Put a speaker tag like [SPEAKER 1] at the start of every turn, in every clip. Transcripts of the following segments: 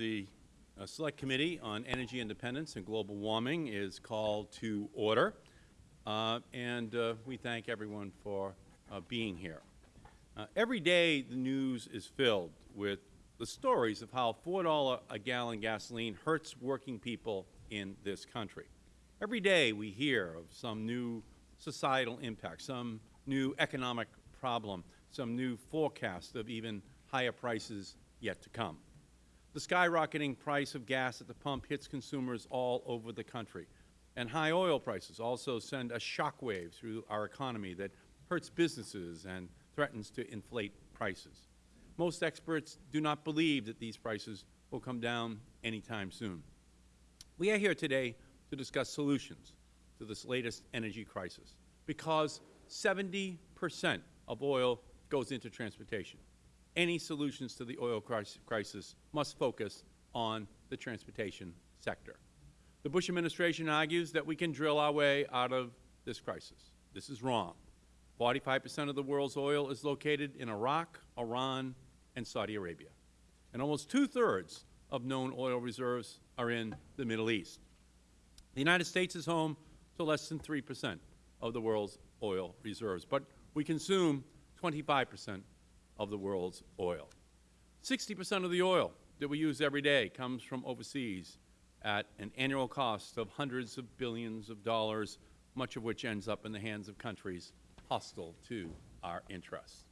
[SPEAKER 1] The uh, Select Committee on Energy Independence and Global Warming is called to order, uh, and uh, we thank everyone for uh, being here. Uh, every day the news is filled with the stories of how $4 a gallon gasoline hurts working people in this country. Every day we hear of some new societal impact, some new economic problem, some new forecast of even higher prices yet to come. The skyrocketing price of gas at the pump hits consumers all over the country, and high oil prices also send a shockwave through our economy that hurts businesses and threatens to inflate prices. Most experts do not believe that these prices will come down anytime soon. We are here today to discuss solutions to this latest energy crisis because 70 percent of oil goes into transportation. Any solutions to the oil crisis must focus on the transportation sector. The Bush administration argues that we can drill our way out of this crisis. This is wrong. 45 percent of the world's oil is located in Iraq, Iran, and Saudi Arabia. And almost two-thirds of known oil reserves are in the Middle East. The United States is home to less than 3 percent of the world's oil reserves, but we consume 25 percent of the world's oil. 60 percent of the oil that we use every day comes from overseas at an annual cost of hundreds of billions of dollars, much of which ends up in the hands of countries hostile to our interests.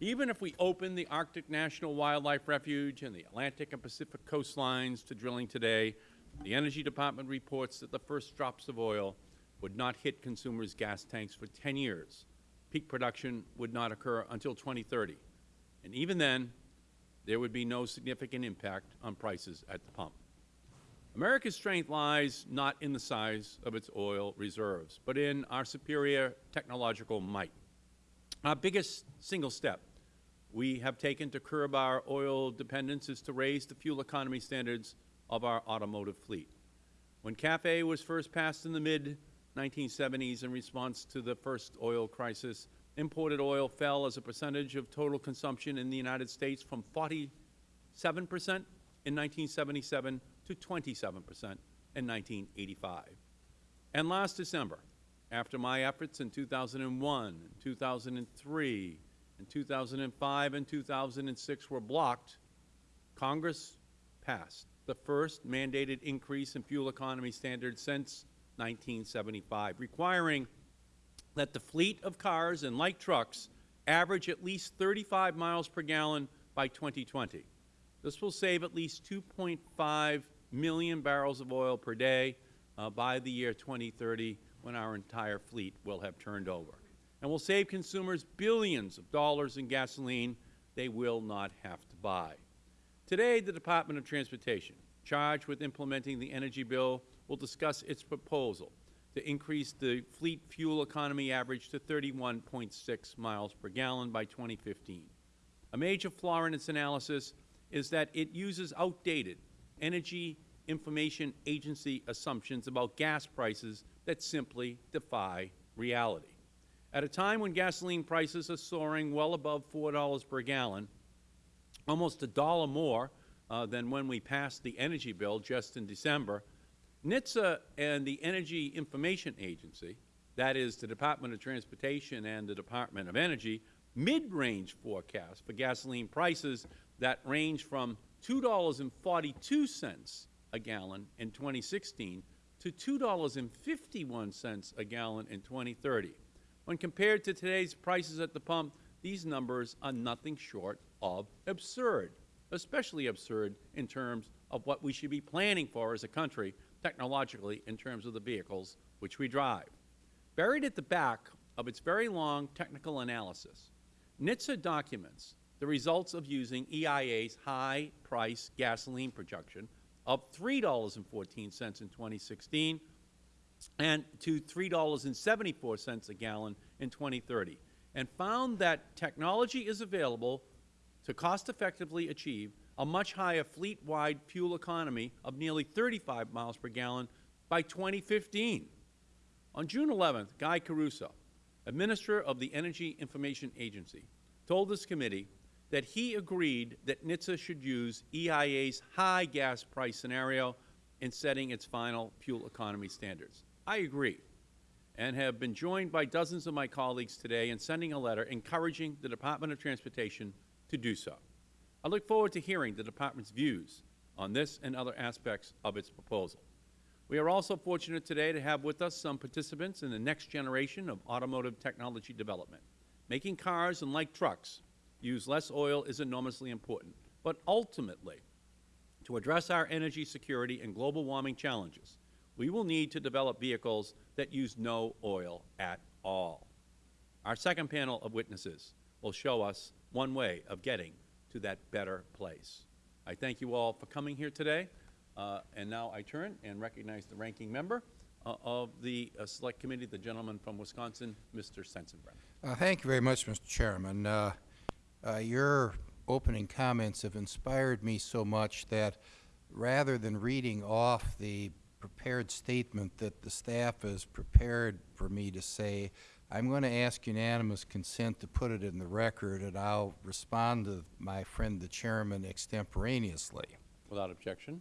[SPEAKER 1] Even if we open the Arctic National Wildlife Refuge and the Atlantic and Pacific coastlines to drilling today, the Energy Department reports that the first drops of oil would not hit consumers' gas tanks for 10 years. Peak production would not occur until 2030. And even then, there would be no significant impact on prices at the pump. America's strength lies not in the size of its oil reserves, but in our superior technological might. Our biggest single step we have taken to curb our oil dependence is to raise the fuel economy standards of our automotive fleet. When CAFE was first passed in the mid-1970s in response to the first oil crisis, imported oil fell as a percentage of total consumption in the United States from 47 percent in 1977 to 27 percent in 1985. And last December, after my efforts in 2001, 2003, and 2005 and 2006 were blocked, Congress passed the first mandated increase in fuel economy standards since 1975, requiring that the fleet of cars and light trucks average at least 35 miles per gallon by 2020. This will save at least 2.5 million barrels of oil per day uh, by the year 2030 when our entire fleet will have turned over. And will save consumers billions of dollars in gasoline they will not have to buy. Today, the Department of Transportation, charged with implementing the energy bill, will discuss its proposal to increase the fleet fuel economy average to 31.6 miles per gallon by 2015. A major flaw in its analysis is that it uses outdated Energy Information Agency assumptions about gas prices that simply defy reality. At a time when gasoline prices are soaring well above $4 per gallon, almost a dollar more uh, than when we passed the energy bill just in December, NHTSA and the Energy Information Agency, that is the Department of Transportation and the Department of Energy, mid-range forecasts for gasoline prices that range from $2.42 a gallon in 2016 to $2.51 a gallon in 2030. When compared to today's prices at the pump, these numbers are nothing short of absurd, especially absurd in terms of what we should be planning for as a country technologically in terms of the vehicles which we drive. Buried at the back of its very long technical analysis, NHTSA documents the results of using EIA's high-price gasoline projection of $3.14 in 2016 and to $3.74 a gallon in 2030, and found that technology is available to cost-effectively achieve a much higher fleet-wide fuel economy of nearly 35 miles per gallon by 2015. On June 11th, Guy Caruso, Administrator of the Energy Information Agency, told this committee that he agreed that NHTSA should use EIA's high gas price scenario in setting its final fuel economy standards. I agree and have been joined by dozens of my colleagues today in sending a letter encouraging the Department of Transportation to do so. I look forward to hearing the Department's views on this and other aspects of its proposal. We are also fortunate today to have with us some participants in the next generation of automotive technology development. Making cars and like trucks use less oil is enormously important, but ultimately, to address our energy security and global warming challenges, we will need to develop vehicles that use no oil at all. Our second panel of witnesses will show us one way of getting to that better place. I thank you all for coming here today, uh, and now I turn and recognize the ranking member uh, of the uh, Select Committee, the gentleman from Wisconsin, Mr. Sensenbrenner.
[SPEAKER 2] Uh, Thank you very much, Mr. Chairman. Uh, uh, Your opening comments have inspired me so much that rather than reading off the prepared statement that the staff has prepared for me to say, I'm going to ask unanimous consent to put it in the record, and I'll respond to my friend the Chairman extemporaneously.
[SPEAKER 1] Without objection.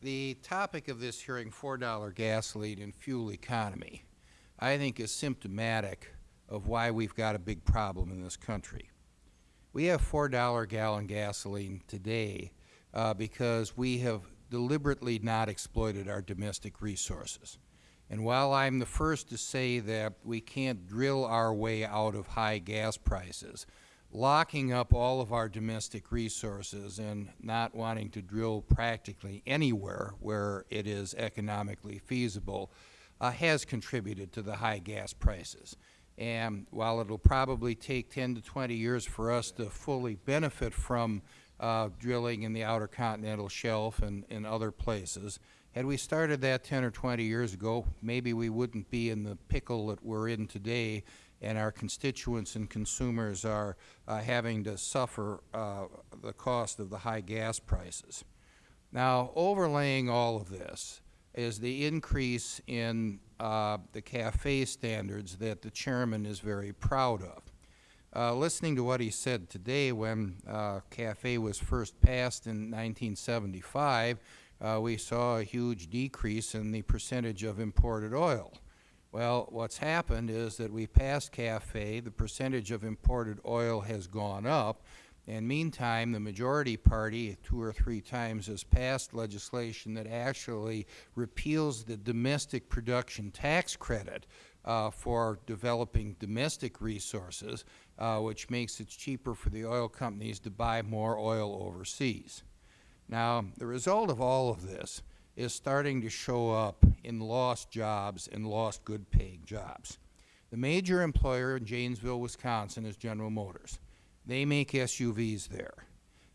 [SPEAKER 2] The topic of this hearing, $4 gasoline and fuel economy, I think is symptomatic of why we've got a big problem in this country. We have $4 gallon gasoline today uh, because we have deliberately not exploited our domestic resources. And while I'm the first to say that we can't drill our way out of high gas prices, locking up all of our domestic resources and not wanting to drill practically anywhere where it is economically feasible uh, has contributed to the high gas prices. And while it will probably take 10 to 20 years for us to fully benefit from uh, drilling in the outer continental shelf and in other places, had we started that 10 or 20 years ago, maybe we wouldn't be in the pickle that we're in today and our constituents and consumers are uh, having to suffer uh, the cost of the high gas prices. Now, overlaying all of this is the increase in uh, the CAFE standards that the Chairman is very proud of. Uh, listening to what he said today when uh, CAFE was first passed in 1975, uh, we saw a huge decrease in the percentage of imported oil. Well, what's happened is that we passed CAFE, the percentage of imported oil has gone up, and meantime, the majority party two or three times has passed legislation that actually repeals the domestic production tax credit uh, for developing domestic resources, uh, which makes it cheaper for the oil companies to buy more oil overseas. Now, the result of all of this is starting to show up in lost jobs and lost good paying jobs. The major employer in Janesville, Wisconsin is General Motors. They make SUVs there.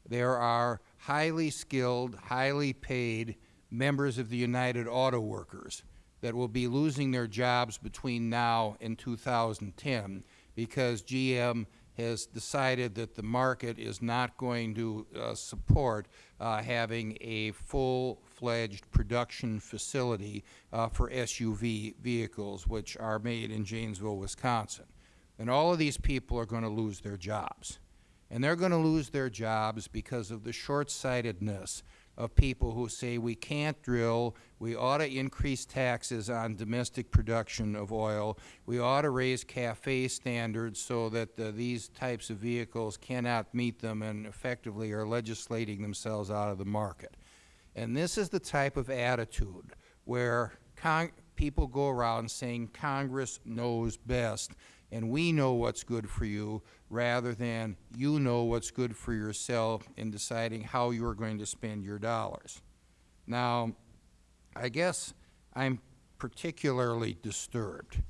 [SPEAKER 2] There are highly skilled, highly paid members of the United Auto Workers that will be losing their jobs between now and 2010 because GM has decided that the market is not going to uh, support uh, having a full-fledged production facility uh, for SUV vehicles, which are made in Janesville, Wisconsin. And all of these people are going to lose their jobs. And they're going to lose their jobs because of the short-sightedness of people who say we can't drill, we ought to increase taxes on domestic production of oil, we ought to raise CAFE standards so that uh, these types of vehicles cannot meet them and effectively are legislating themselves out of the market. And this is the type of attitude where people go around saying Congress knows best and we know what's good for you rather than you know what's good for yourself in deciding how you are going to spend your dollars. Now, I guess I'm particularly disturbed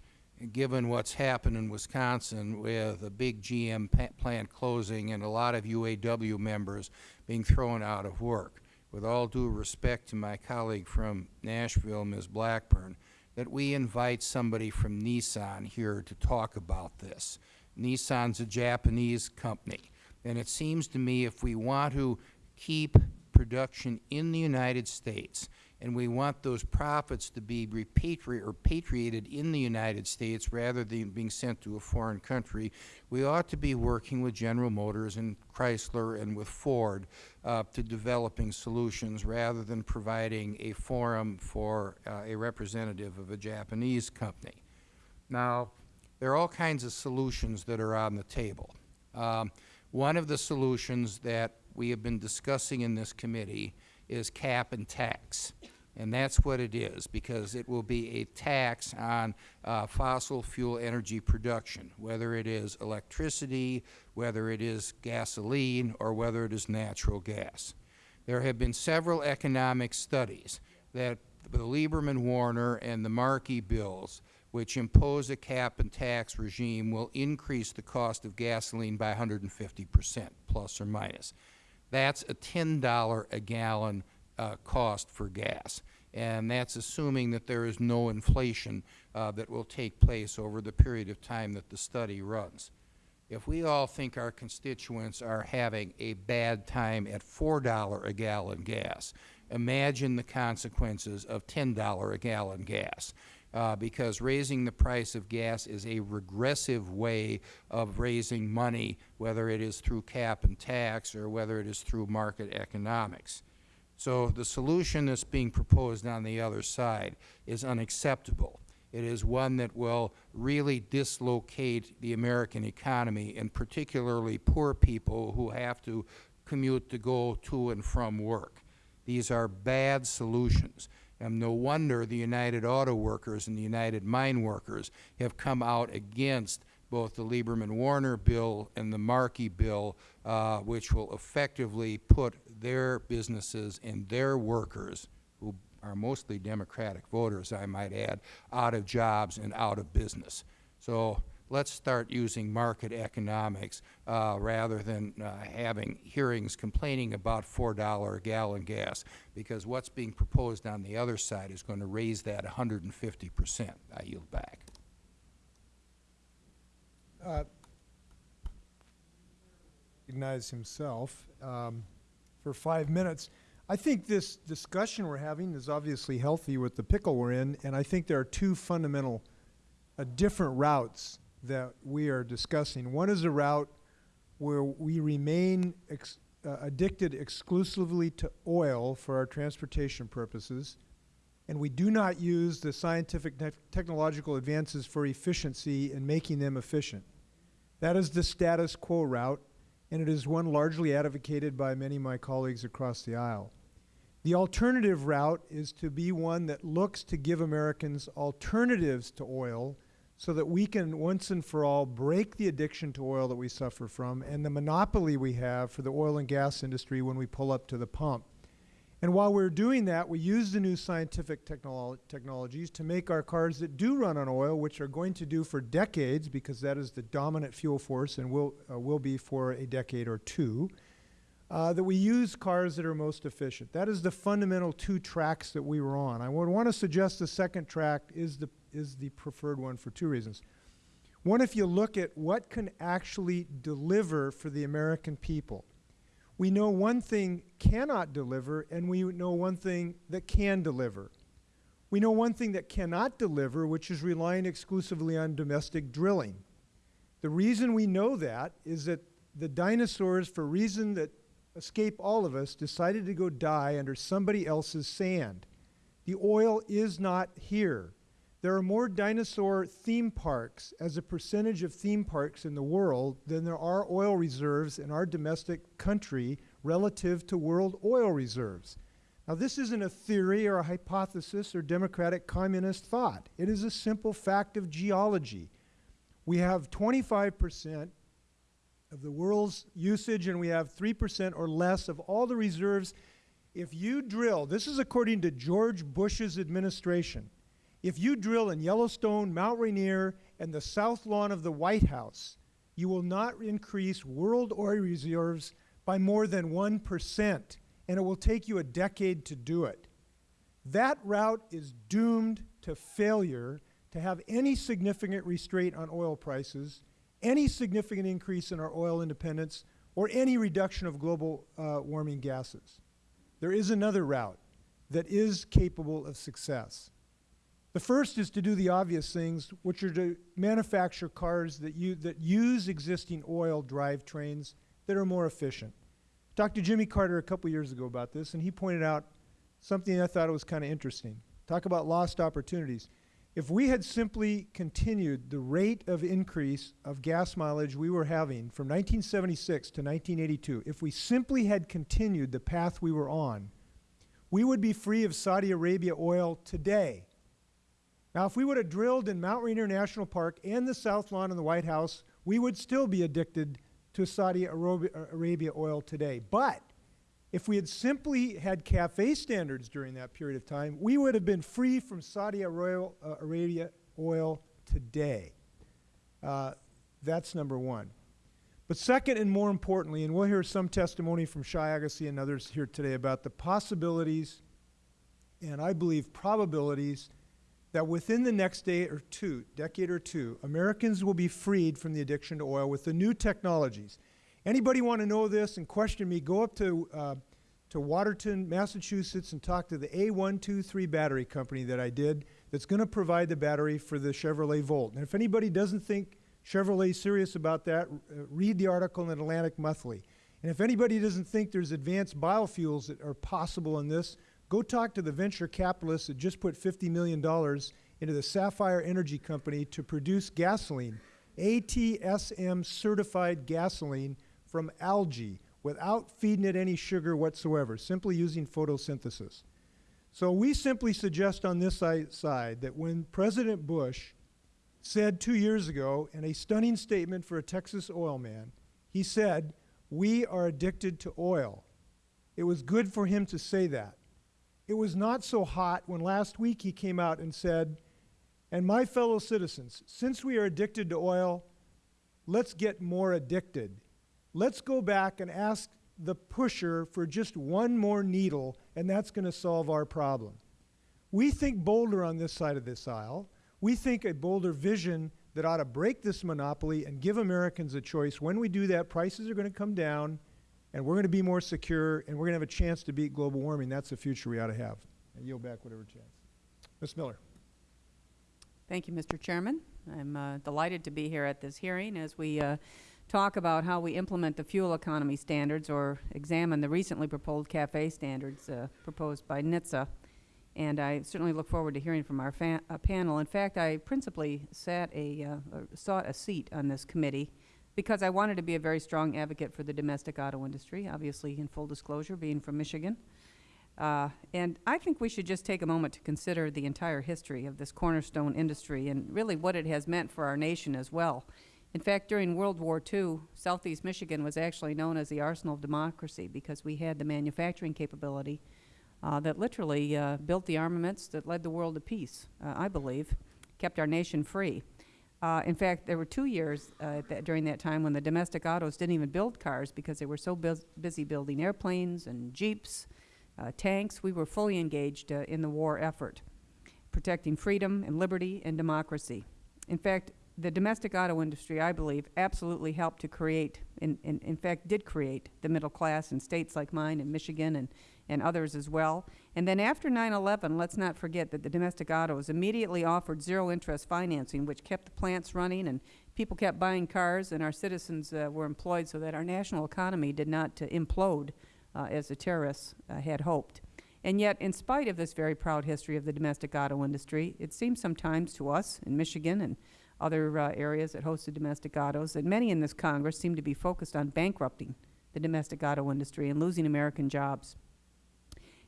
[SPEAKER 2] given what's happened in Wisconsin with a big GM plant closing and a lot of UAW members being thrown out of work. With all due respect to my colleague from Nashville, Ms. Blackburn, that we invite somebody from Nissan here to talk about this. Nissan's a Japanese company, and it seems to me if we want to keep production in the United States, and we want those profits to be repatri or in the United States rather than being sent to a foreign country, we ought to be working with General Motors and Chrysler and with Ford uh, to developing solutions rather than providing a forum for uh, a representative of a Japanese company. Now, there are all kinds of solutions that are on the table. Um, one of the solutions that we have been discussing in this committee is cap and tax. And that's what it is, because it will be a tax on uh, fossil fuel energy production, whether it is electricity, whether it is gasoline, or whether it is natural gas. There have been several economic studies that the Lieberman-Warner and the Markey bills which impose a cap and tax regime will increase the cost of gasoline by 150 percent, plus or minus. That's a $10 a gallon uh, cost for gas, and that's assuming that there is no inflation uh, that will take place over the period of time that the study runs. If we all think our constituents are having a bad time at $4 a gallon gas, imagine the consequences of $10 a gallon gas uh, because raising the price of gas is a regressive way of raising money, whether it is through cap and tax or whether it is through market economics. So the solution that's being proposed on the other side is unacceptable. It is one that will really dislocate the American economy, and particularly poor people who have to commute to go to and from work. These are bad solutions. And no wonder the United Auto Workers and the United Mine Workers have come out against both the Lieberman-Warner bill and the Markey bill, uh, which will effectively put their businesses and their workers, who are mostly Democratic voters, I might add, out of jobs and out of business. So let's start using market economics uh, rather than uh, having hearings complaining about $4 a gallon gas, because what's being proposed on the other side is going to raise that 150 percent. I yield back.
[SPEAKER 3] Uh, recognize himself um, for five minutes. I think this discussion we're having is obviously healthy with the pickle we're in, and I think there are two fundamental uh, different routes that we are discussing. One is a route where we remain ex uh, addicted exclusively to oil for our transportation purposes, and we do not use the scientific te technological advances for efficiency in making them efficient. That is the status quo route, and it is one largely advocated by many of my colleagues across the aisle. The alternative route is to be one that looks to give Americans alternatives to oil so that we can once and for all break the addiction to oil that we suffer from and the monopoly we have for the oil and gas industry when we pull up to the pump. And while we're doing that, we use the new scientific technolo technologies to make our cars that do run on oil, which are going to do for decades because that is the dominant fuel force and will, uh, will be for a decade or two, uh, that we use cars that are most efficient. That is the fundamental two tracks that we were on. I would want to suggest the second track is the is the preferred one for two reasons. One, if you look at what can actually deliver for the American people. We know one thing cannot deliver, and we know one thing that can deliver. We know one thing that cannot deliver, which is relying exclusively on domestic drilling. The reason we know that is that the dinosaurs, for reason that escape all of us, decided to go die under somebody else's sand. The oil is not here. There are more dinosaur theme parks as a percentage of theme parks in the world than there are oil reserves in our domestic country relative to world oil reserves. Now, this isn't a theory or a hypothesis or democratic communist thought. It is a simple fact of geology. We have 25 percent of the world's usage and we have 3 percent or less of all the reserves. If you drill, this is according to George Bush's administration, if you drill in Yellowstone, Mount Rainier, and the south lawn of the White House, you will not increase world oil reserves by more than 1%, and it will take you a decade to do it. That route is doomed to failure to have any significant restraint on oil prices, any significant increase in our oil independence, or any reduction of global uh, warming gases. there is another route that is capable of success. The first is to do the obvious things, which are to manufacture cars that, u- that use existing oil drivetrains that are more efficient. Talked to Jimmy Carter a couple years ago about this, and he pointed out something I thought was kind of interesting. Talk about lost opportunities. If we had simply continued the rate of increase of gas mileage we were having from 1976 to 1982, if we simply had continued the path we were on, we would be free of Saudi Arabia oil today. Now, if we would have drilled in Mount Rainier National Park and the South Lawn in the White House, we would still be addicted to Saudi Arabia, oil today. But if we had simply had CAFE standards during that period of time, we would have been free from Saudi Arabia, uh, Arabia oil today. Uh, that's number one. But second and more importantly, and we'll hear some testimony from Shai Agassi and others here today about the possibilities and I believe probabilities that within the next day or two, decade or two, Americans will be freed from the addiction to oil with the new technologies. Anybody want to know this and question me, go up to, uh, to Watertown, Massachusetts and talk to the A123 battery company that I did that's going to provide the battery for the Chevrolet Volt. And if anybody doesn't think Chevrolet is serious about that, uh, read the article in Atlantic Monthly. And if anybody doesn't think there's advanced biofuels that are possible in this, go talk to the venture capitalists that just put $50 million into the Sapphire Energy Company to produce gasoline, ATSM certified gasoline from algae without feeding it any sugar whatsoever, simply using photosynthesis. So we simply suggest on this side that when President Bush said two years ago in a stunning statement for a Texas oil man, he said, we are addicted to oil. It was good for him to say that. It was not so hot when last week he came out and said, and my fellow citizens, since we are addicted to oil, let's get more addicted. Let's go back and ask the pusher for just one more needle, and that's going to solve our problem. We think bolder on this side of this aisle. We think a bolder vision that ought to break this monopoly and give Americans a choice. When we do that, prices are going to come down, and we're going to be more secure, and we're going to have a chance to beat global warming. That's the future we ought to have. I yield back whatever chance. Ms. Miller.
[SPEAKER 4] Thank you, Mr. Chairman. I'm uh, delighted to be here at this hearing as we uh, talk about how we implement the fuel economy standards or examine the recently proposed CAFE standards uh, proposed by NHTSA. And I certainly look forward to hearing from our uh, panel. In fact, I principally sat a, uh, sought a seat on this committee because I wanted to be a very strong advocate for the domestic auto industry, obviously in full disclosure, being from Michigan. Uh, and I think we should just take a moment to consider the entire history of this cornerstone industry and really what it has meant for our nation as well. In fact, during World War II, Southeast Michigan was actually known as the arsenal of democracy because we had the manufacturing capability uh, that literally uh, built the armaments that led the world to peace, uh, I believe, kept our nation free. Uh, in fact, there were two years uh, during that time when the domestic autos didn't even build cars because they were so bus busy building airplanes and jeeps uh, tanks. We were fully engaged uh, in the war effort, protecting freedom and liberty and democracy. In fact, the domestic auto industry, I believe, absolutely helped to create, in, in, in fact, did create the middle class in states like mine in Michigan and, and others as well. And then after 9-11, let's not forget that the domestic autos immediately offered zero-interest financing, which kept the plants running and people kept buying cars and our citizens uh, were employed so that our national economy did not uh, implode uh, as the terrorists uh, had hoped. And yet, in spite of this very proud history of the domestic auto industry, it seems sometimes to us in Michigan and other uh, areas that hosted domestic autos that many in this Congress seem to be focused on bankrupting the domestic auto industry and losing American jobs.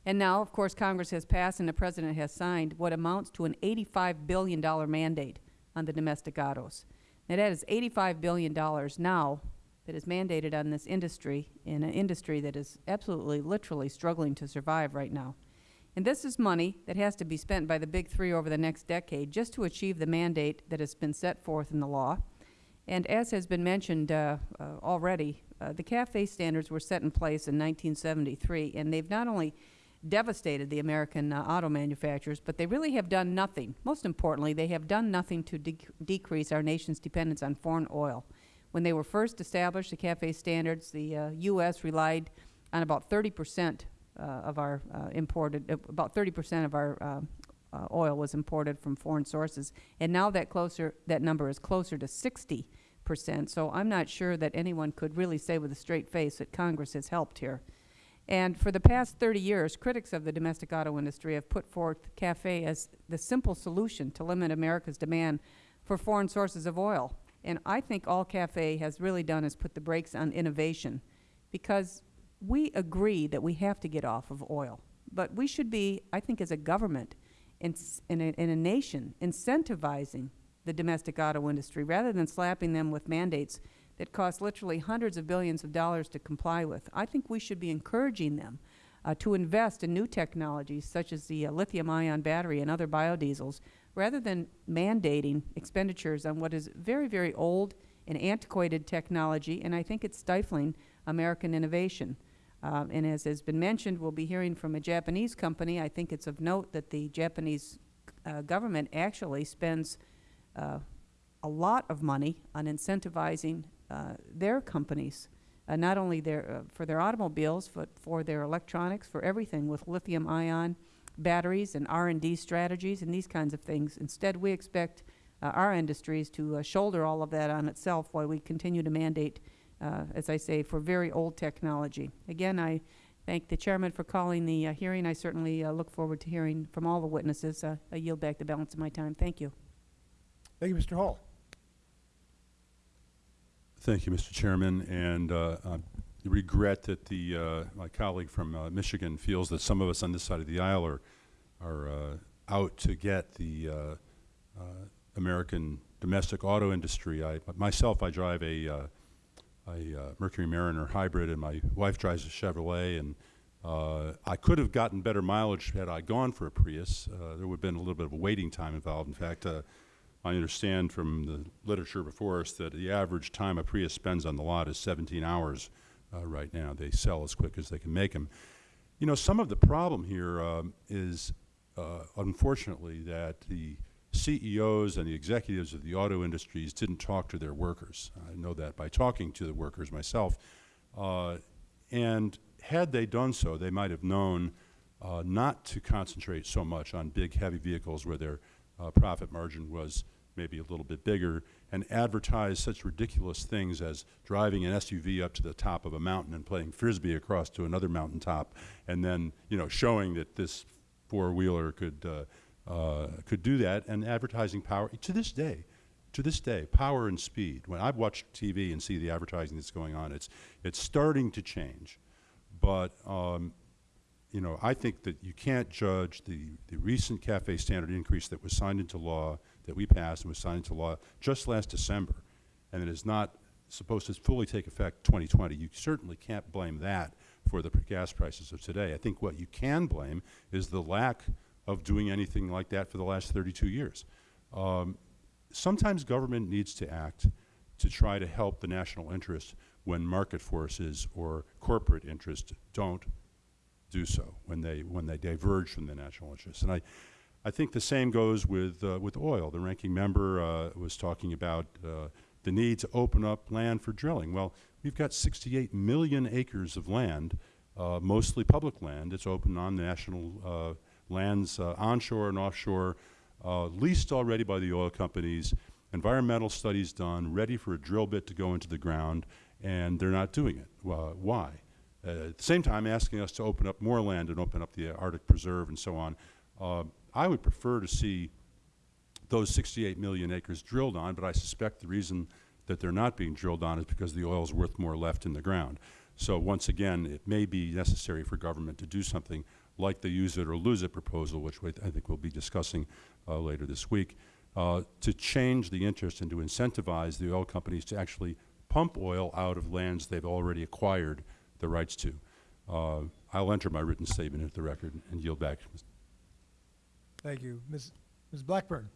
[SPEAKER 4] And now, of course, Congress has passed and the President has signed what amounts to an $85 billion mandate on the domestic autos. Now, that is $85 billion now that is mandated on this industry in an industry that is absolutely, literally struggling to survive right now. And this is money that has to be spent by the big three over the next decade just to achieve the mandate that has been set forth in the law. And as has been mentioned uh, uh, already, uh, the CAFE standards were set in place in 1973, and they've not only devastated the American uh, auto manufacturers, but they really have done nothing. Most importantly, they have done nothing to de decrease our nation's dependence on foreign oil. When they were first established, the CAFE standards, the uh, U.S. relied on about 30 percent uh, of our uh, imported, uh, about thirty percent of our uh, uh, oil was imported from foreign sources. And now that closer, that number is closer to sixty percent. So I'm not sure that anyone could really say with a straight face that Congress has helped here. And for the past 30 years, critics of the domestic auto industry have put forth CAFE as the simple solution to limit America's demand for foreign sources of oil. And I think all CAFE has really done is put the brakes on innovation because we agree that we have to get off of oil. But we should be, I think as a government, in, in, a, in a nation, incentivizing the domestic auto industry rather than slapping them with mandates that cost literally hundreds of billions of dollars to comply with. I think we should be encouraging them uh, to invest in new technologies such as the uh, lithium-ion battery and other biodiesels rather than mandating expenditures on what is very, very old and antiquated technology, and I think it's stifling American innovation. Um, and as has been mentioned, we'll be hearing from a Japanese company. I think it's of note that the Japanese uh, government actually spends uh, a lot of money on incentivizing uh, their companies, uh, not only their, uh, for their automobiles, but for their electronics, for everything with lithium-ion batteries and R&D strategies and these kinds of things. Instead, we expect uh, our industries to shoulder all of that on itself while we continue to mandate, uh, as I say, for very old technology. Again, I thank the chairman for calling the uh, hearing. I certainly uh, look forward to hearing from all the witnesses. Uh, I yield back the balance of my time. Thank you.
[SPEAKER 3] Thank you, Mr. Hall.
[SPEAKER 5] Thank you, Mr. Chairman, and uh, I regret that the, uh, my colleague from uh, Michigan feels that some of us on this side of the aisle are, are uh, out to get the uh, uh, American domestic auto industry. I, myself, I drive a, uh, a uh, Mercury Mariner hybrid, and my wife drives a Chevrolet, and uh, I could have gotten better mileage had I gone for a Prius. Uh, there would have been a little bit of a waiting time involved. In fact, uh, I understand from the literature before us that the average time a Prius spends on the lot is 17 hours uh, right now. They sell as quick as they can make them. You know, some of the problem here um, is, uh, unfortunately, that the CEOs and the executives of the auto industries didn't talk to their workers. I know that by talking to the workers myself. Uh, and had they done so, they might have known uh, not to concentrate so much on big, heavy vehicles where their uh, profit margin was maybe a little bit bigger, and advertise such ridiculous things as driving an SUV up to the top of a mountain and playing frisbee across to another mountaintop, and then you know showing that this four-wheeler could uh, could do that, and advertising power to this day. To this day, power and speed. When I watch TV and see the advertising that's going on, it's it's starting to change, but um, you know, I think that you can't judge the, the recent CAFE standard increase that was signed into law, that we passed and was signed into law just last December, and it is not supposed to fully take effect 2020. You certainly can't blame that for the gas prices of today. I think what you can blame is the lack of doing anything like that for the last 32 years. Um, sometimes government needs to act to try to help the national interest when market forces or corporate interests don't do so when they when they diverge from the national interest. And I, I think the same goes with uh, with oil. The ranking member uh, was talking about uh, the need to open up land for drilling. Well, we've got 68 million acres of land, uh, mostly public land. It's open on national uh, lands, uh, onshore and offshore, leased already by the oil companies. Environmental studies done, ready for a drill bit to go into the ground, and they're not doing it. why? Uh, at the same time asking us to open up more land and open up the Arctic Preserve and so on. Uh, I would prefer to see those 68 million acres drilled on, but I suspect the reason that they're not being drilled on is because the oil is worth more left in the ground. So once again, it may be necessary for government to do something like the use it or lose it proposal, which I think we'll be discussing uh, later this week, uh, to change the interest and to incentivize the oil companies to actually pump oil out of lands they've already acquired the rights to. Uh, I'll enter my written statement into the record and yield back.
[SPEAKER 3] Thank you. Ms. Ms. Blackburn.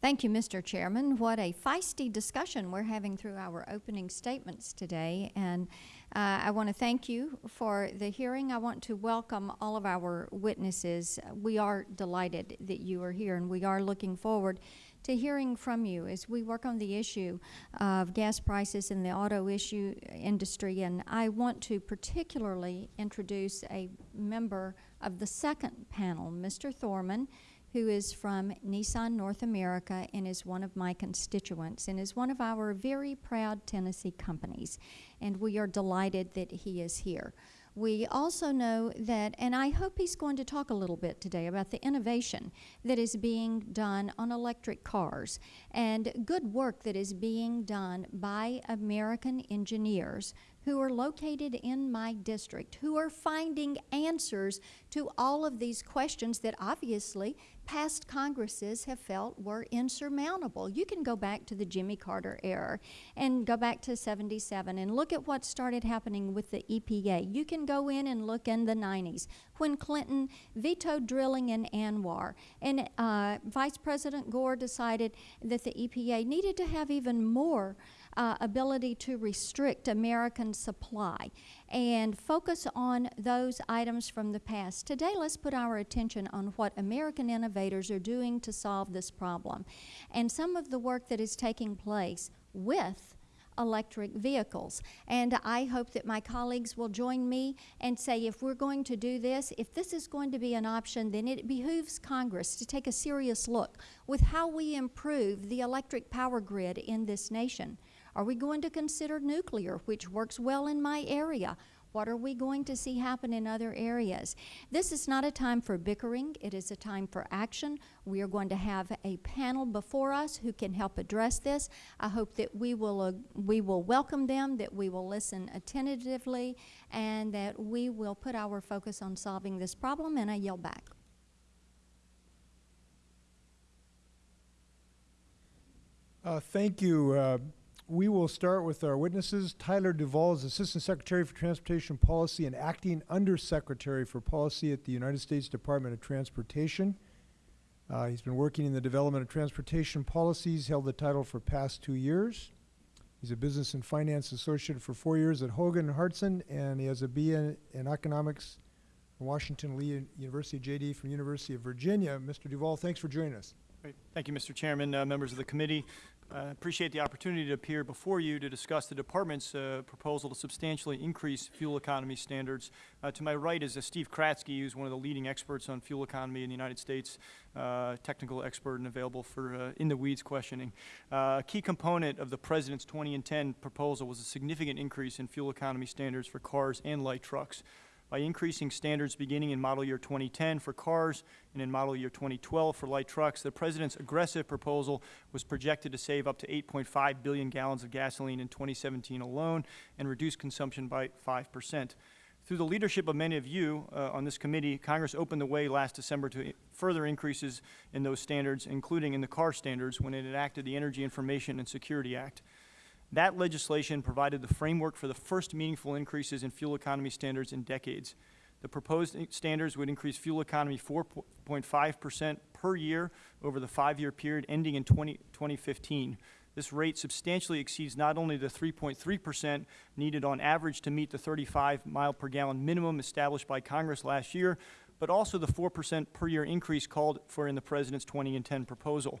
[SPEAKER 6] Thank you, Mr. Chairman. What a feisty discussion we're having through our opening statements today. And uh, I want to thank you for the hearing. I want to welcome all of our witnesses. We are delighted that you are here, and we are looking forward to hearing from you as we work on the issue of gas prices in the auto issue industry. And I want to particularly introduce a member of the second panel, Mr. Thormann, who is from Nissan North America and is one of my constituents and is one of our very proud Tennessee companies. And we are delighted that he is here. We also know that, and I hope he's going to talk a little bit today about the innovation that is being done on electric cars and good work that is being done by American engineers who are located in my district, who are finding answers to all of these questions that obviously past Congresses have felt were insurmountable. You can go back to the Jimmy Carter era and go back to 77 and look at what started happening with the EPA. You can go in and look in the 90s when Clinton vetoed drilling in ANWR and uh, Vice President Gore decided that the EPA needed to have even more uh, ability to restrict American supply and focus on those items from the past. Today, let's put our attention on what American innovators are doing to solve this problem and some of the work that is taking place with electric vehicles. And I hope that my colleagues will join me and say if we're going to do this, if this is going to be an option, then it behooves Congress to take a serious look with how we improve the electric power grid in this nation. Are we going to consider nuclear, which works well in my area? What are we going to see happen in other areas? This is not a time for bickering. It is a time for action. We are going to have a panel before us who can help address this. I hope that we will, uh, we will welcome them, that we will listen attentively, and that we will put our focus on solving this problem, and I yield back.
[SPEAKER 3] Uh, Thank you. Uh, We will start with our witnesses. Tyler Duvall is Assistant Secretary for Transportation Policy and Acting Undersecretary for Policy at the United States Department of Transportation. Uh, He's been working in the development of transportation policies, held the title for past two years. He's a Business and Finance Associate for four years at Hogan and Hartson, and he has a BA in Economics from Washington Lee University, JD from University of Virginia. Mr. Duvall, thanks for joining us.
[SPEAKER 7] Great. Thank you, Mr. Chairman, uh, members of the committee. I appreciate the opportunity to appear before you to discuss the department's uh, proposal to substantially increase fuel economy standards. Uh, to my right is uh, Steve Kratzke, who's one of the leading experts on fuel economy in the United States, uh, technical expert and available for uh, in-the-weeds questioning. Uh, a key component of the President's 2010 proposal was a significant increase in fuel economy standards for cars and light trucks by increasing standards beginning in model year 2010 for cars and in model year 2012 for light trucks. The President's aggressive proposal was projected to save up to 8.5 billion gallons of gasoline in 2017 alone and reduce consumption by 5 percent. Through the leadership of many of you uh, on this committee, Congress opened the way last December to further increases in those standards, including in the car standards when it enacted the Energy Information and Security Act. That legislation provided the framework for the first meaningful increases in fuel economy standards in decades. The proposed standards would increase fuel economy 4.5 percent per year over the five-year period ending in 20 2015. This rate substantially exceeds not only the 3.3 percent needed on average to meet the 35 mile per gallon minimum established by Congress last year, but also the 4 percent per year increase called for in the President's 2010 proposal.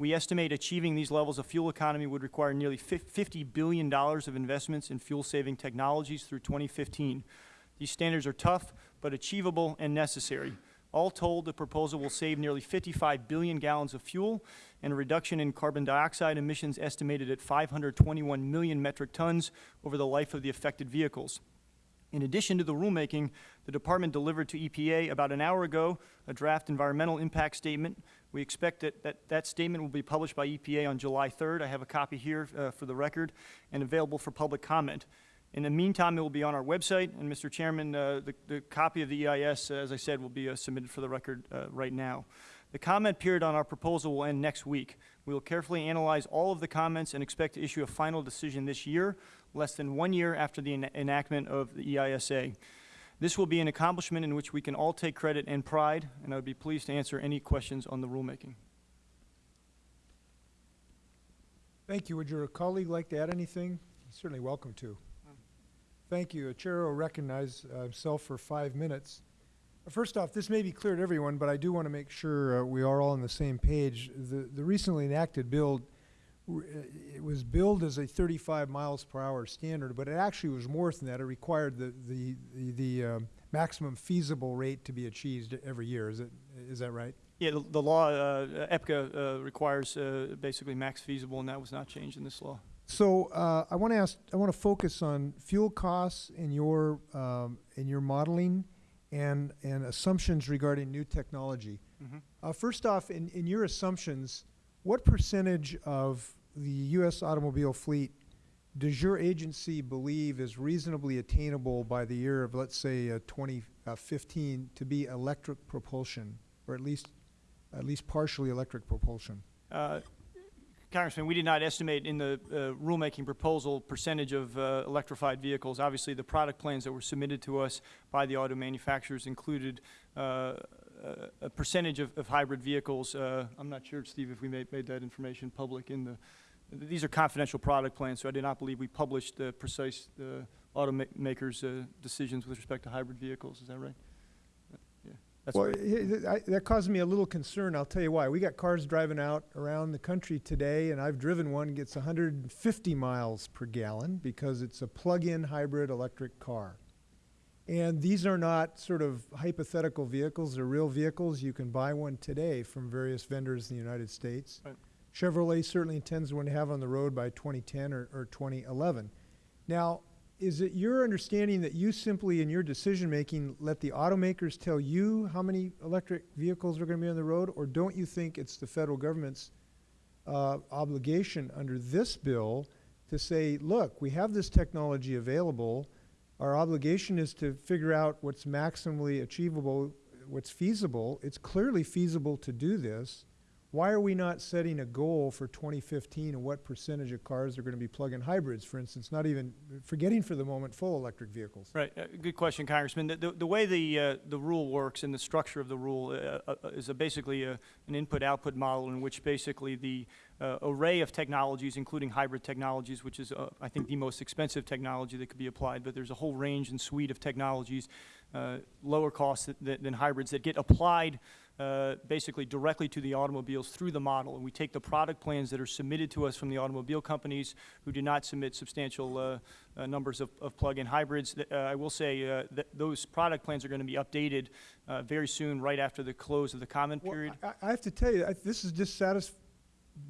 [SPEAKER 7] We estimate achieving these levels of fuel economy would require nearly $50 billion of investments in fuel-saving technologies through 2015. These standards are tough, but achievable and necessary. All told, the proposal will save nearly 55 billion gallons of fuel and a reduction in carbon dioxide emissions estimated at 521 million metric tons over the life of the affected vehicles. In addition to the rulemaking, the department delivered to EPA about an hour ago a draft environmental impact statement. We expect that that, that statement will be published by EPA on July 3rd. I have a copy here uh, for the record and available for public comment. In the meantime, it will be on our website, and Mr. Chairman, uh, the, the copy of the EIS, uh, as I said, will be uh, submitted for the record uh, right now. The comment period on our proposal will end next week. We will carefully analyze all of the comments and expect to issue a final decision this year, less than one year after the ena- enactment of the EISA. This will be an accomplishment in which we can all take credit and pride, and I would be pleased to answer any questions on the rulemaking.
[SPEAKER 3] Thank you. Would your colleague like to add anything? He's Certainly welcome to. Thank you. The Chair will recognize uh, himself for five minutes. First off, this may be clear to everyone, but I do want to make sure uh, we are all on the same page. The, the recently enacted bill, it was billed as a 35 miles per hour standard, but it actually was more than that. It required the, the, the, the um, maximum feasible rate to be achieved every year. Is it, is that right?
[SPEAKER 7] Yeah, the, the law, uh, EPCA, uh, requires, uh, basically max feasible, and that was not changed in this law.
[SPEAKER 3] So uh, I want to ask, I want to focus on fuel costs in your, um, in your modeling and, and assumptions regarding new technology.
[SPEAKER 7] Mhm.
[SPEAKER 3] Uh, first off, in, in your assumptions, what percentage of the U.S. automobile fleet does your agency believe is reasonably attainable by the year of, let's say, uh, 2015 to be electric propulsion, or at least, at least partially electric propulsion?
[SPEAKER 7] Uh, Congressman, we did not estimate in the uh, rulemaking proposal percentage of uh, electrified vehicles. Obviously, the product plans that were submitted to us by the auto manufacturers included uh, a- a percentage of of hybrid vehicles. Uh, I'm not sure, Steve, if we made made that information public in the, these are confidential product plans, so I do not believe we published the precise uh, automakers' uh, decisions with respect to hybrid vehicles. Is that right? Yeah, that's
[SPEAKER 3] Well,
[SPEAKER 7] right.
[SPEAKER 3] I- that caused me a little concern. I'll tell you why. We got cars driving out around the country today, and I've driven one gets 150 miles per gallon because it's a plug-in hybrid electric car. And these are not sort of hypothetical vehicles; they're real vehicles. You can buy one today from various vendors in the United States.
[SPEAKER 7] Right.
[SPEAKER 3] Chevrolet certainly intends to have on the road by 2010 or, or 2011. Now, is it your understanding that you simply, in your decision-making, let the automakers tell you how many electric vehicles are going to be on the road? Or don't you think it's the federal government's uh, obligation under this bill to say, look, we have this technology available. Our obligation is to figure out what's maximally achievable, what's feasible. It's clearly feasible to do this. Why are we not setting a goal for 2015 and what percentage of cars are going to be plug-in hybrids, for instance, not even, forgetting for the moment full electric vehicles?
[SPEAKER 7] Right, uh, good question, Congressman. The, the, the way the, uh, the rule works and the structure of the rule uh, uh, is a basically a, an input-output model in which basically the uh, array of technologies, including hybrid technologies, which is, uh, I think, the most expensive technology that could be applied, but there's a whole range and suite of technologies, uh, lower cost th- than hybrids, that get applied uh, basically directly to the automobiles through the model. And we take the product plans that are submitted to us from the automobile companies who do not submit substantial uh, uh, numbers of, of plug-in hybrids. Uh, I will say uh, that those product plans are going to be updated uh, very soon, right after the close of the comment
[SPEAKER 3] Well,
[SPEAKER 7] period.
[SPEAKER 3] I, I have to tell you, I, this is just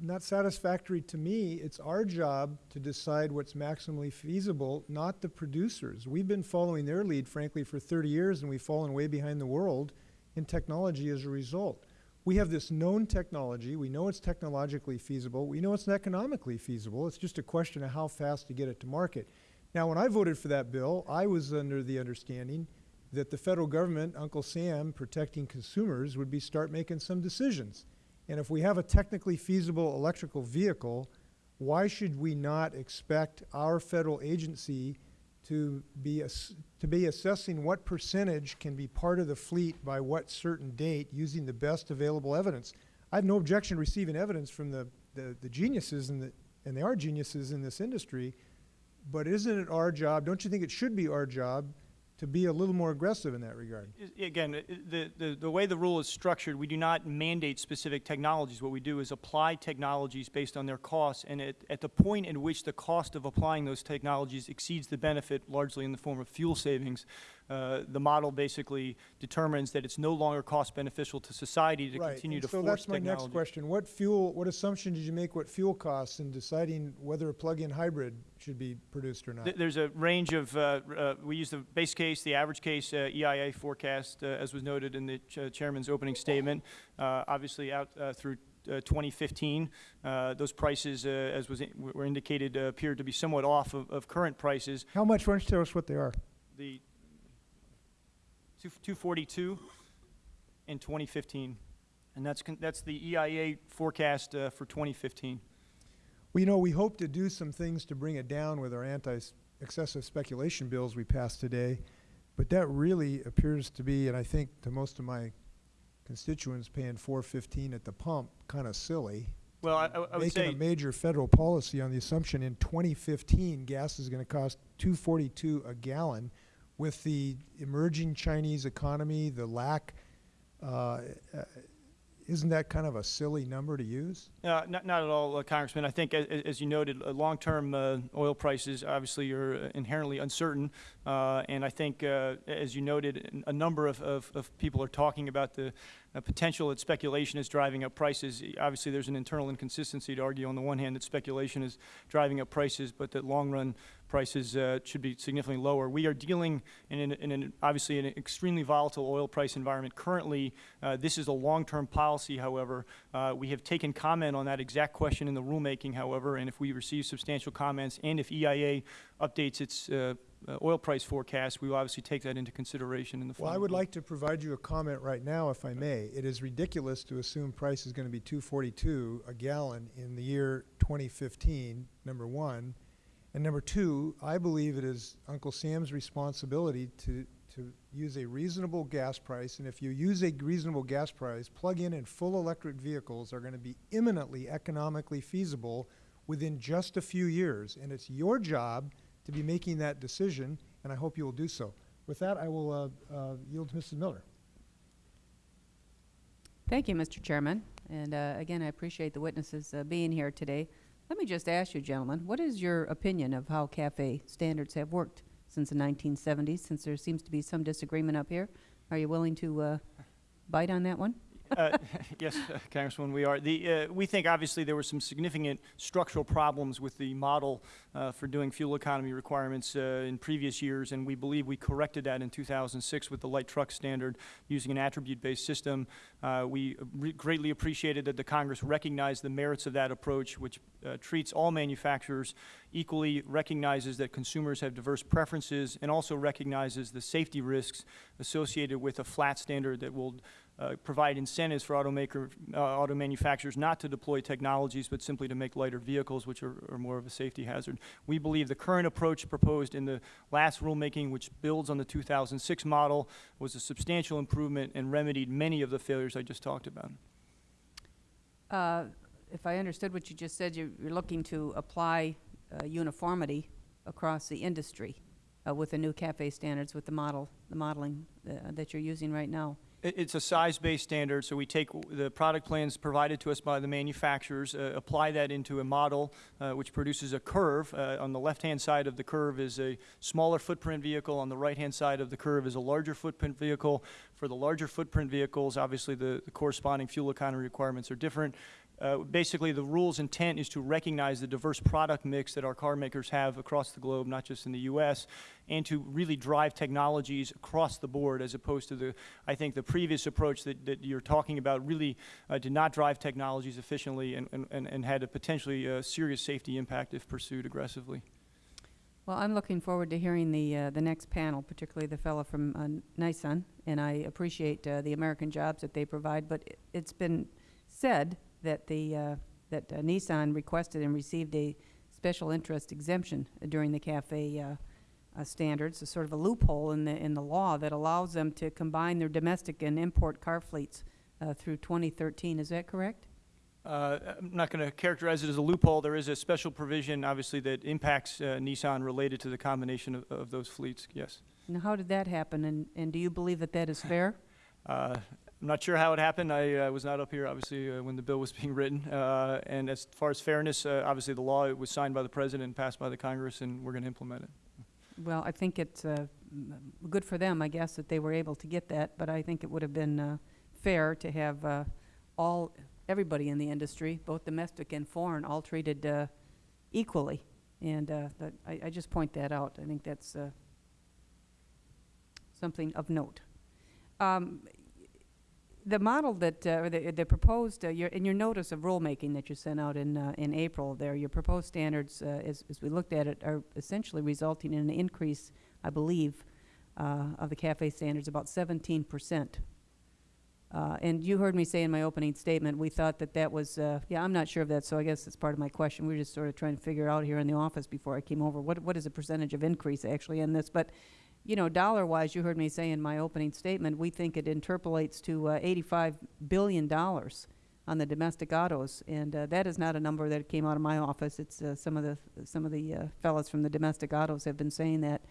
[SPEAKER 3] not satisfactory to me. It's our job to decide what's maximally feasible, not the producers. We've been following their lead, frankly, for 30 years, and we've fallen way behind the world in technology as a result. We have this known technology. We know it's technologically feasible. We know it's economically feasible. It's just a question of how fast to get it to market. Now, when I voted for that bill, I was under the understanding that the federal government, Uncle Sam, protecting consumers, would be start making some decisions. And if we have a technically feasible electrical vehicle, why should we not expect our federal agency to be, to be assessing what percentage can be part of the fleet by what certain date using the best available evidence? I have no objection to receiving evidence from the, the, the geniuses in the, and they are geniuses in this industry, but isn't it our job, don't you think it should be our job to be a little more aggressive in that regard?
[SPEAKER 7] Again, the, the, the way the rule is structured, we do not mandate specific technologies. What we do is apply technologies based on their costs, and at, at the point in which the cost of applying those technologies exceeds the benefit, largely in the form of fuel savings, uh, the model basically determines that it's no longer cost beneficial to society to
[SPEAKER 3] Right,
[SPEAKER 7] continue
[SPEAKER 3] and
[SPEAKER 7] to
[SPEAKER 3] so
[SPEAKER 7] force
[SPEAKER 3] that's my next question. What fuel, what assumption did you make what fuel costs in deciding whether a plug-in hybrid should be produced or not?
[SPEAKER 7] Th- There's a range of, uh, uh, we use the base case, the average case uh, EIA forecast, uh, as was noted in the ch- chairman's opening statement, uh, obviously out uh, through uh, 2015. Uh, Those prices, uh, as was, in- were indicated, uh, appeared to be somewhat off of of current prices.
[SPEAKER 3] How much, why don't you tell us what they are?
[SPEAKER 7] The two- 242 in 2015, and that's, that's the EIA forecast uh, for 2015.
[SPEAKER 3] Well, you know, we hope to do some things to bring it down with our anti-excessive speculation bills we passed today, but that really appears to be, and I think to most of my constituents, paying four fifteen at the pump, kind of silly.
[SPEAKER 7] Well, I- I would
[SPEAKER 3] Making
[SPEAKER 7] say.
[SPEAKER 3] a major federal policy on the assumption in twenty fifteen, gas is gonna cost two forty-two a gallon, with the emerging Chinese economy, the lack, uh, uh, isn't that kind of a silly number to use?
[SPEAKER 7] Uh, Not not at all, uh, Congressman. I think, a- a- as you noted, uh, long-term uh, oil prices obviously are uh, inherently uncertain. uh, And I think, as you noted, a number of- of of people are talking about the potential that speculation is driving up prices. Obviously, there's an internal inconsistency to argue on the one hand that speculation is driving up prices, but that long-run prices uh, should be significantly lower. We are dealing in an- in an, obviously, an extremely volatile oil price environment currently. Uh, This is a long-term policy, however. Uh, We have taken comment on that exact question in the rulemaking, however, and if we receive substantial comments and if EIA updates its uh, uh, oil price forecast, we will obviously take that into consideration in the
[SPEAKER 3] Well, I would like to provide you a comment right now, if I may. It is ridiculous to assume price is going to be two forty-two a gallon in the year twenty fifteen, number one. And number two, I believe it is Uncle Sam's responsibility to, to use a reasonable gas price. And if you use a reasonable gas price, plug-in and full electric vehicles are going to be imminently economically feasible within just a few years. And it's your job to be making that decision, and I hope you will do so. With that, I will uh, uh, yield to Mrs. Miller.
[SPEAKER 4] Thank you, Mr. Chairman. And uh, again, I appreciate the witnesses uh, being here today. Let me just ask you, gentlemen, what is your opinion of how CAFE standards have worked since the 1970s, since there seems to be some disagreement up here? Are you willing to uh, bite on that one?
[SPEAKER 7] Uh, Yes, uh, Congresswoman, we are. The, uh, we think obviously there were some significant structural problems with the model uh, for doing fuel economy requirements uh, in previous years, and we believe we corrected that in 2006 with the light truck standard using an attribute-based system. We re- greatly appreciated that the Congress recognized the merits of that approach, which treats all manufacturers equally, recognizes that consumers have diverse preferences, and also recognizes the safety risks associated with a flat standard that will uh, provide incentives for automaker, uh, auto manufacturers not to deploy technologies, but simply to make lighter vehicles, which are, are more of a safety hazard. We believe the current approach proposed in the last rulemaking, which builds on the 2006 model, was a substantial improvement and remedied many of the failures I just talked about.
[SPEAKER 4] Uh, If I understood what you just said, you're you're looking to apply uh, uniformity across the industry uh, with the new CAFE standards, with the model, the modeling that you're using right now.
[SPEAKER 7] It, it's a size-based standard, so we take the product plans provided to us by the manufacturers, uh, apply that into a model, uh, which produces a curve. Uh, on the left-hand side of the curve is a smaller footprint vehicle. On the right-hand side of the curve is a larger footprint vehicle. For the larger footprint vehicles, obviously the, the corresponding fuel economy requirements are different. Uh, basically, the rule's intent is to recognize the diverse product mix that our car makers have across the globe, not just in the U.S., and to really drive technologies across the board as opposed to the, I think, the previous approach that, that you're talking about really uh, did not drive technologies efficiently and, and, and- had a potentially uh, serious safety impact if pursued aggressively.
[SPEAKER 4] Well, I'm looking forward to hearing the, uh, the next panel, particularly the fellow from uh, Nissan, and I appreciate uh, the American jobs that they provide, but it's been said that the, uh, that uh, Nissan requested and received a special interest exemption during the CAFE uh, uh, standards, a sort of a loophole in the, in the law that allows them to combine their domestic and import car fleets uh, through 2013. Is that correct?
[SPEAKER 7] Uh, I'm not going to characterize it as a loophole. There is a special provision, obviously, that impacts uh, Nissan related to the combination of, of those fleets, yes.
[SPEAKER 4] Now, how did that happen, and, and do you believe that that is fair?
[SPEAKER 7] Uh, I'm not sure how it happened. I uh, was not up here, obviously, uh, when the bill was being written. Uh, and as far as fairness, uh, obviously, the law was signed by the president and passed by the Congress, and we're going to implement it.
[SPEAKER 4] Well, I think it's uh, good for them, I guess, that they were able to get that, but I think it would have been uh, fair to have all, everybody in the industry, both domestic and foreign, all treated equally. And I I just point that out. I think that's something of note. Um, The model that, uh, the the proposed, uh, your- in your notice of rulemaking that you sent out in uh, in April there, your proposed standards, uh, as as we looked at it, are essentially resulting in an increase, I believe, uh, of the CAFE standards, about seventeen percent. Uh, And you heard me say in my opening statement, we thought that that was, yeah, I'm not sure of that, so I guess it's part of my question. We were just sort of trying to figure out here in the office before I came over, what what is the percentage of increase actually in this? But you know, dollar-wise, you heard me say in my opening statement, we think it interpolates to uh, $85 billion on the domestic autos, and uh, that is not a number that came out of my office. It's uh, some of the some of the uh, fellows from the domestic autos have been saying that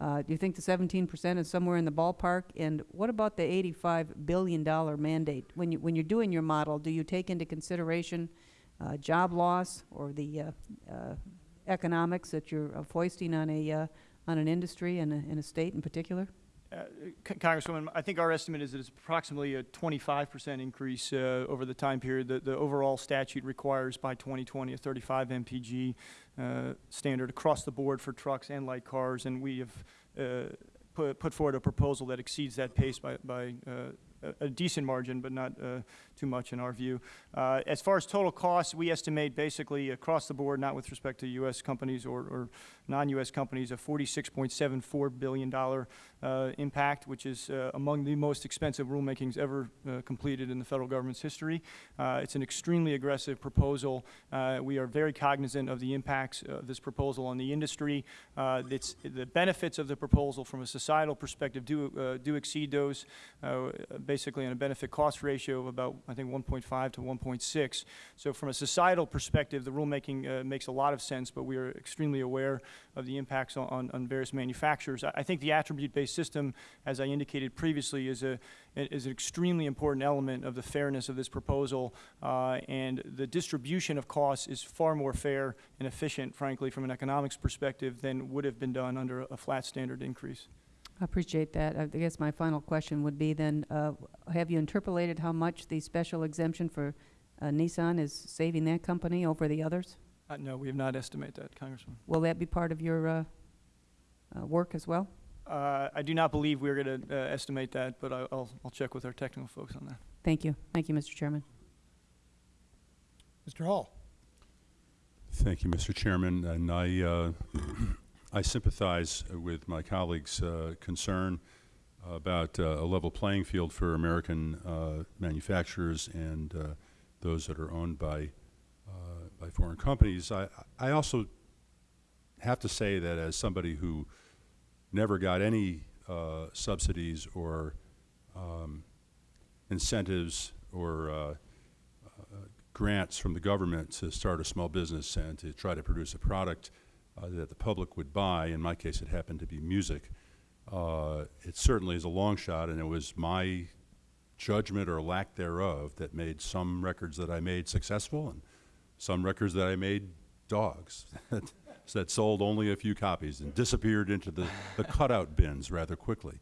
[SPEAKER 4] Uh, Do you think the 17% is somewhere in the ballpark? And what about the $85 billion mandate? When you, when you're doing your model, do you take into consideration uh, job loss or the uh, uh, economics that you're uh, foisting on a, uh, on an industry and a, a state in particular?
[SPEAKER 7] Uh, Congresswoman, I think our estimate is that it's approximately a 25% increase uh, over the time period. The, the overall statute requires by 2020 a 35 mpg uh, standard across the board for trucks and light cars, and we have uh, put, put forward a proposal that exceeds that pace by, by uh, a- a decent margin, but not uh, too much in our view. Uh, As far as total costs, we estimate basically across the board, not with respect to U.S. companies or, or non-U.S. companies, a $46.74 billion uh, impact, which is uh, among the most expensive rulemakings ever uh, completed in the federal government's history. It's an extremely aggressive proposal. We are very cognizant of the impacts of this proposal on the industry. It's, the benefits of the proposal from a societal perspective do, do exceed those, basically on a benefit-cost ratio of about, I think, 1.5 to 1.6. So from a societal perspective, the rulemaking uh, makes a lot of sense, but we are extremely aware of the impacts on- on, various manufacturers. I, I think the attribute-based system, as I indicated previously, is a, is an extremely important element of the fairness of this proposal, uh, and the distribution of costs is far more fair and efficient, frankly, from an economics perspective than would have been done under a flat standard increase.
[SPEAKER 4] I appreciate that. I guess my final question would be then, uh, have you interpolated how much the special exemption for uh, Nissan is saving that company over the others?
[SPEAKER 7] Uh, no, we have not estimated that, Congressman.
[SPEAKER 4] Will that be part of your uh, uh, work as well?
[SPEAKER 7] Uh, I do not believe we're going to uh, estimate that, but I- I'll, I'll check with our technical folks on that.
[SPEAKER 4] Thank you. Thank you, Mr. Chairman.
[SPEAKER 3] Mr. Hall.
[SPEAKER 5] Thank you, Mr. Chairman, and I, uh, I sympathize with my colleagues' uh, concern about uh, a level playing field for American uh, manufacturers and uh, those that are owned by, uh, by foreign companies. I, I also have to say that as somebody who never got any uh, subsidies or um, incentives or uh, grants from the government to start a small business and to try to produce a product uh, that the public would buy. In my case, it happened to be music. Uh, it certainly is a long shot, and it was my judgment or lack thereof that made some records that I made successful and some records that I made dogs that sold only a few copies and disappeared into the, the cutout bins rather quickly.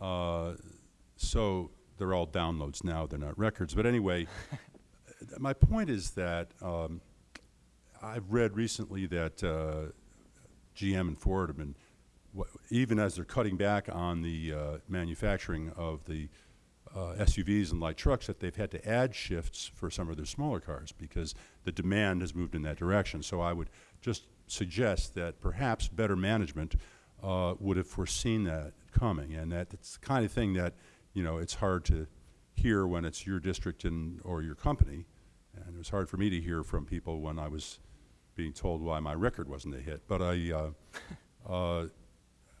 [SPEAKER 5] Uh, so they're all downloads now, they're not records. But anyway, my point is that um, I've read recently that uh, GM and Ford have been, even as they're cutting back on the uh, manufacturing of the uh, SUVs and light trucks, that they've had to add shifts for some of their smaller cars because the demand has moved in that direction. So I would just suggest that perhaps better management uh, would have foreseen that coming, and that it's the kind of thing that, you know, it's hard to hear when it's your district and, or your company, and it was hard for me to hear from people when I was being told why my record wasn't a hit. But I, uh, uh,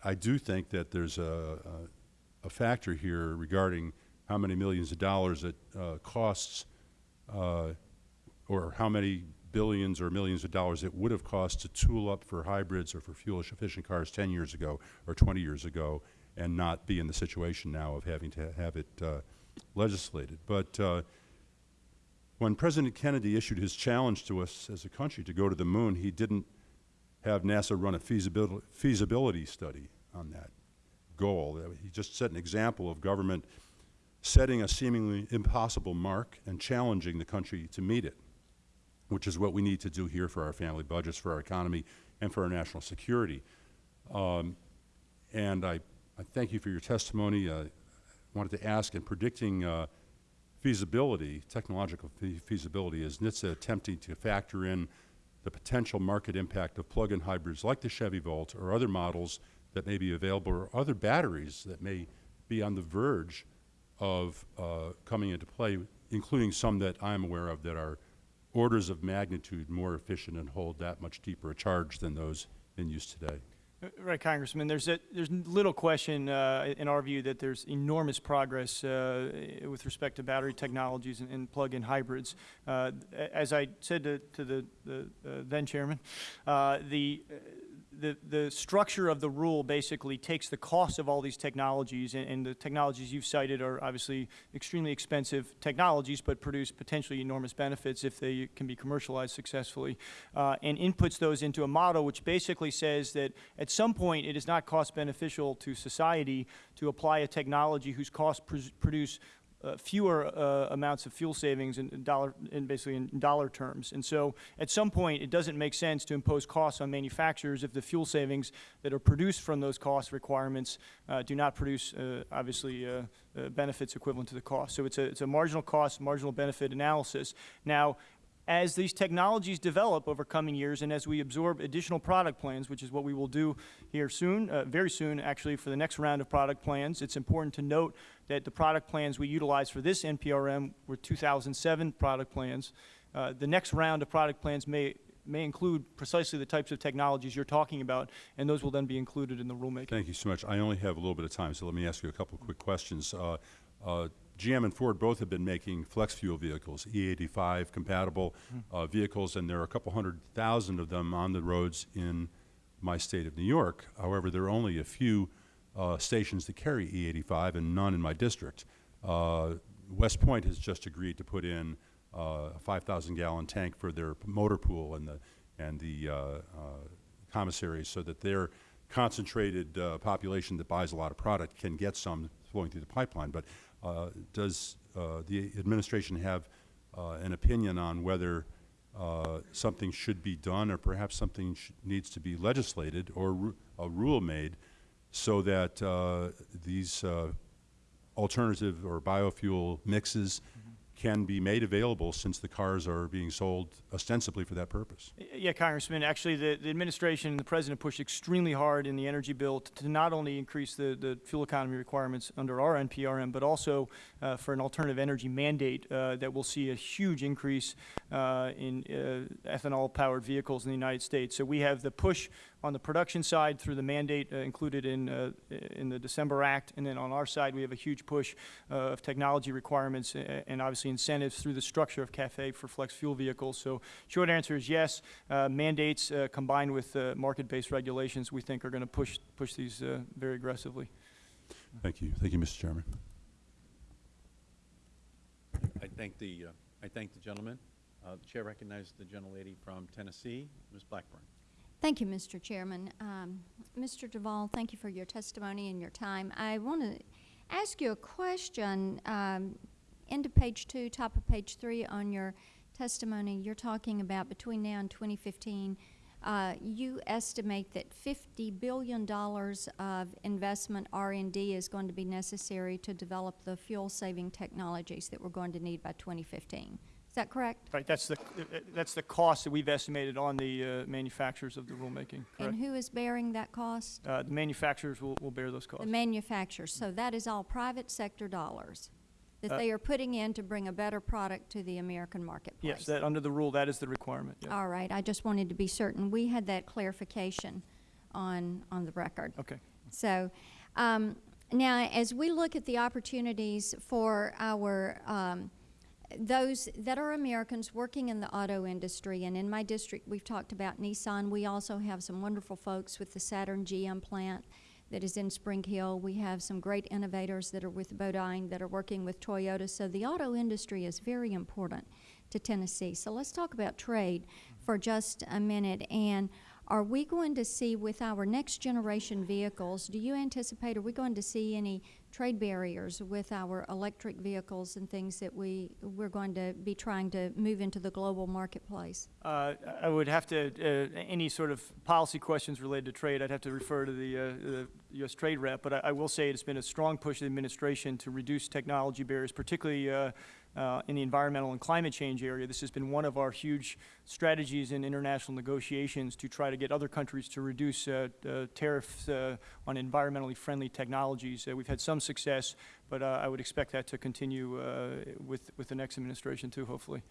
[SPEAKER 5] I do think that there's a, a, a factor here regarding how many millions of dollars it uh, costs, uh, or how many billions or millions of dollars it would have cost to tool up for hybrids or for fuel-efficient cars 10 years ago or 20 years ago, and not be in the situation now of having to have it uh, legislated. But uh, when President Kennedy issued his challenge to us as a country to go to the moon, he didn't have NASA run a feasibility, feasibility study on that goal. He just set an example of government setting a seemingly impossible mark and challenging the country to meet it, which is what we need to do here for our family budgets, for our economy, and for our national security. Um, and I, I thank you for your testimony. Uh, wanted to ask, in predicting uh, feasibility, technological fe feasibility, is NHTSA attempting to factor in the potential market impact of plug-in hybrids like the Chevy Volt or other models that may be available or other batteries that may be on the verge of uh, coming into play, including some that I'm aware of that are orders of magnitude more efficient and hold that much deeper a charge than those in use today.
[SPEAKER 7] Uh, Right, Congressman. There's a, there's little question uh, in our view that there's enormous progress uh, with respect to battery technologies and, and plug-in hybrids. Uh, as I said to, to the, the uh, then chairman, uh, the the, structure of the rule basically takes the cost of all these technologies, and, and the technologies you've cited are obviously extremely expensive technologies, but produce potentially enormous benefits if they can be commercialized successfully, uh, and inputs those into a model which basically says that at some point it is not cost beneficial to society to apply a technology whose costs pr- produce uh, fewer uh, amounts of fuel savings in in dollar, in basically in dollar terms. And so, at some point, it doesn't make sense to impose costs on manufacturers if the fuel savings that are produced from those cost requirements uh, do not produce, uh, obviously, uh, uh, benefits equivalent to the cost. So it's a, it's a marginal cost, marginal benefit analysis. Now, as these technologies develop over coming years and as we absorb additional product plans, which is what we will do here soon, uh, very soon actually for the next round of product plans, it's important to note that the product plans we utilize for this NPRM were 2007 product plans. Uh, the next round of product plans may, may include precisely the types of technologies you're talking about, and those will then be included in the rulemaking.
[SPEAKER 5] Thank you so much. I only have a little bit of time, so let me ask you a couple of quick questions. Uh, uh, GM and Ford both have been making flex fuel vehicles, E85 compatible uh, vehicles, and there are a couple hundred thousand of them on the roads in my state of New York. However, there are only a few uh, stations that carry E85 and none in my district. Uh, West Point has just agreed to put in uh, a 5,000 gallon tank for their motor pool and the, and the uh, uh, commissaries so that their concentrated uh, population that buys a lot of product can get some flowing through the pipeline. But uh, does uh, the administration have uh, an opinion on whether uh, something should be done or perhaps something needs to be legislated or a rule made so that uh, these alternative or biofuel mixes can be made available since the cars are being sold ostensibly for that purpose?
[SPEAKER 7] Yeah, Congressman, actually, the, the administration and the president pushed extremely hard in the energy bill to, to not only increase the, the fuel economy requirements under our NPRM, but also uh, for an alternative energy mandate uh, that will see a huge increase uh, in uh, ethanol-powered vehicles in the United States. So we have the push on the production side through the mandate uh, included in, uh, in the December Act, and then on our side, we have a huge push uh, of technology requirements uh, and obviously incentives through the structure of CAFE for flex fuel vehicles. So short answer is yes. Uh, mandates uh, combined with uh, market-based regulations, we think are going to push, push these uh, very aggressively.
[SPEAKER 5] Thank you. Thank you, Mr. Chairman.
[SPEAKER 1] I thank the, uh, I thank the gentleman. Uh, The Chair recognizes the gentlelady from Tennessee, Ms. Blackburn.
[SPEAKER 6] Thank you, Mr. Chairman. Um, Mr. Duvall, thank you for your testimony and your time. I want to ask you a question. Um, into page two, top of page three on your testimony, you're talking about between now and 2015, uh, you estimate that $50 billion of investment R&D is going to be necessary to develop the fuel-saving technologies that we're going to need by 2015. Is that correct?
[SPEAKER 7] Right, that's the, that's the cost that we've estimated on the uh, manufacturers of the rulemaking, correct?
[SPEAKER 6] And who is bearing that cost?
[SPEAKER 7] Uh, The manufacturers will, will bear those costs.
[SPEAKER 6] The manufacturers, so that is all private sector dollars that
[SPEAKER 7] Uh,
[SPEAKER 6] they are putting in to bring a better product to the American marketplace.
[SPEAKER 7] Yes, that, under the rule, that is the requirement, yeah.
[SPEAKER 6] All right, I just wanted to be certain. We had that clarification on, on the record.
[SPEAKER 7] Okay.
[SPEAKER 6] So, um, now, as we look at the opportunities for our, um, those that are Americans working in the auto industry, and in my district, we've talked about Nissan. We also have some wonderful folks with the Saturn GM plant that is in Spring Hill. We have some great innovators that are with Bodine that are working with Toyota. So the auto industry is very important to Tennessee. So let's talk about trade for just a minute. And are we going to see with our next generation vehicles, do you anticipate, are we going to see any trade barriers with our electric vehicles and things that we, we're going to be trying to move into the global marketplace?
[SPEAKER 7] Uh, I would have to, uh, any sort of policy questions related to trade, I'd have to refer to the, uh, the U.S. Trade Rep, but I, I will say it's been a strong push of the administration to reduce technology barriers, particularly uh, in the environmental and climate change area. This has been one of our huge strategies in international negotiations to try to get other countries to reduce uh, uh, tariffs on environmentally friendly technologies. Uh, we've had some success, but uh, I would expect that to continue uh, with, with the next administration too, hopefully.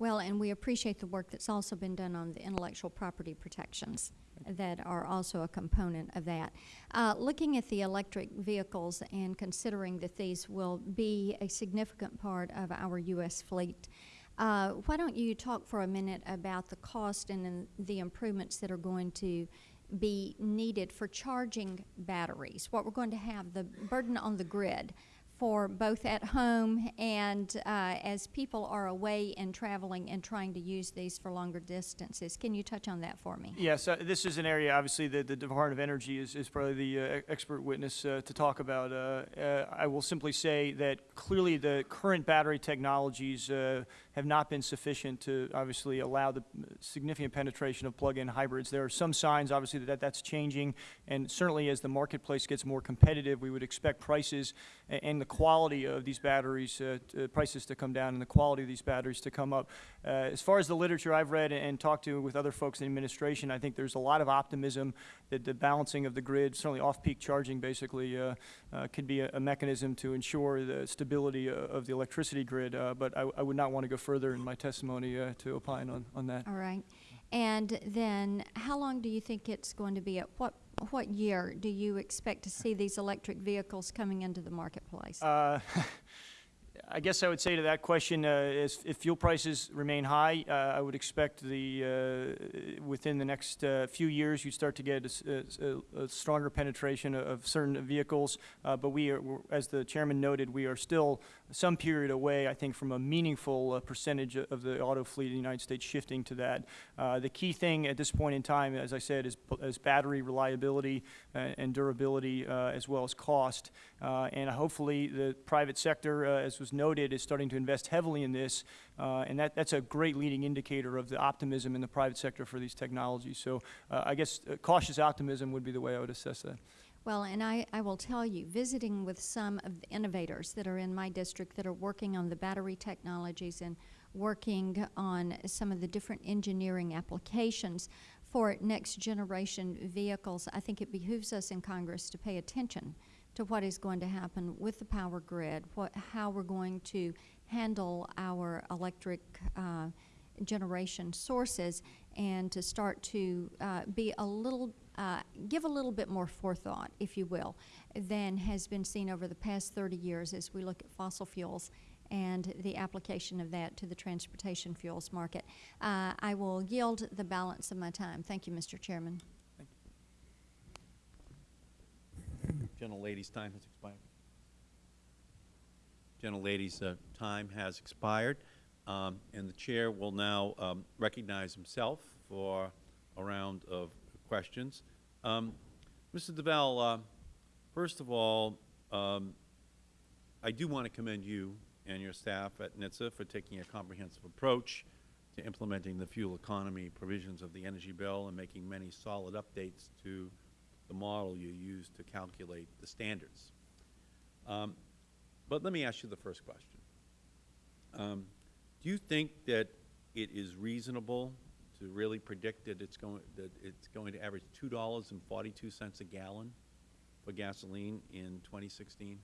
[SPEAKER 6] Well, and we appreciate the work that's also been done on the intellectual property protections that are also a component of that. Uh, looking at the electric vehicles and considering that these will be a significant part of our U.S. fleet, uh, why don't you talk for a minute about the cost and then the improvements that are going to be needed for charging batteries, what we're going to have, the burden on the grid for both at home and uh, as people are away and traveling and trying to use these for longer distances. Can you touch on that for me?
[SPEAKER 7] Yes, uh, this is an area, obviously, that the Department of Energy is, is probably the uh, expert witness uh, to talk about. Uh, uh, I will simply say that clearly the current battery technologies have not been sufficient to obviously allow the significant penetration of plug-in hybrids. There are some signs, obviously, that that's changing, and certainly as the marketplace gets more competitive, we would expect prices and the quality of these batteries, uh, prices to come down and the quality of these batteries to come up. Uh, as far as the literature I've read and talked to with other folks in the administration, I think there's a lot of optimism that the balancing of the grid, certainly off-peak charging basically, uh, uh, could be a, a mechanism to ensure the stability uh, of the electricity grid. Uh, but I, I would not want to go further in my testimony uh, to opine on, on that.
[SPEAKER 6] All right. And then, how long do you think it's going to be? At what, what year do you expect to see these electric vehicles coming into the marketplace?
[SPEAKER 7] I guess I would say to that question, uh, if fuel prices remain high, uh, I would expect the, uh, within the next uh, few years, you'd start to get a stronger penetration of- certain vehicles. Uh, But we are, as the chairman noted, we are still some period away, I think, from a meaningful uh, percentage of the auto fleet in the United States shifting to that. Uh, The key thing at this point in time, as I said, is, is battery reliability uh, and durability, uh, as well as cost. Uh, And hopefully, the private sector, as was noted, is starting to invest heavily in this. And that, that's a great leading indicator of the optimism in the private sector for these technologies. So I guess cautious optimism would be the way I would assess that.
[SPEAKER 6] Well, and I, I will tell you, visiting with some of the innovators that are in my district that are working on the battery technologies and working on some of the different engineering applications for next generation vehicles, I think it behooves us in Congress to pay attention to what is going to happen with the power grid, what, how we're going to handle our electric uh, generation sources, and to start to uh, be a little, uh, give a little bit more forethought, if you will, than has been seen over the past 30 years as we look at fossil fuels and the application of that to the transportation fuels market. Uh, I will yield the balance of my time. Thank you, Mr. Chairman.
[SPEAKER 1] Gentlelady's time has expired. Gentlelady's uh, time has expired, um, and the Chair will now um, recognize himself for a round of questions. Um, Mr. Duvall, uh, first of all, um, I do want to commend you and your staff at NHTSA for taking a comprehensive approach to implementing the fuel economy provisions of the energy bill and making many solid updates to the model you use to calculate the standards. Um, but let me ask you the first question. Do you think that it is reasonable to really predict that it's going, that it's going to average two dollars and forty-two cents a gallon for gasoline in 2016?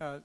[SPEAKER 7] Uh, uh,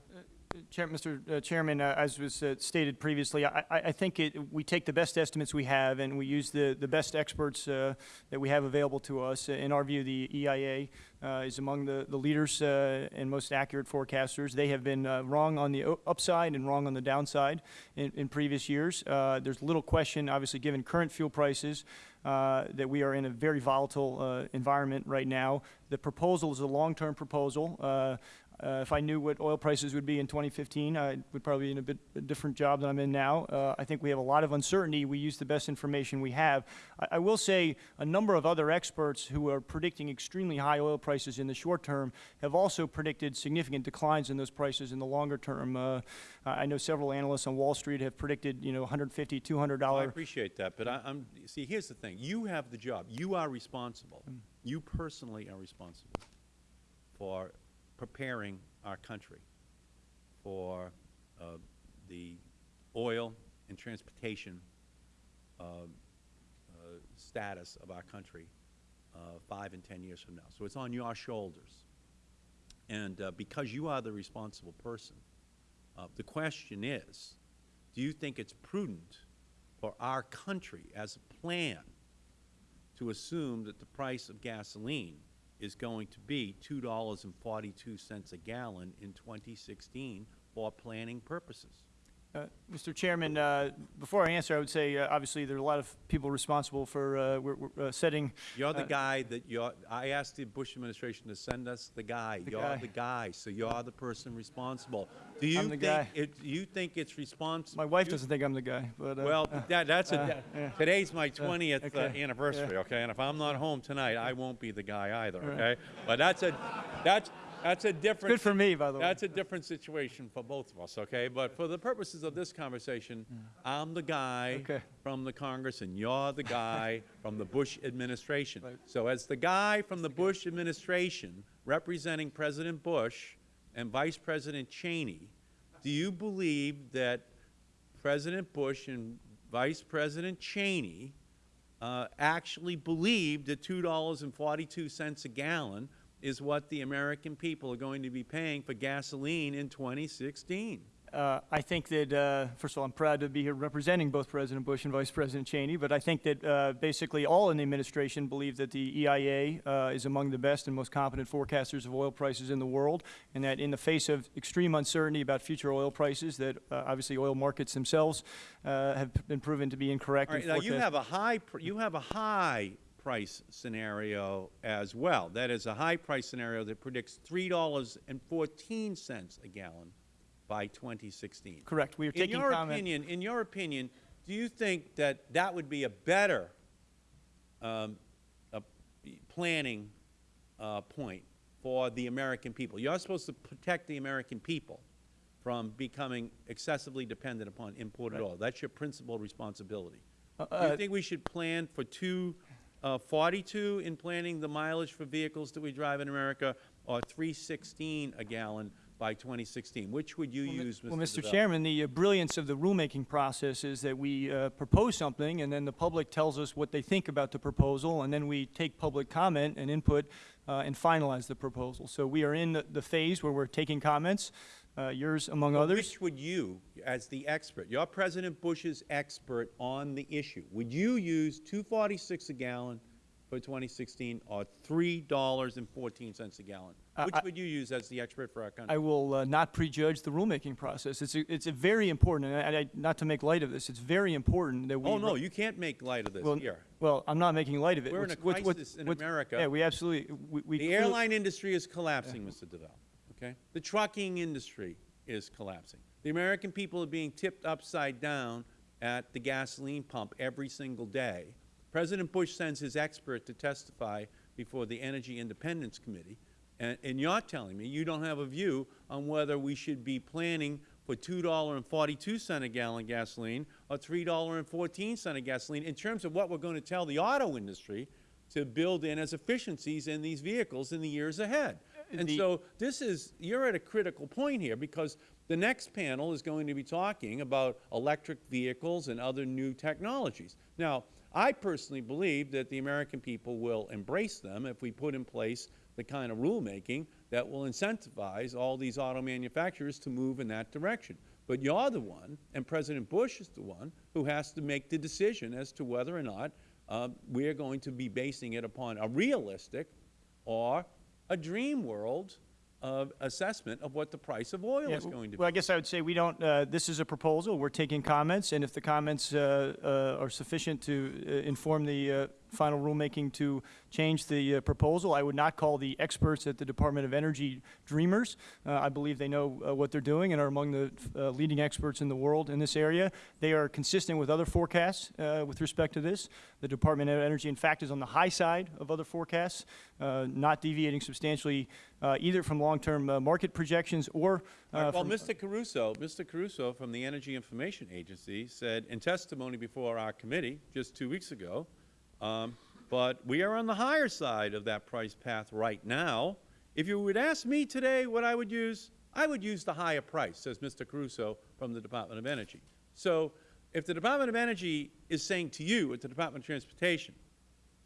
[SPEAKER 7] Chair, Mr. uh, Chairman, uh, as was uh, stated previously, I, I think it, we take the best estimates we have and we use the, the best experts uh, that we have available to us. In our view, the EIA uh, is among the, the leaders uh, and most accurate forecasters. They have been wrong on the upside and wrong on the downside in, in previous years. There's little question, obviously, given current fuel prices, uh, that we are in a very volatile uh, environment right now. The proposal is a long-term proposal. Uh, uh, If I knew what oil prices would be in 2015, I would probably be in a bit a different job than I'm in now. Uh, I think we have a lot of uncertainty. We use the best information we have. I I will say a number of other experts who are predicting extremely high oil prices in the short term have also predicted significant declines in those prices in the longer term. Uh, I know several analysts on Wall Street have predicted, you know, 150 $200
[SPEAKER 1] Well, I appreciate that, but I, I'm, see, here's the thing. You have the job. You are responsible. You personally are responsible for preparing our country for uh, the oil and transportation uh, uh, status of our country uh, five and 10 years from now. So it's on your shoulders. And uh, because you are the responsible person, the question is, do you think it's prudent for our country as a plan to assume that the price of gasoline is going to be two dollars and forty-two cents a gallon in 2016 for planning purposes?
[SPEAKER 7] Uh, Mr. Chairman, uh, before I answer, I would say, uh, obviously, there are a lot of people responsible for uh, we're- we're, uh, setting,
[SPEAKER 1] You're the guy that you're, I asked the Bush administration to send us the guy.
[SPEAKER 7] The
[SPEAKER 1] You're
[SPEAKER 7] guy.
[SPEAKER 1] the guy, so you're the person responsible. Do you
[SPEAKER 7] I'm the
[SPEAKER 1] think,
[SPEAKER 7] guy.
[SPEAKER 1] it- do you think it's responsible?
[SPEAKER 7] my wife doesn't think I'm the guy, but. uh,
[SPEAKER 1] Well, that, that's a,
[SPEAKER 7] yeah.
[SPEAKER 1] today's my twentieth uh,
[SPEAKER 7] okay,
[SPEAKER 1] anniversary, okay? And if I'm not home tonight, I won't be the guy either,
[SPEAKER 7] Right.
[SPEAKER 1] okay? But that's a, that's, that's a different.
[SPEAKER 7] Good for me, by the way.
[SPEAKER 1] That's a different situation for both of us, okay? But for the purposes of this conversation, I'm the guy
[SPEAKER 7] Okay.
[SPEAKER 1] from the Congress, and you're the guy from the Bush administration.
[SPEAKER 7] Right.
[SPEAKER 1] So as the guy from the Bush administration representing President Bush and Vice President Cheney, do you believe that President Bush and Vice President Cheney uh, actually believed that two dollars and forty-two cents a gallon is what the American people are going to be paying for gasoline in 2016?
[SPEAKER 7] Uh, I think that, uh, first of all, I'm proud to be here representing both President Bush and Vice President Cheney, but I think that uh, basically all in the administration believe that the EIA uh, is among the best and most competent forecasters of oil prices in the world, and that in the face of extreme uncertainty about future oil prices, that uh, obviously oil markets themselves uh, have been proven to be incorrect.
[SPEAKER 1] All
[SPEAKER 7] in
[SPEAKER 1] right, now you have a high, pr- you have a high price scenario as well. That is a high price scenario that predicts three dollars and fourteen cents a gallon by 2016.
[SPEAKER 7] Correct. We are
[SPEAKER 1] In
[SPEAKER 7] taking
[SPEAKER 1] your
[SPEAKER 7] comment.
[SPEAKER 1] opinion, in your opinion, do you think that that would be a better um, a planning uh, point for the American people? You're supposed to protect the American people from becoming excessively dependent upon imported oil. That's your principal responsibility.
[SPEAKER 7] Uh,
[SPEAKER 1] Do
[SPEAKER 7] uh,
[SPEAKER 1] you think we should plan for two uh, 42 in planning the mileage for vehicles that we drive in America, or 316 a gallon by 2016? Which would you use, Mr.
[SPEAKER 7] Well, Mr.
[SPEAKER 1] Duvall?
[SPEAKER 7] Chairman, the uh, brilliance of the rulemaking process is that we uh, propose something, and then the public tells us what they think about the proposal, and then we take public comment and input uh, and finalize the proposal. So we are in the- the phase where we're taking comments, uh, yours among others.
[SPEAKER 1] Which would you, as the expert, you're President Bush's expert on the issue, would you use 246 a gallon for 2016 or $3.14 a gallon?
[SPEAKER 7] Uh,
[SPEAKER 1] Which
[SPEAKER 7] I-
[SPEAKER 1] would you use as the expert for our country?
[SPEAKER 7] I will uh, not prejudge the rulemaking process. It's a, it's a very important, and I, I, not to make light of this, it's very important that we.
[SPEAKER 1] Oh, no, you can't make light of this
[SPEAKER 7] well,
[SPEAKER 1] here.
[SPEAKER 7] Well, I'm not making light of it.
[SPEAKER 1] We're in
[SPEAKER 7] What's-
[SPEAKER 1] a
[SPEAKER 7] what's- what's-
[SPEAKER 1] crisis in
[SPEAKER 7] what's-
[SPEAKER 1] America.
[SPEAKER 7] Yeah, we absolutely, we. we
[SPEAKER 1] The airline industry is collapsing, Mr. Duvall, okay? The trucking industry is collapsing. The American people are being tipped upside down at the gasoline pump every single day. President Bush sends his expert to testify before the Energy Independence Committee, and, and you're telling me you don't have a view on whether we should be planning for $2.42 a gallon gasoline or $3.14 a gasoline in terms of what we're going to tell the auto industry to build in as efficiencies in these vehicles in the years ahead. And so this is, you're at a critical point here because the next panel is going to be talking about electric vehicles and other new technologies. Now, I personally believe that the American people will embrace them if we put in place the kind of rulemaking that will incentivize all these auto manufacturers to move in that direction. But you're the one, and President Bush is the one, who has to make the decision as to whether or not uh, we are going to be basing it upon a realistic or a dream world of assessment of what the price of oil
[SPEAKER 7] Yeah,
[SPEAKER 1] is going to be.
[SPEAKER 7] Well, I guess I would say we don't, uh, this is a proposal, we're taking comments, and if the comments uh, uh, are sufficient to uh, inform the uh, final rulemaking to change the uh, proposal, I would not call the experts at the Department of Energy dreamers. Uh, I believe they know uh, what they're doing and are among the uh, leading experts in the world in this area. They are consistent with other forecasts uh, with respect to this. The Department of Energy, in fact, is on the high side of other forecasts, uh, not deviating substantially uh, either from long-term market projections or
[SPEAKER 1] right, Well, Mr. Caruso, Mr. Caruso from the Energy Information Agency said in testimony before our committee just two weeks ago, um, but we are on the higher side of that price path right now. If you would ask me today what I would use, I would use the higher price, says Mr. Caruso from the Department of Energy. So if the Department of Energy is saying to you at the Department of Transportation,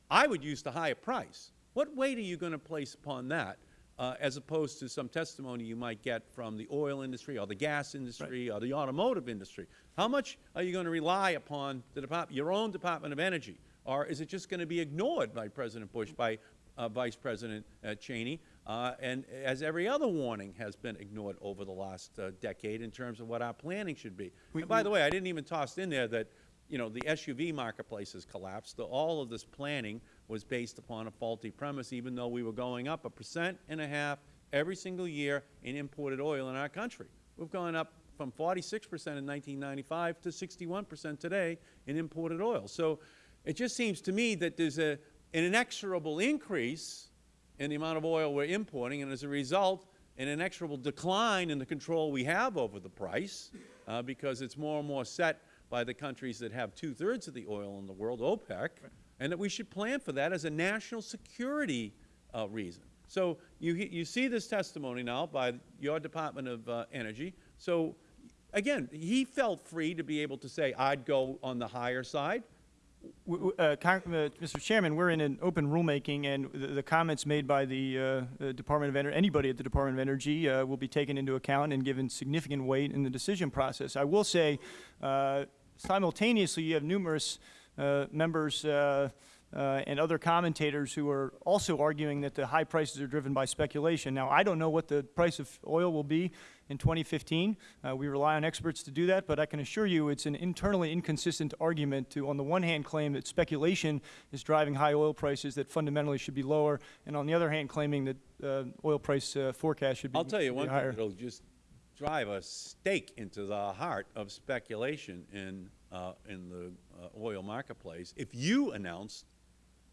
[SPEAKER 1] I would use the higher price. What weight are you going to place upon that uh, as opposed to some testimony you might get from the oil industry or the gas industry or the automotive industry? How much are you going to rely upon the your own Department of Energy? Or is it just going to be ignored by President Bush, by uh, Vice President uh, Cheney? uh, and as every other warning has been ignored over the last uh, decade in terms of what our planning should be. And by the way, I didn't even toss in there that, you know, the SUV marketplace has collapsed. The- All of this planning was based upon a faulty premise, even though we were going up a percent and a half every single year in imported oil in our country. We've gone up from 46 percent in 1995 to 61 percent today in imported oil. So it just seems to me that there's a, an inexorable increase in the amount of oil we're importing, and as a result, an inexorable decline in the control we have over the price, uh, because it's more and more set by the countries that have two-thirds of the oil in the world, OPEC, and that we should plan for that as a national security uh, reason. So you, you see this testimony now by your Department of uh, Energy. So again, he felt free to be able to say, I'd go on the higher side.
[SPEAKER 7] Uh, uh, Mr. Chairman, we're in an open rulemaking, and the, the comments made by the uh, Department of Energy, anybody at the Department of Energy, uh, will be taken into account and given significant weight in the decision process. I will say, uh, simultaneously, you have numerous uh, members and other commentators who are also arguing that the high prices are driven by speculation. Now, I don't know what the price of oil will be in 2015. Uh, we rely on experts to do that, but I can assure you it's an internally inconsistent argument to, on the one hand, claim that speculation is driving high oil prices that fundamentally should be lower, and on the other hand, claiming that uh, oil price uh, forecast should be, higher.
[SPEAKER 1] I'll tell you one thing
[SPEAKER 7] higher.
[SPEAKER 1] that'll just drive a stake into the heart of speculation in, uh, in the uh, oil marketplace. If you announced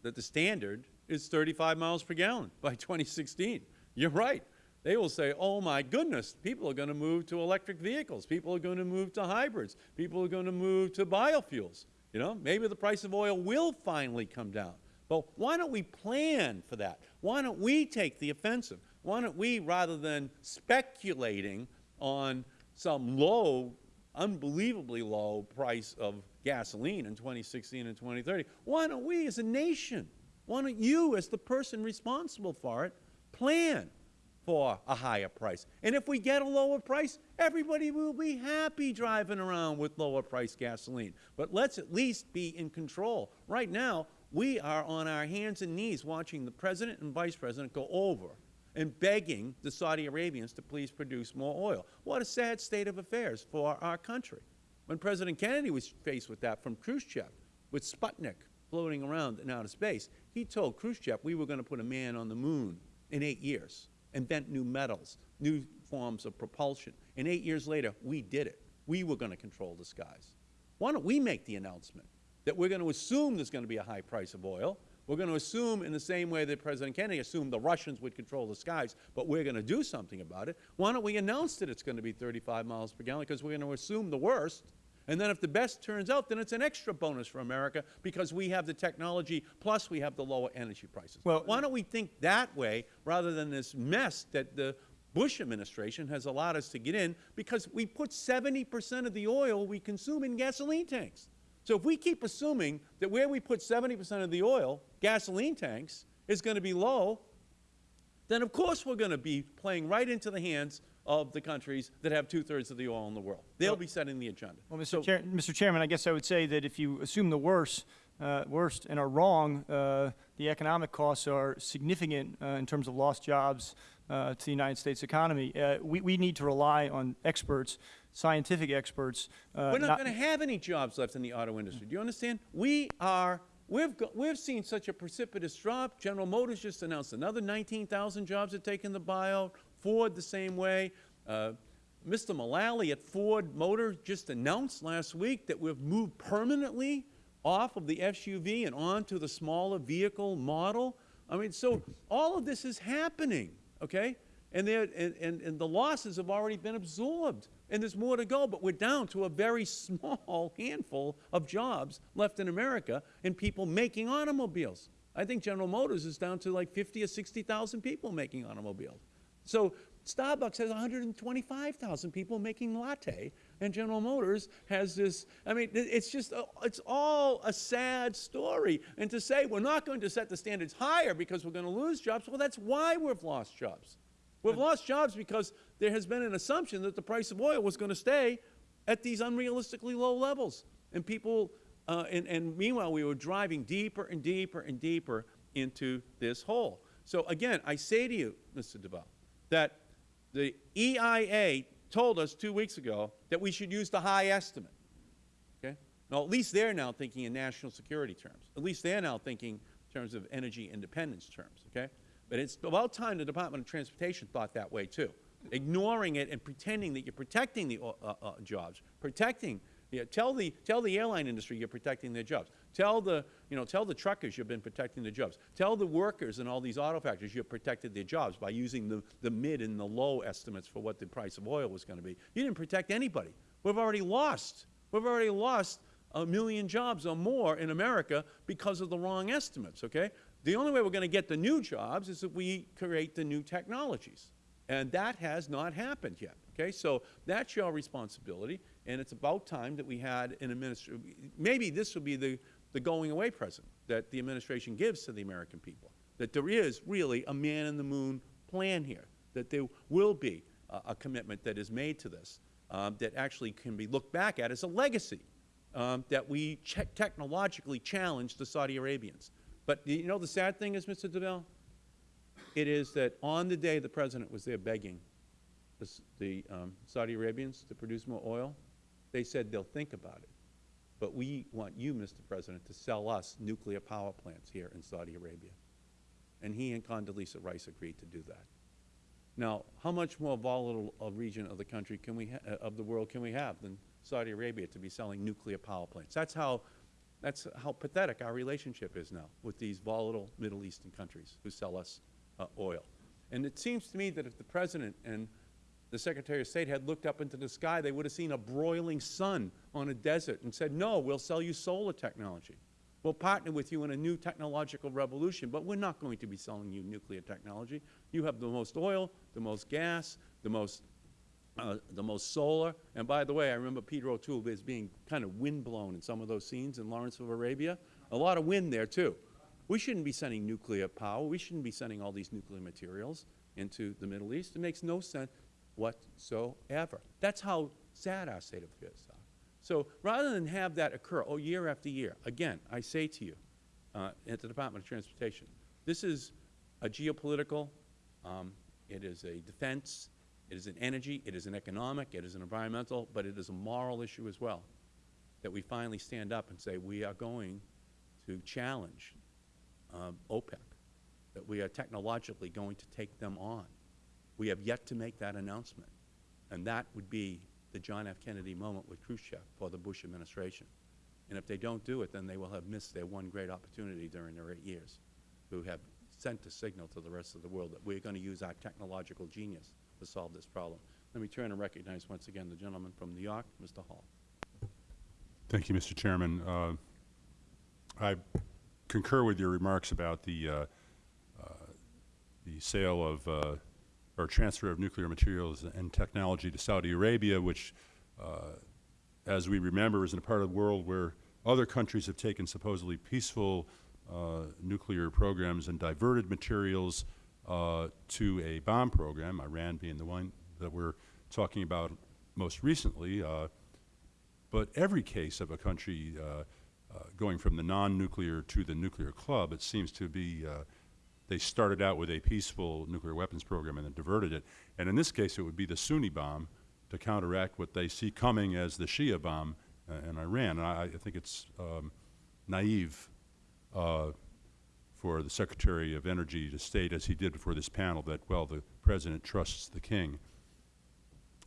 [SPEAKER 1] that the standard is 35 miles per gallon by 2016, you're right. They will say, oh my goodness, people are going to move to electric vehicles. People are going to move to hybrids. People are going to move to biofuels. You know, maybe the price of oil will finally come down. But why don't we plan for that? Why don't we take the offensive? Why don't we, rather than speculating on some low, unbelievably low price of gasoline in 2016 and 2030, why don't we as a nation, why don't you as the person responsible for it, plan for a higher price? And if we get a lower price, everybody will be happy driving around with lower price gasoline. But let's at least be in control. Right now, we are on our hands and knees watching the President and Vice President go over and begging the Saudi Arabians to please produce more oil. What a sad state of affairs for our country. When President Kennedy was faced with that from Khrushchev, with Sputnik floating around in outer space, he told Khrushchev we were going to put a man on the moon in eight years, invent new metals, new forms of propulsion. And eight years later, we did it. We were going to control the skies. Why don't we make the announcement that we're going to assume there's going to be a high price of oil, we're going to assume in the same way that President Kennedy assumed the Russians would control the skies, but we're going to do something about it. Why don't we announce that it's going to be 35 miles per gallon because we're going to assume the worst, and then if the best turns out, then it's an extra bonus for America because we have the technology plus we have the lower energy prices.
[SPEAKER 7] Well-
[SPEAKER 1] Why don't we think that way rather than this mess that the Bush administration has allowed us to get in because we put 70 percent of the oil we consume in gasoline tanks. So if we keep assuming that where we put 70 percent of the oil, gasoline tanks, is going to be low, then of course we're going to be playing right into the hands of the countries that have two-thirds of the oil in the world. They'll be setting the agenda.
[SPEAKER 7] Well, Mr.
[SPEAKER 1] So-
[SPEAKER 7] Chair, Mr. Chairman, I guess I would say that if you assume the worst, uh, worst and are wrong, uh, the economic costs are significant uh, in terms of lost jobs uh, to the United States economy. Uh, we, we need to rely on experts, scientific experts. uh,
[SPEAKER 1] We're not going to have any jobs left in the auto industry. Do you understand? We are, we've, we've seen such a precipitous drop. General Motors just announced another 19,000 jobs are taking the buyout. Ford the same way. Uh, Mr. Mulally at Ford Motor just announced last week that we've moved permanently off of the SUV and onto the smaller vehicle model. I mean, so all of this is happening, okay? And, and, and, and the losses have already been absorbed. And there's more to go, but we're down to a very small handful of jobs left in America and people making automobiles. I think General Motors is down to like 50 or 60,000 people making automobiles. So Starbucks has 125,000 people making latte, and General Motors has this, I mean, it's just, uh, it's all a sad story. And to say we're not going to set the standards higher because we're going to lose jobs, well, that's why we've lost jobs. We've lost jobs because there has been an assumption that the price of oil was going to stay at these unrealistically low levels. And people, uh, and, and meanwhile, we were driving deeper and deeper and deeper into this hole. So again, I say to you, Mr. Duvall, that the EIA told us two weeks ago that we should use the high estimate. Okay? Now, at least they're now thinking in national security terms. At least they're now thinking in terms of energy independence terms. Okay? But it's about time the Department of Transportation thought that way too. Ignoring it and pretending that you're protecting the uh, uh, jobs, protecting. Yeah, tell the tell the airline industry you're protecting their jobs. Tell the you know tell the truckers you've been protecting their jobs. Tell the workers in all these auto factories you've protected their jobs by using the the mid and the low estimates for what the price of oil was going to be. You didn't protect anybody. We've already lost. We've already lost a million jobs or more in America because of the wrong estimates. Okay. The only way we're going to get the new jobs is if we create the new technologies. And that has not happened yet. Okay? So that's your responsibility, and it's about time that we had an administration. Maybe this will be the, the going away present that the administration gives to the American people, that there is really a man-in-the-moon plan here, that there will be a, commitment that is made to this um, that actually can be looked back at as a legacy um, that we ch technologically challenged the Saudi Arabians. But you know the sad thing is, Mr. Duvall, it is that on the day the President was there begging the, the um, Saudi Arabians to produce more oil, they said they'll think about it. But we want you, Mr. President, to sell us nuclear power plants here in Saudi Arabia. And he and Condoleezza Rice agreed to do that. Now, how much more volatile a region of the country can we uh, of the world can we have than Saudi Arabia to be selling nuclear power plants? That's how that's how pathetic our relationship is now with these volatile Middle Eastern countries who sell us uh, oil. And it seems to me that if the President and the Secretary of State had looked up into the sky, they would have seen a broiling sun on a desert and said, no, we'll sell you solar technology. We'll partner with you in a new technological revolution, but we're not going to be selling you nuclear technology. You have the most oil, the most gas, the most, uh, the most solar. And by the way, I remember Peter O'Toole as being kind of windblown in some of those scenes in Lawrence of Arabia. A lot of wind there, too. We shouldn't be sending nuclear power. We shouldn't be sending all these nuclear materials into the Middle East. It makes no sense whatsoever. That's how sad our state of affairs are. So rather than have that occur, oh, year after year, again, I say to you uh, at the Department of Transportation, this is a geopolitical, um, it is a defense, it is an energy, it is an economic, it is an environmental, but it is a moral issue as well, that we finally stand up and say we are going to challenge um, OPEC, that we are technologically going to take them on. We have yet to make that announcement, and that would be the John F. Kennedy moment with Khrushchev for the Bush administration. And if they don't do it, then they will have missed their one great opportunity during their eight years, who have sent a signal to the rest of the world that we are going to use our technological genius to solve this problem. Let me turn and recognize once again the gentleman from New York, Mr. Hall.
[SPEAKER 5] Thank you, Mr. Chairman. Uh, I concur with your remarks about the, uh, uh, the sale of uh, or transfer of nuclear materials and technology to Saudi Arabia, which, uh, as we remember, is in a part of the world where other countries have taken supposedly peaceful uh, nuclear programs and diverted materials uh, to a bomb program, Iran being the one that we're talking about most recently. Uh, but every case of a country uh, uh, going from the non-nuclear to the nuclear club, it seems to be they started out with a peaceful nuclear weapons program and then diverted it. And in this case, it would be the Sunni bomb to counteract what they see coming as the Shia bomb uh, in Iran. And I, I think it's um, naive uh, for the Secretary of Energy to state, as he did before this panel, that, well, the President trusts the King.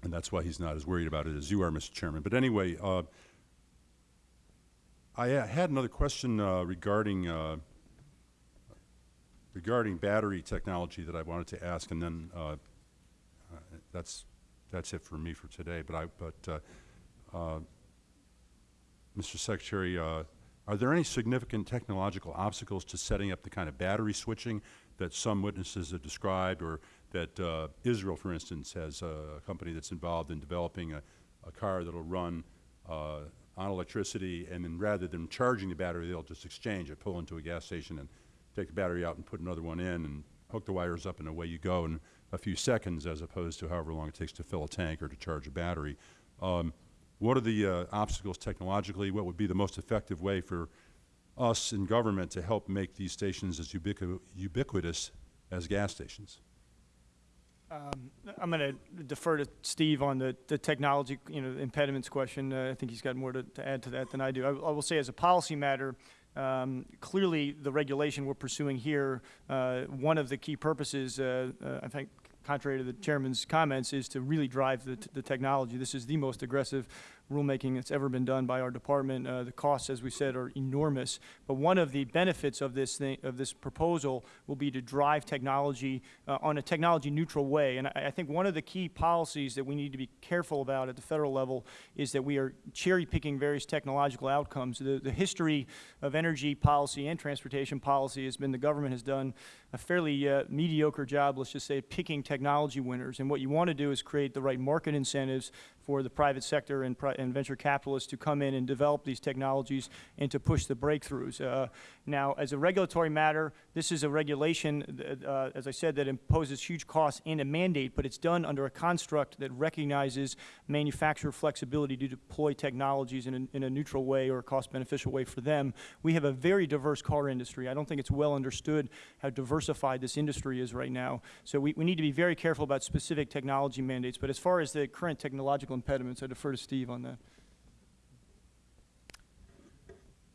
[SPEAKER 5] And that's why he's not as worried about it as you are, Mr. Chairman. But anyway, uh, I uh, had another question uh, regarding uh, regarding battery technology that I wanted to ask, and then uh, uh, that's that's it for me for today. But I but uh, uh Mr. Secretary, uh, are there any significant technological obstacles to setting up the kind of battery switching that some witnesses have described, or that uh, Israel, for instance, has a company that's involved in developing a, a car that will run on electricity, and then rather than charging the battery, they'll just exchange it, pull into a gas station, and take the battery out and put another one in and hook the wires up and away you go in a few seconds as opposed to however long it takes to fill a tank or to charge a battery. Um, what are the uh, obstacles technologically? What would be the most effective way for us in government to help make these stations as ubiqu ubiquitous as gas stations?
[SPEAKER 7] Um, I'm going to defer to Steve on the, the technology, you know, impediments question. Uh, I think he's got more to, to add to that than I do. I, I will say as a policy matter, um, clearly the regulation we're pursuing here, uh, one of the key purposes, uh, uh, I think contrary to the chairman's comments, is to really drive the, the technology. This is the most aggressive rulemaking that's ever been done by our department. Uh, the costs, as we said, are enormous. But one of the benefits of this thing, of this proposal will be to drive technology uh, on a technology neutral way. And I, I think one of the key policies that we need to be careful about at the federal level is that we are cherry picking various technological outcomes. The, the history of energy policy and transportation policy has been the government has done a fairly uh, mediocre job, let's just say, picking technology winners. And what you want to do is create the right market incentives for the private sector and, pri- and venture capitalists to come in and develop these technologies and to push the breakthroughs. Uh, now, as a regulatory matter, this is a regulation, uh, as I said, that imposes huge costs and a mandate, but it's done under a construct that recognizes manufacturer flexibility to deploy technologies in a, in a neutral way or a cost-beneficial way for them. We have a very diverse car industry. I don't think it's well understood how diversified this industry is right now. So we, we need to be very careful about specific technology mandates. But as far as the current technological impediments, I defer to Steve on that.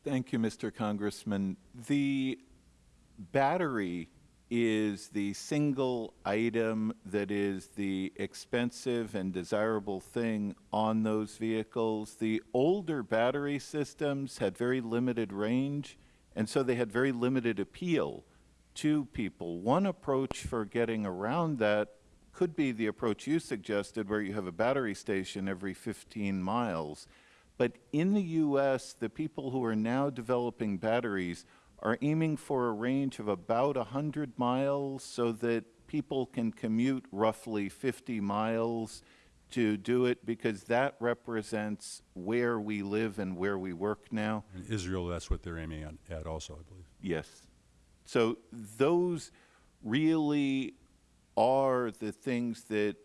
[SPEAKER 8] Thank you, Mr. Congressman. The battery is the single item that is the expensive and desirable thing on those vehicles. The older battery systems had very limited range, and so they had very limited appeal to people. One approach for getting around that could be the approach you suggested, where you have a battery station every 15 miles. But in the U.S., the people who are now developing batteries are aiming for a range of about 100 miles so that people can commute roughly 50 miles to do it because that represents where we live and where we work now.
[SPEAKER 5] In Israel, that's what they're aiming at, at also, I believe.
[SPEAKER 8] Yes. So those really are the things that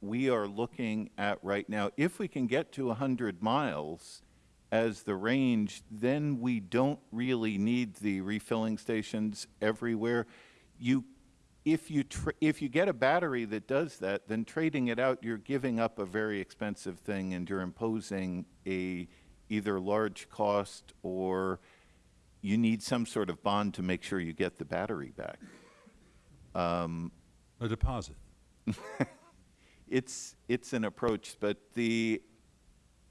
[SPEAKER 8] we are looking at right now. If we can get to 100 miles as the range, then we don't really need the refilling stations everywhere. You, if you if you get a battery that does that, then trading it out, you're giving up a very expensive thing, and you're imposing a either large cost or you need some sort of bond to make sure you get the battery back.
[SPEAKER 5] Um, A deposit.
[SPEAKER 8] It's, it's an approach, but the,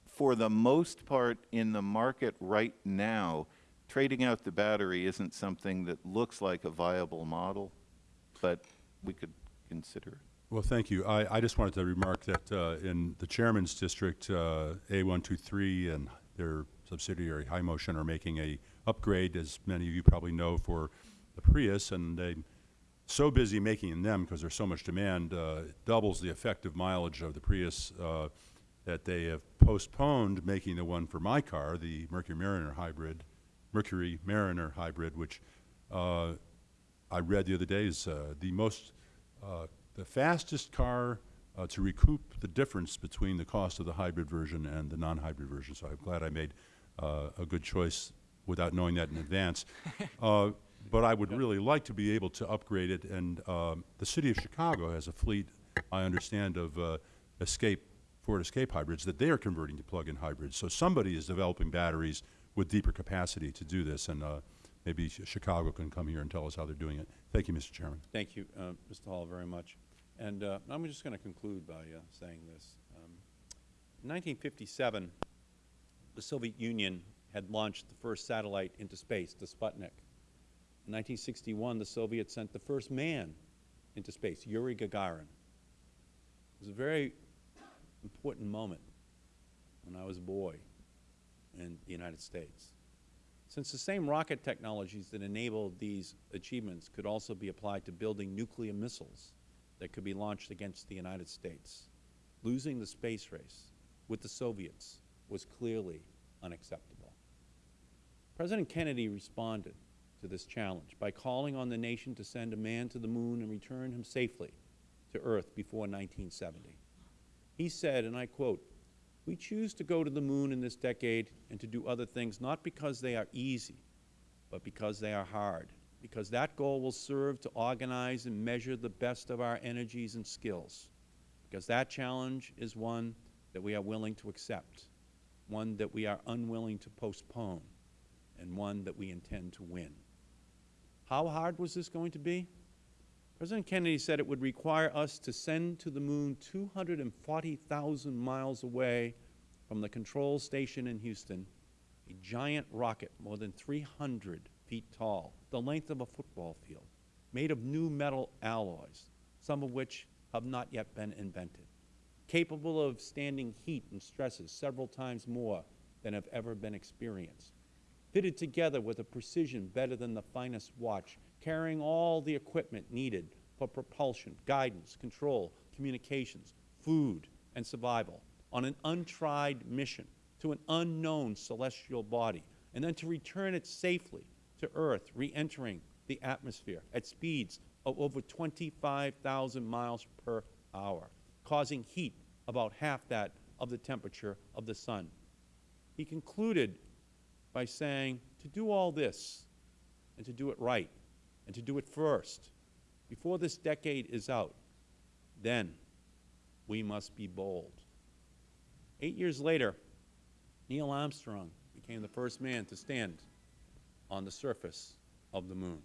[SPEAKER 8] for the most part in the market right now, trading out the battery isn't something that looks like a viable model, but we could consider it.
[SPEAKER 5] Well, thank you. I, I just wanted to remark that uh, in the chairman's district, uh, A123 and their subsidiary Hymotion are making a upgrade, as many of you probably know, for the Prius, and they so busy making them because there's so much demand, uh, doubles the effective mileage of the Prius uh, that they have postponed making the one for my car, the Mercury Mariner hybrid, Mercury Mariner hybrid, which uh, I read the other day is uh, the most, uh, the fastest car uh, to recoup the difference between the cost of the hybrid version and the non-hybrid version. So I'm glad I made uh, a good choice without knowing that in advance. But I would really like to be able to upgrade it. And um, the city of Chicago has a fleet, I understand, of uh, Escape Ford Escape hybrids that they are converting to plug-in hybrids. So somebody is developing batteries with deeper capacity to do this, and uh, maybe Ch- Chicago can come here and tell us how they're doing it. Thank you, Mr. Chairman.
[SPEAKER 1] Thank you, uh, Mr. Hall, very much. And uh, I'm just going to conclude by uh, saying this. Um, in 1957, the Soviet Union had launched the first satellite into space, the Sputnik. In 1961, the Soviets sent the first man into space, Yuri Gagarin. It was a very important moment when I was a boy in the United States. Since the same rocket technologies that enabled these achievements could also be applied to building nuclear missiles that could be launched against the United States, losing the space race with the Soviets was clearly unacceptable. President Kennedy responded to this challenge by calling on the nation to send a man to the moon and return him safely to Earth before 1970. He said, and I quote, we choose to go to the moon in this decade and to do other things not because they are easy, but because they are hard. because that goal will serve to organize and measure the best of our energies and skills, because that challenge is one that we are willing to accept, one that we are unwilling to postpone, and one that we intend to win. How hard was this going to be? President Kennedy said it would require us to send to the moon 240,000 miles away from the control station in Houston a giant rocket more than 300 feet tall, the length of a football field, made of new metal alloys, some of which have not yet been invented, capable of standing heat and stresses several times more than have ever been experienced, fitted together with a precision better than the finest watch, carrying all the equipment needed for propulsion, guidance, control, communications, food, and survival on an untried mission to an unknown celestial body, and then to return it safely to Earth, re-entering the atmosphere at speeds of over 25,000 miles per hour, causing heat about half that of the temperature of the Sun. He concluded by saying, to do all this, and to do it right, and to do it first, before this decade is out, then we must be bold. Eight years later, Neil Armstrong became the first man to stand on the surface of the moon.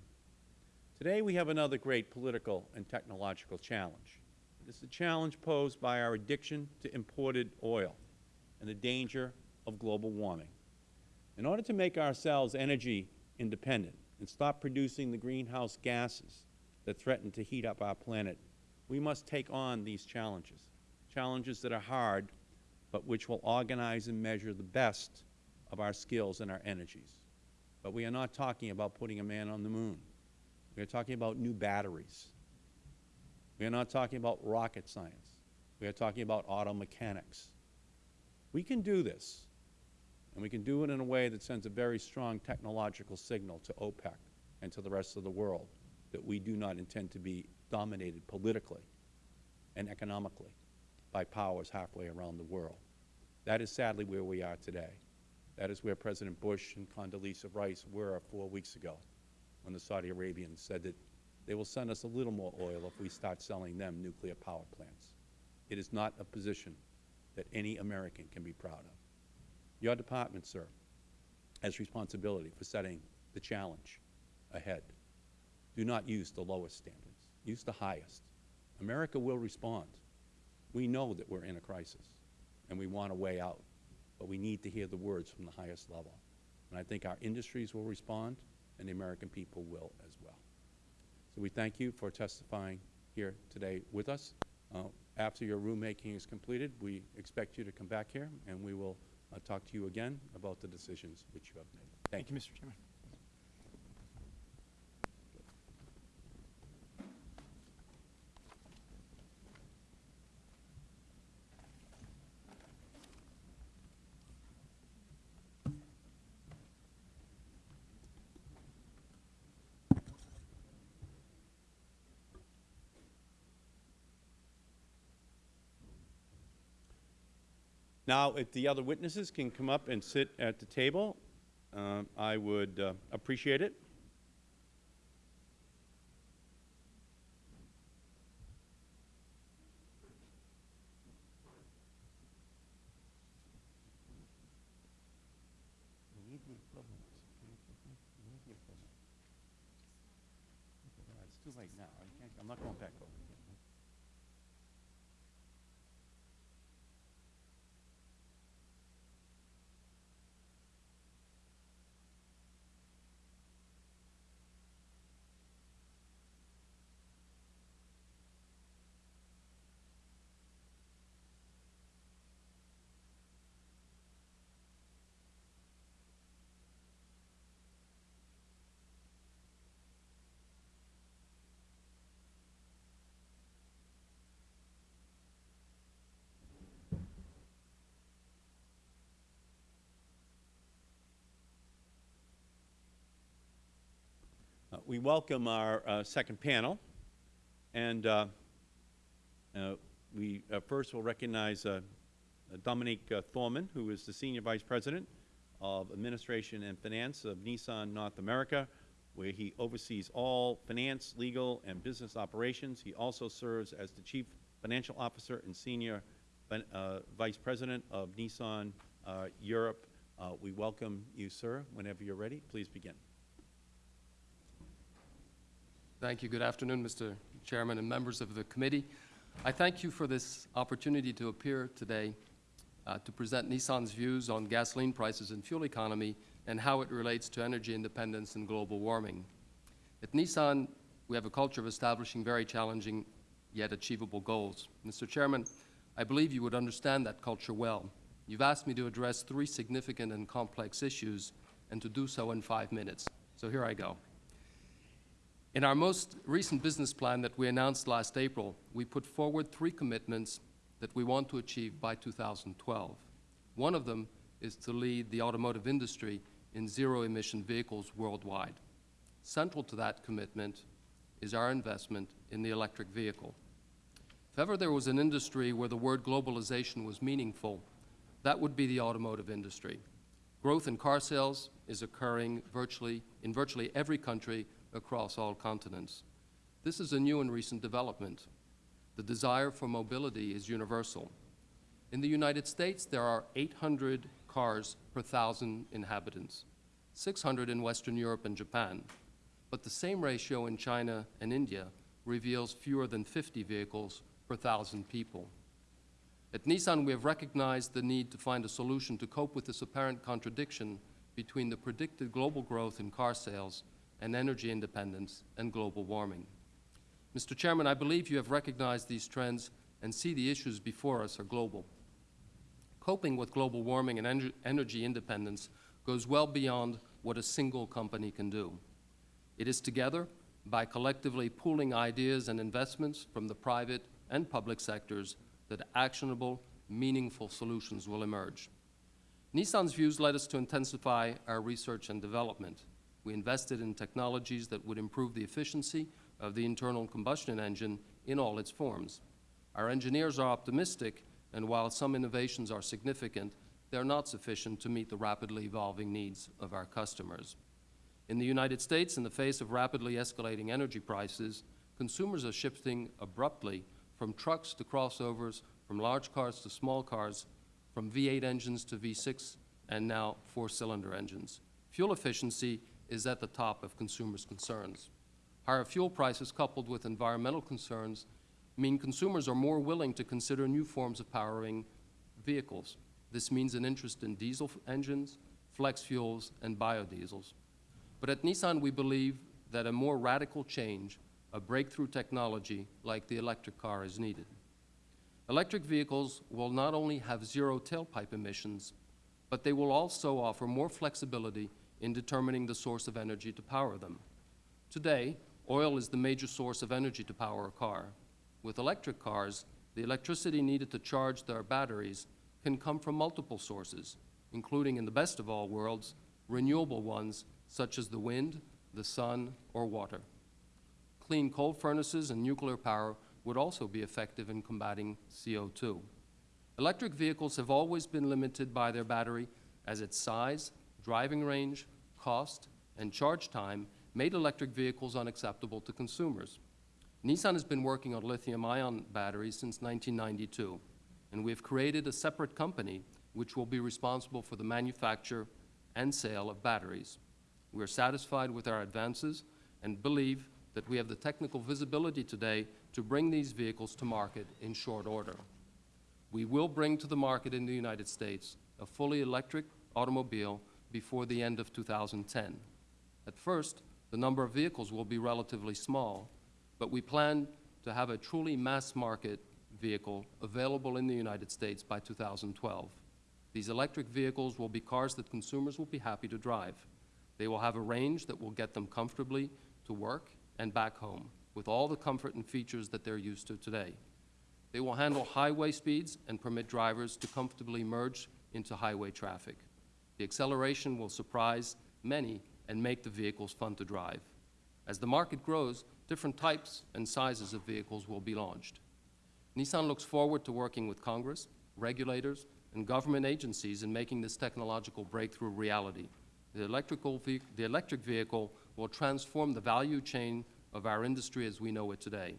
[SPEAKER 1] Today we have another great political and technological challenge. It is the challenge posed by our addiction to imported oil and the danger of global warming. In order to make ourselves energy independent and stop producing the greenhouse gases that threaten to heat up our planet, we must take on these challenges, challenges that are hard but which will organize and measure the best of our skills and our energies. But we are not talking about putting a man on the moon. We are talking about new batteries. We are not talking about rocket science. We are talking about auto mechanics. We can do this, and we can do it in a way that sends a very strong technological signal to OPEC and to the rest of the world that we do not intend to be dominated politically and economically by powers halfway around the world. That is sadly where we are today. That is where President Bush and Condoleezza Rice were four weeks ago when the Saudi Arabians said that they will send us a little more oil if we start selling them nuclear power plants. It is not a position that any American can be proud of. Your department, sir, has responsibility for setting the challenge ahead. Do not use the lowest standards. Use the highest. America will respond. We know that we're in a crisis, and we want a way out, but we need to hear the words from the highest level. And I think our industries will respond, and the American people will as well. So we thank you for testifying here today with us. Uh, after your rulemaking is completed, we expect you to come back here, and we will talk to you again about the decisions which you have made. Thank,
[SPEAKER 7] Thank you, Mr. Chairman.
[SPEAKER 1] Now, if the other witnesses can come up and sit at the table, um, I would uh, appreciate it. I'm not going back over. Uh, We welcome our uh, second panel, and uh, uh, we uh, first will recognize uh, Dominique Thormann, who is the Senior Vice President of Administration and Finance of Nissan North America, where he oversees all finance, legal, and business operations. He also serves as the Chief Financial Officer and Senior Vice President of Nissan Europe. We welcome you, sir. Whenever you are ready, please begin.
[SPEAKER 9] Thank you. Good afternoon, Mr. Chairman and members of the committee. I thank you for this opportunity to appear today uh, to present Nissan's views on gasoline prices and fuel economy and how it relates to energy independence and global warming. At Nissan, we have a culture of establishing very challenging yet achievable goals. Mr. Chairman, I believe you would understand that culture well. You've asked me to address three significant and complex issues and to do so in five minutes. So here I go. In our most recent business plan that we announced last April, we put forward three commitments that we want to achieve by 2012. One of them is to lead the automotive industry in zero-emission vehicles worldwide. Central to that commitment is our investment in the electric vehicle. If ever there was an industry where the word globalization was meaningful, that would be the automotive industry. Growth in car sales is occurring virtually, in virtually every country across all continents. This is a new and recent development. The desire for mobility is universal. In the United States, there are 800 cars per thousand inhabitants, 600 in Western Europe and Japan. But the same ratio in China and India reveals fewer than 50 vehicles per thousand people. At Nissan, we have recognized the need to find a solution to cope with this apparent contradiction between the predicted global growth in car sales and energy independence and global warming. Mr. Chairman, I believe you have recognized these trends and see the issues before us are global. Coping with global warming and ener energy independence goes well beyond what a single company can do. It is together, by collectively pooling ideas and investments from the private and public sectors, that actionable, meaningful solutions will emerge. Nissan's views led us to intensify our research and development. We invested in technologies that would improve the efficiency of the internal combustion engine in all its forms. Our engineers are optimistic, and while some innovations are significant, they are not sufficient to meet the rapidly evolving needs of our customers. In the United States, in the face of rapidly escalating energy prices, consumers are shifting abruptly from trucks to crossovers, from large cars to small cars, from V8 engines to V6, and now four-cylinder engines. Fuel efficiency is at the top of consumers' concerns. Higher fuel prices coupled with environmental concerns mean consumers are more willing to consider new forms of powering vehicles. This means an interest in diesel engines, flex fuels, and biodiesels. But at Nissan, we believe that a more radical change, a breakthrough technology like the electric car is needed. Electric vehicles will not only have zero tailpipe emissions, but they will also offer more flexibility in determining the source of energy to power them. Today, oil is the major source of energy to power a car. With electric cars, the electricity needed to charge their batteries can come from multiple sources, including, in the best of all worlds, renewable ones such as the wind, the sun, or water. Clean coal furnaces and nuclear power would also be effective in combating CO2. Electric vehicles have always been limited by their battery as its size, driving range, cost, and charge time made electric vehicles unacceptable to consumers. Nissan has been working on lithium-ion batteries since 1992, and we have created a separate company which will be responsible for the manufacture and sale of batteries. We are satisfied with our advances and believe that we have the technical visibility today to bring these vehicles to market in short order. We will bring to the market in the United States a fully electric automobile before the end of 2010. At first, the number of vehicles will be relatively small, but we plan to have a truly mass-market vehicle available in the United States by 2012. These electric vehicles will be cars that consumers will be happy to drive. They will have a range that will get them comfortably to work and back home with all the comfort and features that they're used to today. They will handle highway speeds and permit drivers to comfortably merge into highway traffic. The acceleration will surprise many and make the vehicles fun to drive. As the market grows, different types and sizes of vehicles will be launched. Nissan looks forward to working with Congress, regulators, and government agencies in making this technological breakthrough reality. The, electrical the electric vehicle will transform the value chain of our industry as we know it today.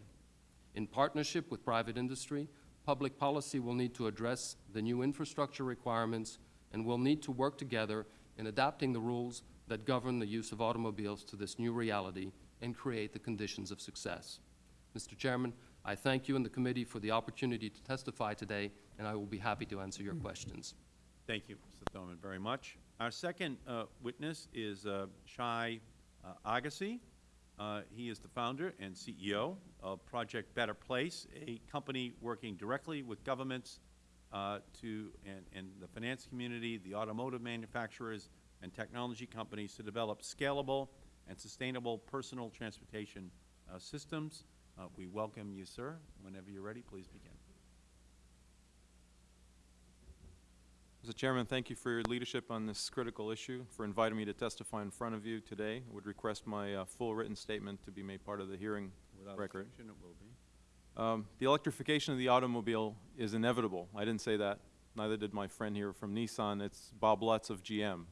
[SPEAKER 9] In partnership with private industry, public policy will need to address the new infrastructure requirements and we will need to work together in adapting the rules that govern the use of automobiles to this new reality and create the conditions of success. Mr. Chairman, I thank you and the committee for the opportunity to testify today, and I will be happy to answer your questions.
[SPEAKER 1] Thank you, Mr. Thormann, very much. Our second uh, witness is uh, Shai uh, Agassi. Uh, he is the founder and CEO of Project Better Place, a company working directly with governments uh, to and, and the finance community, the automotive manufacturers, and technology companies to develop scalable and sustainable personal transportation uh, systems. Uh, we welcome you, sir. Whenever you're ready, please begin.
[SPEAKER 10] Mr. Chairman, thank you for your leadership on this critical issue, for inviting me to testify in front of you today. I would request my uh, full written statement to be made part of the hearing
[SPEAKER 1] Without
[SPEAKER 10] record.
[SPEAKER 1] objection, it will be.
[SPEAKER 10] Um, the electrification of the automobile is inevitable. I didn't say that. Neither did my friend here from Nissan. It's Bob Lutz of GM.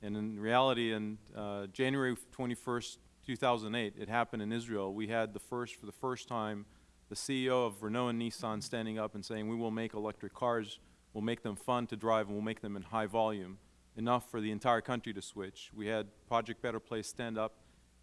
[SPEAKER 10] And in reality, in uh, January 21st, 2008, it happened in Israel. We had the first, for the first time, the CEO of Renault and Nissan standing up and saying, we will make electric cars, we'll make them fun to drive, and we'll make them in high volume, enough for the entire country to switch. We had Project Better Place stand up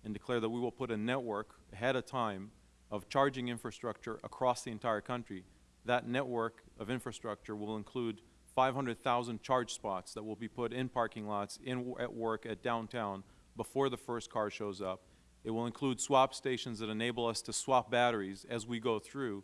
[SPEAKER 10] and declare that we will put a network ahead of time of charging infrastructure across the entire country. That network of infrastructure will include 500,000 charge spots that will be put in parking lots, in, at work, at downtown, before the first car shows up. It will include swap stations that enable us to swap batteries as we go through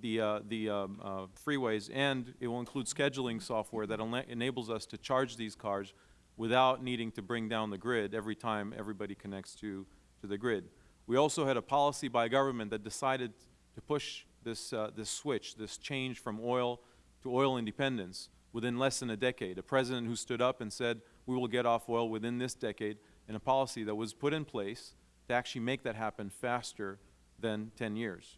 [SPEAKER 10] the, uh, the um, uh, freeways, and it will include scheduling software that enables us to charge these cars without needing to bring down the grid every time everybody connects to, to the grid. We also had a policy by government that decided to push this, uh, this switch, this change from oil to oil independence within less than a decade. A president who stood up and said, we will get off oil within this decade, and a policy that was put in place to actually make that happen faster than 10 years.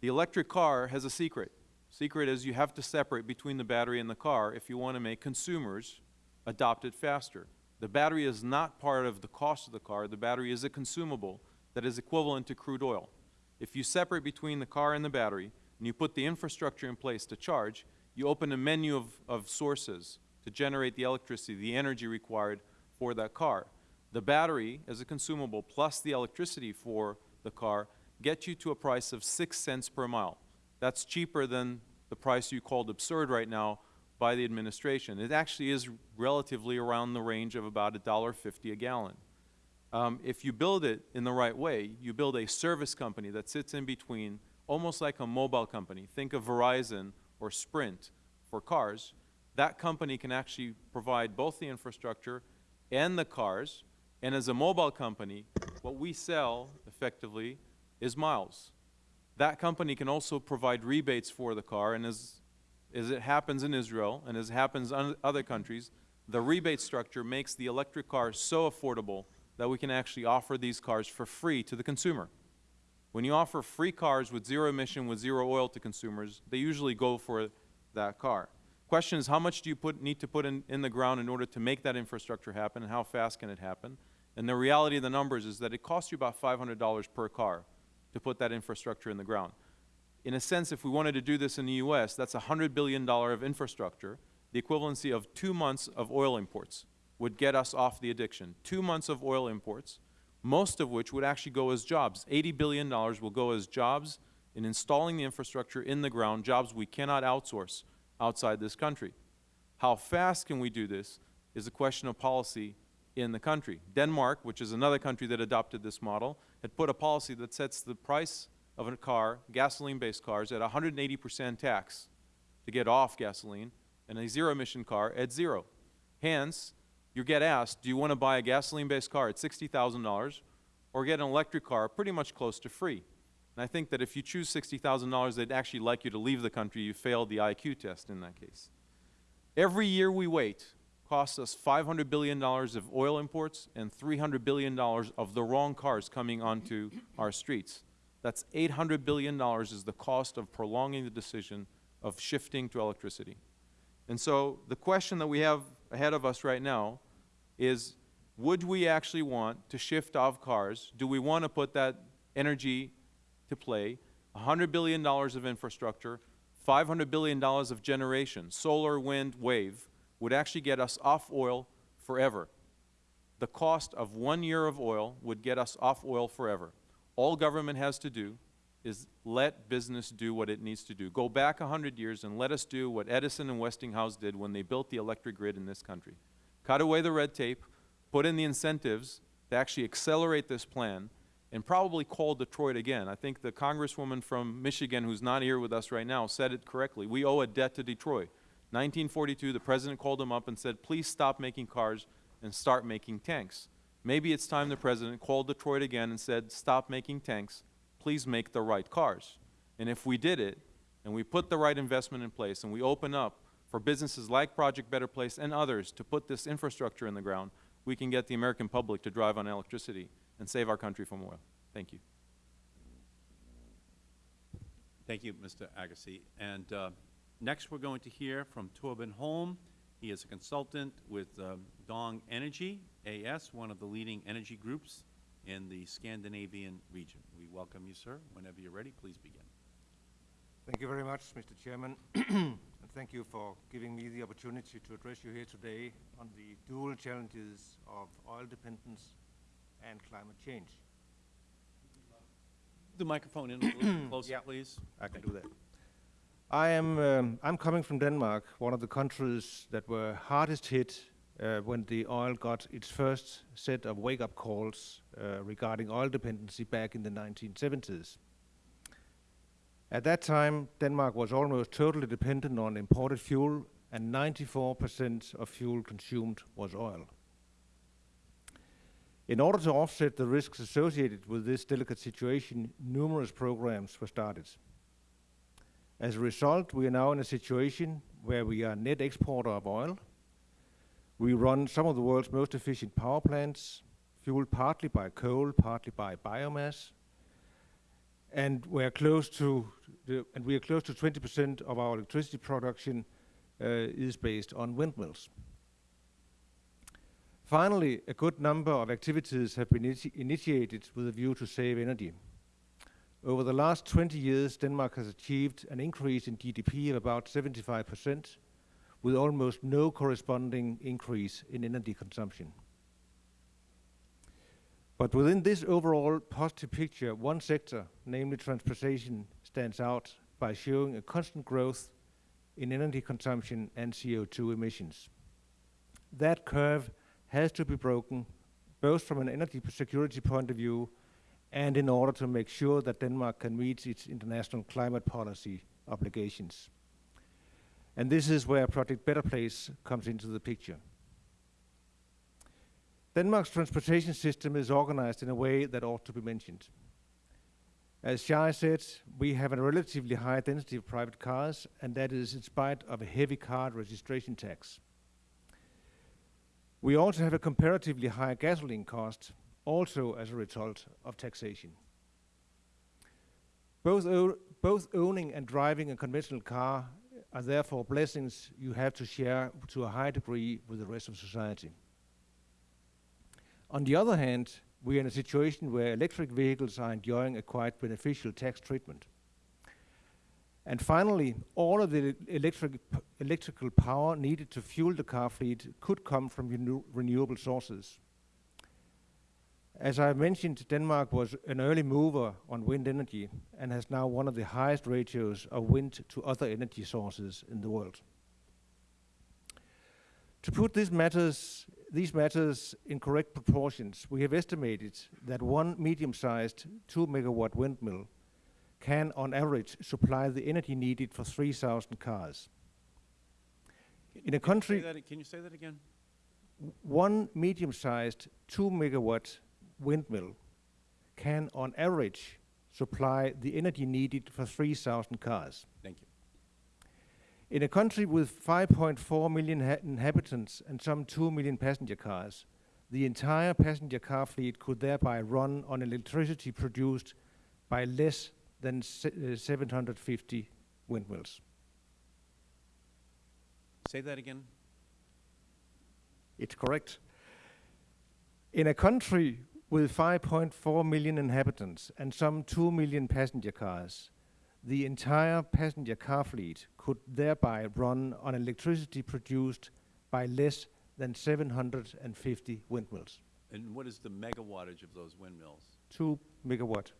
[SPEAKER 10] The electric car has a secret. Secret is you have to separate between the battery and the car if you want to make consumers adopt it faster. The battery is not part of the cost of the car. The battery is a consumable that is equivalent to crude oil. If you separate between the car and the battery, and you put the infrastructure in place to charge, you open a menu of, of sources to generate the electricity, the energy required for that car. The battery, as a consumable, plus the electricity for the car, get you to a price of six cents per mile. That's cheaper than the price you called absurd right now by the administration. It actually is relatively around the range of about $1.50 a gallon. Um, if you build it in the right way, you build a service company that sits in between, almost like a mobile company. Think of Verizon or Sprint for cars. That company can actually provide both the infrastructure and the cars. And as a mobile company, what we sell effectively is miles. That company can also provide rebates for the car, and as, as it happens in Israel, and as it happens in other countries, the rebate structure makes the electric car so affordable that we can actually offer these cars for free to the consumer. When you offer free cars with zero emission, with zero oil to consumers, they usually go for that car. Question is, how much do you put, need to put in, in the ground in order to make that infrastructure happen, and how fast can it happen? And the reality of the numbers is that it costs you about $500 per car to put that infrastructure in the ground. In a sense, if we wanted to do this in the U.S., that's $100 billion of infrastructure, the equivalency of two months of oil imports would get us off the addiction. Two months of oil imports, most of which would actually go as jobs. $80 billion will go as jobs in installing the infrastructure in the ground, jobs we cannot outsource outside this country. How fast can we do this is a question of policy in the country. Denmark, which is another country that adopted this model, had put a policy that sets the price of a car, gasoline-based cars, at 180 percent tax to get off gasoline, and a zero-emission car at zero. Hence, you get asked, do you want to buy a gasoline-based car at $60,000 or get an electric car pretty much close to free? And I think that if you choose $60,000, they'd actually like you to leave the country. You failed the IQ test in that case. Every year we wait costs us $500 billion of oil imports and $300 billion of the wrong cars coming onto our streets. That's $800 billion is the cost of prolonging the decision of shifting to electricity. And so the question that we have ahead of us right now is, would we actually want to shift off cars? Do we want to put that energy to play? $100 billion of infrastructure, $500 billion of generation, solar, wind, wave, would actually get us off oil forever. The cost of one year of oil would get us off oil forever. All government has to do is let business do what it needs to do. Go back 100 years and let us do what Edison and Westinghouse did when they built the electric grid in this country. Cut away the red tape, put in the incentives to actually accelerate this plan, and probably call Detroit again. I think the Congresswoman from Michigan, who's not here with us right now, said it correctly. We owe a debt to Detroit. 1942, the President called him up and said, please stop making cars and start making tanks. Maybe it's time the President called Detroit again and said, stop making tanks, please make the right cars. And if we did it, and we put the right investment in place, and we open up for businesses like Project Better Place and others to put this infrastructure in the ground, we can get the American public to drive on electricity and save our country from oil. Thank you.
[SPEAKER 1] Thank you, Mr. Agassi. And uh, next, we're going to hear from Torben Holm. He is a consultant with um, Dong Energy AS, one of the leading energy groups in the Scandinavian region. We welcome you, sir. Whenever you're ready, please begin.
[SPEAKER 11] Thank you very much, Mr. Chairman. and thank you for giving me the opportunity to address you here today on the dual challenges of oil dependence and climate change.
[SPEAKER 1] The microphone in a little closer,
[SPEAKER 11] Yeah.
[SPEAKER 1] please.
[SPEAKER 11] I can do that. I am, um, I'm coming from Denmark, one of the countries that were hardest hit uh, when the oil got its first set of wake-up calls Uh, regarding oil dependency back in the 1970s. At that time, Denmark was almost totally dependent on imported fuel, and 94% of fuel consumed was oil. In order to offset the risks associated with this delicate situation, numerous programs were started. As a result, we are now in a situation where we are net exporter of oil. We run some of the world's most efficient power plants, fueled partly by coal, partly by biomass, and we are close to the, and we are close to 20% of our electricity production uh, is based on windmills. Finally, a good number of activities have been initi initiated with a view to save energy. Over the last 20 years, Denmark has achieved an increase in GDP of about 75%, with almost no corresponding increase in energy consumption. But within this overall positive picture, one sector, namely transportation, stands out by showing a constant growth in energy consumption and CO2 emissions. That curve has to be broken, both from an energy security point of view and in order to make sure that Denmark can meet its international climate policy obligations. And this is where Project Better Place comes into the picture. Denmark's transportation system is organized in a way that ought to be mentioned. As Shai said, we have a relatively high density of private cars, and that is in spite of a heavy car registration tax. We also have a comparatively high gasoline cost, also as a result of taxation. Both, both owning and driving a conventional car are therefore blessings you have to share to a high degree with the rest of society. On the other hand, we are in a situation where electric vehicles are enjoying a quite beneficial tax treatment. And finally, all of the electric electrical power needed to fuel the car fleet could come from renew renewable sources. As I mentioned, Denmark was an early mover on wind energy and has now one of the highest ratios of wind to other energy sources in the world. To put these matters, these matters in correct proportions, we have estimated that one medium-sized 2 megawatt windmill can, on average, supply the energy needed for 3,000 cars. In a
[SPEAKER 1] Can you say
[SPEAKER 11] country,
[SPEAKER 1] that- Can you say that again?
[SPEAKER 11] one medium-sized 2 megawatt windmill can, on average, supply the energy needed for 3,000 cars.
[SPEAKER 1] Thank you.
[SPEAKER 11] In a country with 5.4 million inhabitants and some 2 million passenger cars, the entire passenger car fleet could thereby run on electricity produced by less than se uh, 750 windmills.
[SPEAKER 1] Say that again.
[SPEAKER 11] It's correct. In a country with 5.4 million inhabitants and some 2 million passenger cars, the entire passenger car fleet could thereby run on electricity produced by less than 750 windmills,
[SPEAKER 1] And what is the megawattage of those windmills?
[SPEAKER 11] 2 megawatt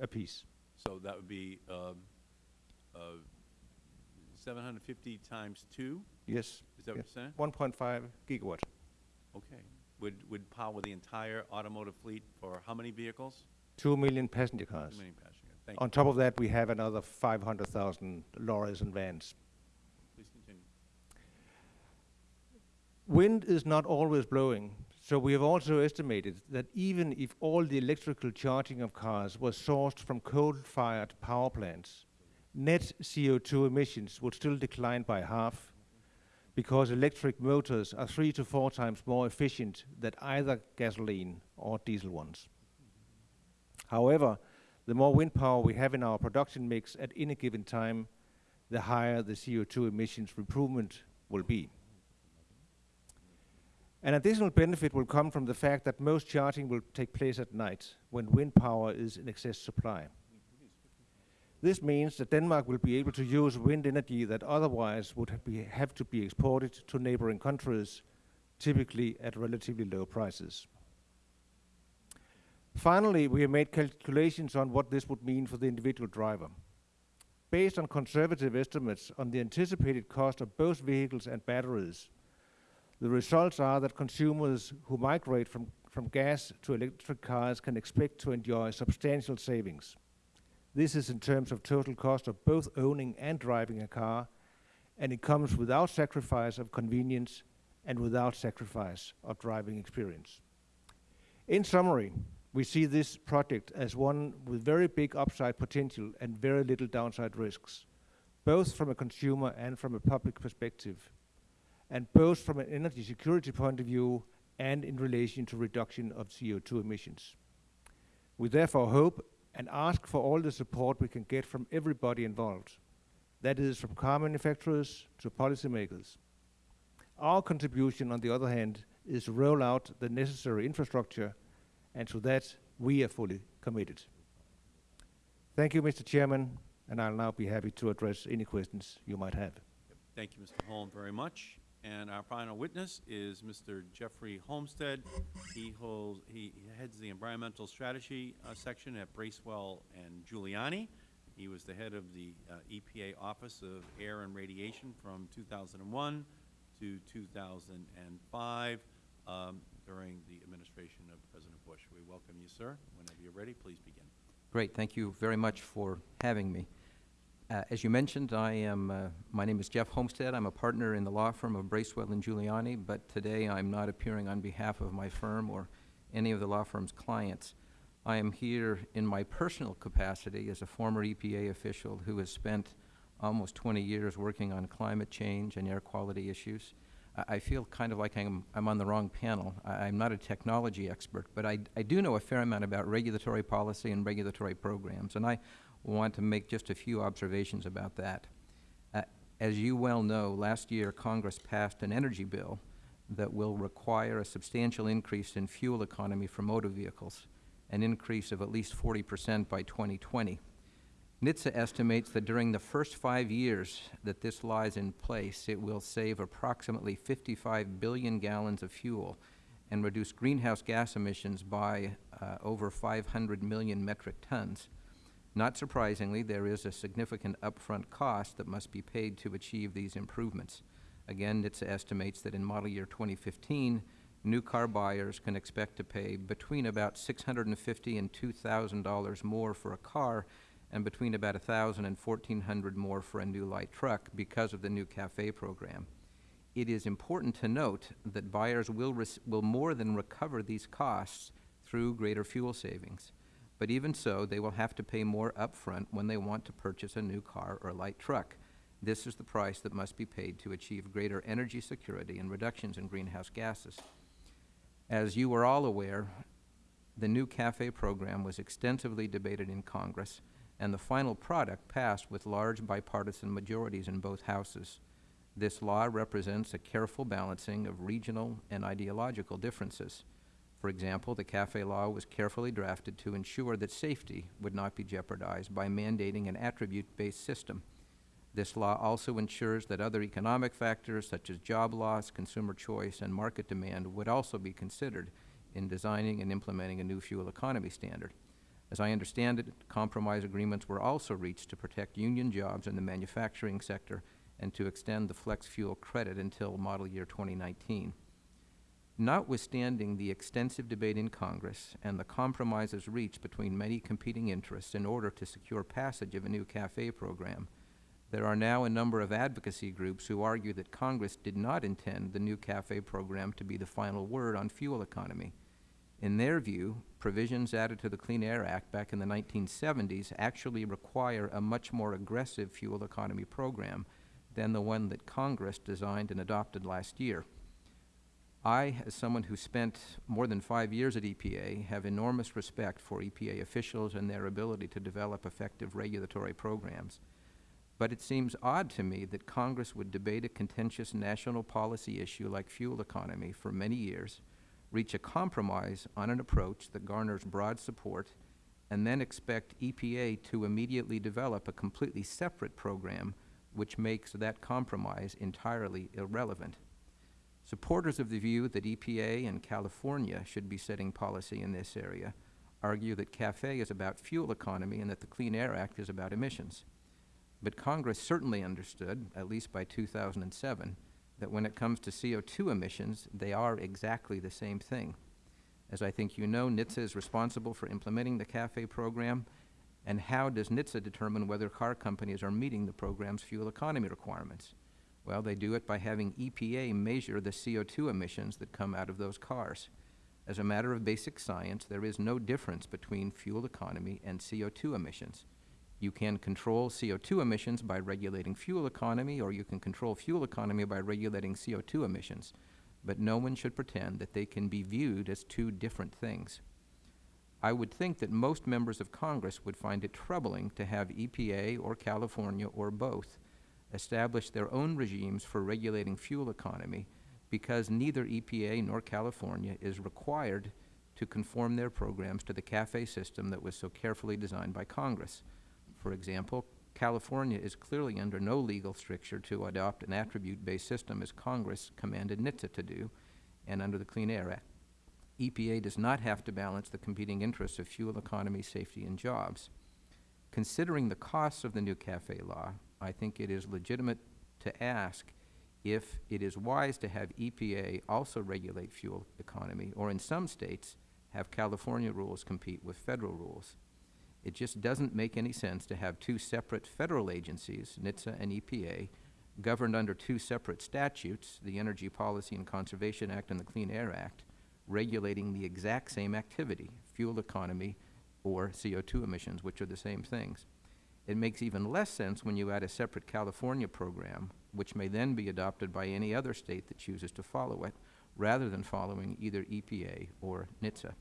[SPEAKER 11] apiece.
[SPEAKER 1] So that would be um, uh, 750 times 2?
[SPEAKER 11] Yes.
[SPEAKER 1] Is that what you're saying?
[SPEAKER 11] 1.5 gigawatt.
[SPEAKER 1] Okay. Would, would power the entire automotive fleet for how many vehicles?
[SPEAKER 11] 2 million passenger cars.
[SPEAKER 1] Many passengers? Thank you.
[SPEAKER 11] On top of that, we have another 500,000 lorries and vans.
[SPEAKER 1] Please continue.
[SPEAKER 11] Wind is not always blowing, so we have also estimated that even if all the electrical charging of cars was sourced from coal-fired power plants, net CO2 emissions would still decline by half because electric motors are three to four times more efficient than either gasoline or diesel ones. However, the more wind power we have in our production mix at any given time, the higher the CO2 emissions improvement will be. An additional benefit will come from the fact that most charging will take place at night when wind power is in excess supply. This means that Denmark will be able to use wind energy that otherwise would have to be exported to neighboring countries, typically at relatively low prices. Finally, we have made calculations on what this would mean for the individual driver. Based on conservative estimates on the anticipated cost of both vehicles and batteries, the results are that consumers who migrate from, from gas to electric cars can expect to enjoy substantial savings. This is in terms of total cost of both owning and driving a car, and it comes without sacrifice of convenience and without sacrifice of driving experience. In summary, we see this project as one with very big upside potential and very little downside risks, both from a consumer and from a public perspective, and both from an energy security point of view and in relation to reduction of CO2 emissions. We therefore hope and ask for all the support we can get from everybody involved, that is from car manufacturers to policymakers. Our contribution, on the other hand, is to roll out the necessary infrastructure, and to that we are fully committed. Thank you, Mr. Chairman, and I'll now be happy to address any questions you might have.
[SPEAKER 1] Thank you, Mr. Holm, very much. And our final witness is Mr. Jeffrey Holmstead. He holds, he heads the environmental strategy uh, section at Bracewell and Giuliani. He was the head of the uh, EPA Office of Air and Radiation from 2001 to 2005 um, during the administration of President Bush. We welcome you, sir. Whenever you're ready, please begin.
[SPEAKER 12] Great. Thank you very much for having me. Uh, as you mentioned, I am, uh, my name is Jeff Holmstead. I'm a partner in the law firm of Bracewell and Giuliani, but today I'm not appearing on behalf of my firm or any of the law firm's clients. I am here in my personal capacity as a former EPA official who has spent almost 20 years working on climate change and air quality issues. I, feel kind of like I'm, I'm on the wrong panel. I, I'm not a technology expert, but I, I do know a fair amount about regulatory policy and regulatory programs, and I want to make just a few observations about that. Uh, as you well know, last year Congress passed an energy bill that will require a substantial increase in fuel economy for motor vehicles, an increase of at least 40 percent by 2020. NHTSA estimates that during the first five years that this lies in place, it will save approximately 55 billion gallons of fuel and reduce greenhouse gas emissions by uh, over 500 million metric tons. Not surprisingly, there is a significant upfront cost that must be paid to achieve these improvements. Again, NHTSA estimates that in model year 2015, new car buyers can expect to pay between about 650 and $2,000 more for a car and between about $1,000 and $1,400 more for a new light truck because of the new CAFE program. It is important to note that buyers will, will more than recover these costs through greater fuel savings. But even so, they will have to pay more upfront when they want to purchase a new car or light truck. This is the price that must be paid to achieve greater energy security and reductions in greenhouse gases. As you are all aware, the new CAFE program was extensively debated in Congress, and the final product passed with large bipartisan majorities in both houses. This law represents a careful balancing of regional and ideological differences. For example, the CAFE law was carefully drafted to ensure that safety would not be jeopardized by mandating an attribute-based system. This law also ensures that other economic factors such as job loss, consumer choice, and market demand would also be considered in designing and implementing a new fuel economy standard. As I understand it, compromise agreements were also reached to protect union jobs in the manufacturing sector and to extend the flex fuel credit until model year 2019. Notwithstanding the extensive debate in Congress and the compromises reached between many competing interests in order to secure passage of a new CAFE program, there are now a number of advocacy groups who argue that Congress did not intend the new CAFE program to be the final word on fuel economy. In their view, provisions added to the Clean Air Act back in the 1970s actually require a much more aggressive fuel economy program than the one that Congress designed and adopted last year. I, as someone who spent more than five years at EPA, have enormous respect for EPA officials and their ability to develop effective regulatory programs. But it seems odd to me that Congress would debate a contentious national policy issue like fuel economy for many years, reach a compromise on an approach that garners broad support, and then expect EPA to immediately develop a completely separate program which makes that compromise entirely irrelevant. Supporters of the view that EPA and California should be setting policy in this area argue that CAFE is about fuel economy and that the Clean Air Act is about emissions. But Congress certainly understood, at least by 2007, that when it comes to CO2 emissions, they are exactly the same thing. As I think you know, NHTSA is responsible for implementing the CAFE program, and how does NHTSA determine whether car companies are meeting the program's fuel economy requirements? Well, they do it by having EPA measure the CO2 emissions that come out of those cars. As a matter of basic science, there is no difference between fuel economy and CO2 emissions. You can control CO2 emissions by regulating fuel economy, or you can control fuel economy by regulating CO2 emissions. But no one should pretend that they can be viewed as two different things. I would think that most members of Congress would find it troubling to have EPA or California or both establish their own regimes for regulating fuel economy because neither EPA nor California is required to conform their programs to the CAFE system that was so carefully designed by Congress. For example, California is clearly under no legal stricture to adopt an attribute-based system as Congress commanded NHTSA to do, and under the Clean Air Act. EPA does not have to balance the competing interests of fuel economy, safety, and jobs. Considering the costs of the new CAFE law, I think it is legitimate to ask if it is wise to have EPA also regulate fuel economy, or in some states, have California rules compete with federal rules. It just doesn't make any sense to have two separate federal agencies, NHTSA and EPA, governed under two separate statutes, the Energy Policy and Conservation Act and the Clean Air Act, regulating the exact same activity, fuel economy or CO2 emissions, which are the same things. It makes even less sense when you add a separate California program, which may then be adopted by any other state that chooses to follow it, rather than following either EPA or NHTSA.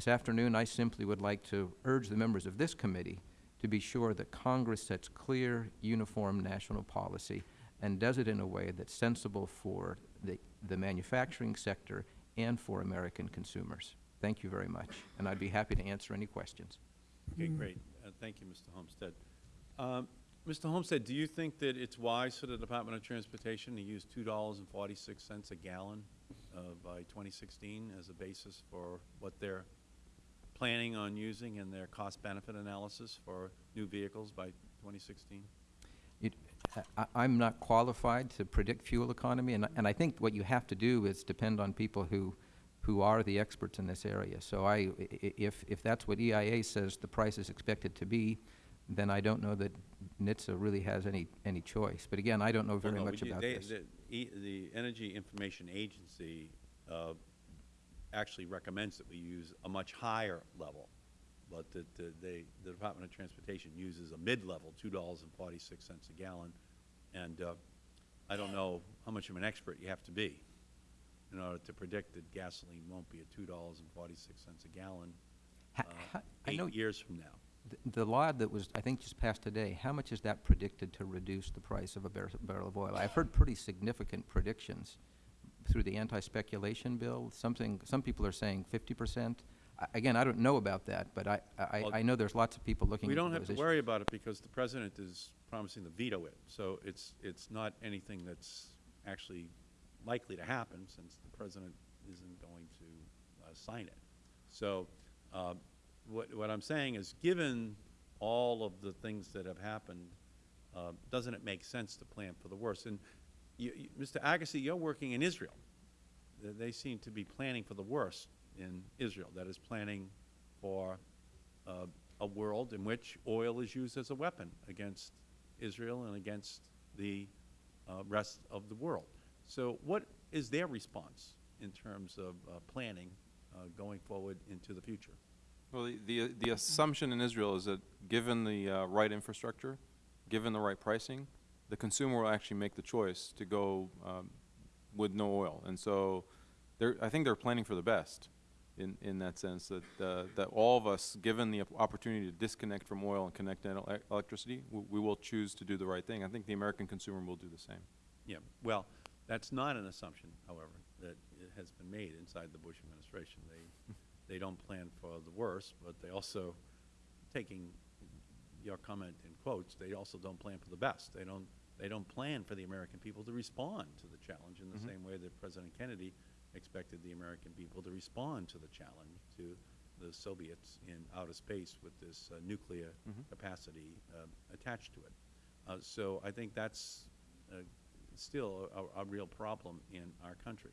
[SPEAKER 12] This afternoon, I simply would like to urge the members of this committee to be sure that Congress sets clear, uniform national policy and does it in a way that's sensible for the, the manufacturing sector and for American consumers. Thank you very much, and I'd be happy to answer any questions.
[SPEAKER 1] Okay, great. Uh, Thank you, Mr. Holmstead. Um, Mr. Holmstead, do you think that it's wise for the Department of Transportation to use two dollars and forty-six cents a gallon uh, by 2016 as a basis for what they're planning on using in their cost-benefit analysis for new vehicles by 2016?
[SPEAKER 12] It, I, I'm not qualified to predict fuel economy, and, I- and I think what you have to do is depend on people who, who are the experts in this area. So I, i- i- if, if that's what EIA says the price is expected to be, then I don't know that NHTSA really has any, any choice. But again, I don't know
[SPEAKER 1] Well,
[SPEAKER 12] very
[SPEAKER 1] no,
[SPEAKER 12] much about
[SPEAKER 1] they-
[SPEAKER 12] this.
[SPEAKER 1] The, E- the Energy Information Agency uh, actually recommends that we use a much higher level, but that the, they, the Department of Transportation uses a mid-level, two dollars and forty-six cents a gallon. And uh, I don't know how much of an expert you have to be in order to predict that gasoline won't be at two dollars and forty-six cents a gallon uh,
[SPEAKER 12] know
[SPEAKER 1] eight years from now.
[SPEAKER 12] th- the law that was, I think, just passed today, how much is that predicted to reduce the price of a bar- barrel of oil? I've heard pretty significant predictions, through the anti-speculation bill. Something, some people are saying fifty percent. Again, I don't know about that, but I, I,
[SPEAKER 1] Well,
[SPEAKER 12] I know there's lots of people looking
[SPEAKER 1] We don't have to
[SPEAKER 12] issues.
[SPEAKER 1] worry about it because the President is promising to veto it. So it's, it's not anything that's actually likely to happen since the President isn't going to uh, sign it. So uh, what, what I'm saying is, given all of the things that have happened, uh, doesn't it make sense to plan for the worst? And you, you, Mr. Agassi, you're working in Israel. They- They seem to be planning for the worst in Israel, that is planning for uh, a world in which oil is used as a weapon against Israel and against the uh, rest of the world. So what is their response in terms of uh, planning uh, going forward into the future?
[SPEAKER 10] Well, the, the, the assumption in Israel is that given the uh, right infrastructure, given the right pricing, the consumer will actually make the choice to go um, with no oil. And so I think they're planning for the best in, in that sense, that, uh, that all of us, given the opportunity to disconnect from oil and connect to ele- electricity, we, we will choose to do the right thing. I think the American consumer will do the same.
[SPEAKER 1] Yeah, well, that's not an assumption, however, that it has been made inside the Bush administration. They, they don't plan for the worst, but they also, taking your comment in quotes, they also don't plan for the best. They don't, they don't plan for the American people to respond to the challenge in the
[SPEAKER 10] Mhm.
[SPEAKER 1] same way that President Kennedy expected the American people to respond to the challenge to the Soviets in outer space with this uh, nuclear
[SPEAKER 10] Mhm.
[SPEAKER 1] capacity uh, attached to it. Uh, so I think that's uh, still a, a real problem in our country.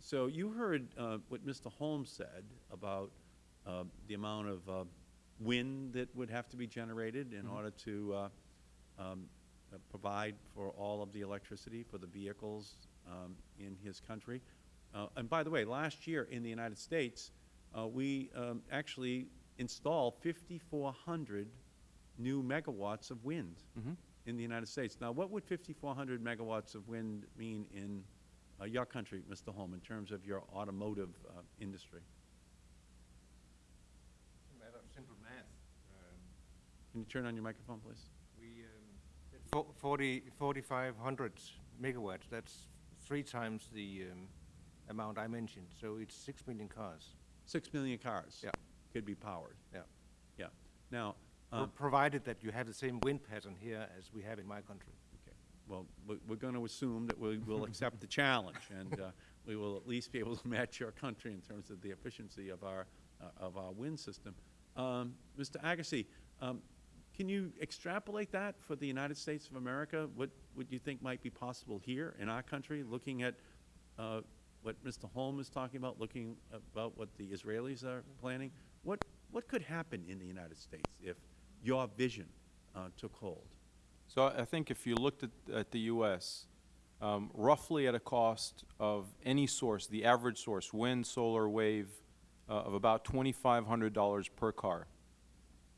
[SPEAKER 1] So you heard uh, what Mr. Holmes said about uh, the amount of uh, wind that would have to be generated in
[SPEAKER 10] Mhm.
[SPEAKER 1] order to uh, um, uh, provide for all of the electricity for the vehicles um, in his country. Uh, and by the way, last year in the United States, uh, we um, actually installed 5,400 new megawatts of wind
[SPEAKER 10] Mhm.
[SPEAKER 1] in the United States. Now, what would 5,400 megawatts of wind mean in uh, your country, Mr. Holm, in terms of your automotive uh, industry?
[SPEAKER 11] It's a matter of simple math. Um,
[SPEAKER 1] Can you turn on your microphone, please?
[SPEAKER 11] We, um, did fo- 40, 4,500 megawatts, that's three times the um, amount I mentioned, so it's 6 million cars.
[SPEAKER 1] Six million cars
[SPEAKER 11] Yeah.
[SPEAKER 1] could be powered.
[SPEAKER 11] Yeah.
[SPEAKER 1] Yeah. Now, um,
[SPEAKER 11] Provided that you have the same wind pattern here as we have in my country.
[SPEAKER 1] Okay. Well, we- we're going to assume that we will accept the challenge, and uh, we will at least be able to match your country in terms of the efficiency of our, uh, of our wind system. Um, Mr. Agassi, um, can you extrapolate that for the United States of America? What would you think might be possible here in our country, looking at uh, what Mr. Holm is talking about, looking about what the Israelis are planning? What, what could happen in the United States if your vision uh, took hold?
[SPEAKER 10] So I think if you looked at, at the U.S., um, roughly at a cost of any source, the average source, wind, solar, wave, uh, of about $2,500 per car,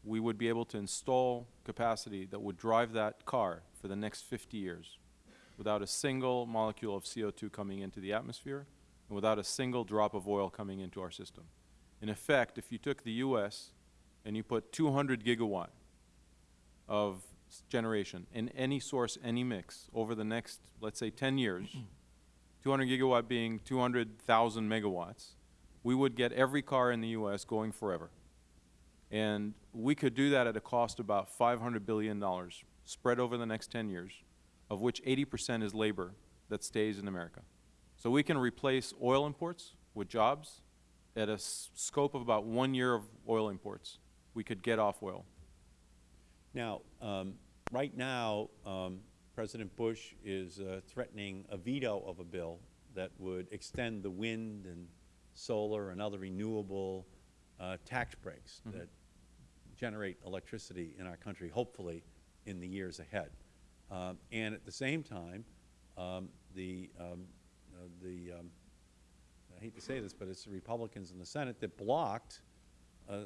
[SPEAKER 10] we would be able to install capacity that would drive that car for the next 50 years without a single molecule of CO2 coming into the atmosphere and without a single drop of oil coming into our system. In effect, if you took the U.S. and you put 200 gigawatt of generation in any source, any mix, over the next, let's say, 10 years, 200 gigawatt being 200,000 megawatts, we would get every car in the U.S. going forever. And we could do that at a cost of about $500 billion, spread over the next 10 years, of which 80% is labor that stays in America. So we can replace oil imports with jobs at a scope of about one year of oil imports. We could get off oil.
[SPEAKER 1] Now, um, right now, um, President Bush is uh, threatening a veto of a bill that would extend the wind and solar and other renewable uh, tax breaks
[SPEAKER 10] Mhm.
[SPEAKER 1] that generate electricity in our country, hopefully in the years ahead. Um, and at the same time, um, the, um, uh, the um, I hate to say this, but it's the Republicans in the Senate that blocked uh,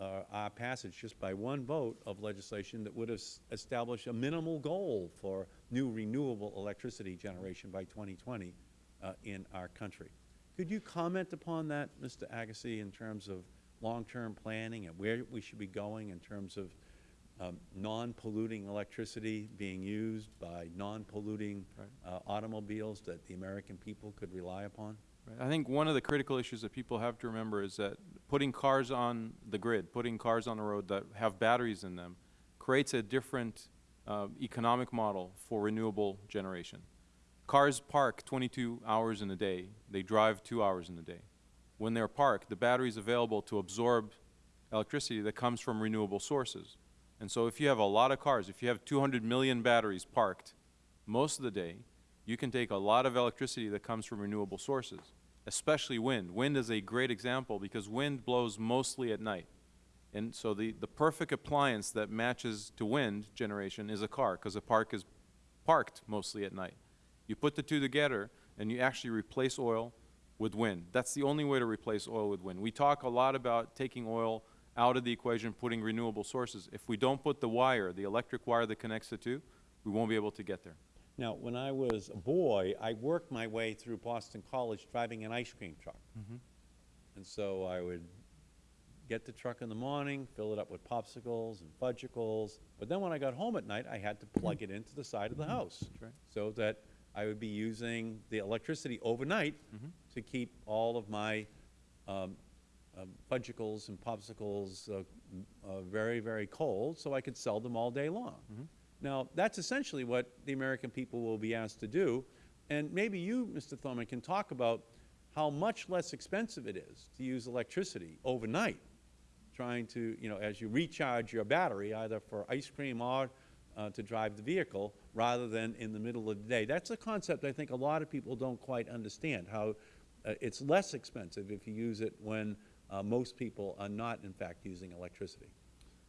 [SPEAKER 1] uh, our passage just by one vote of legislation that would have established a minimal goal for new renewable electricity generation by 2020 uh, in our country. Could you comment upon that, Mr. Agassi, in terms of long-term planning and where we should be going in terms of um, non-polluting electricity being used by non-polluting uh, automobiles that the American people could rely upon?
[SPEAKER 10] Right. I think one of the critical issues that people have to remember is that putting cars on the grid, putting cars on the road that have batteries in them, creates a different uh, economic model for renewable generation. Cars park 22 hours in a day. They drive two hours in a day. When they're parked, the battery is available to absorb electricity that comes from renewable sources. And so if you have a lot of cars, if you have 200 million batteries parked most of the day, you can take a lot of electricity that comes from renewable sources, especially wind. Wind is a great example because wind blows mostly at night. And so the, the perfect appliance that matches to wind generation is a car because a park is parked mostly at night. You put the two together and you actually replace oil with wind. That's the only way to replace oil with wind. We talk a lot about taking oil out of the equation, putting renewable sources. If we don't put the wire, the electric wire that connects the two, we won't be able to get there.
[SPEAKER 1] Now, when I was a boy, I worked my way through Boston College driving an ice cream truck. Mm-hmm. And so I would get the truck in the morning, fill it up with popsicles and fudgicles. But then when I got home at night, I had to plug it into the side of the mm-hmm. house.
[SPEAKER 10] right.
[SPEAKER 1] So that I would be using the electricity overnight to keep all of my um, um, fudgicles and popsicles uh, uh, very, very cold, so I could sell them all day long. Now, that's essentially what the American people will be asked to do. And maybe you, Mr. Thormann, can talk about how much less expensive it is to use electricity overnight, trying to, you know, as you recharge your battery, either for ice cream or uh, to drive the vehicle, rather than in the middle of the day. That's a concept I think a lot of people don't quite understand, how uh, it's less expensive if you use it when uh, most people are not, in fact, using electricity.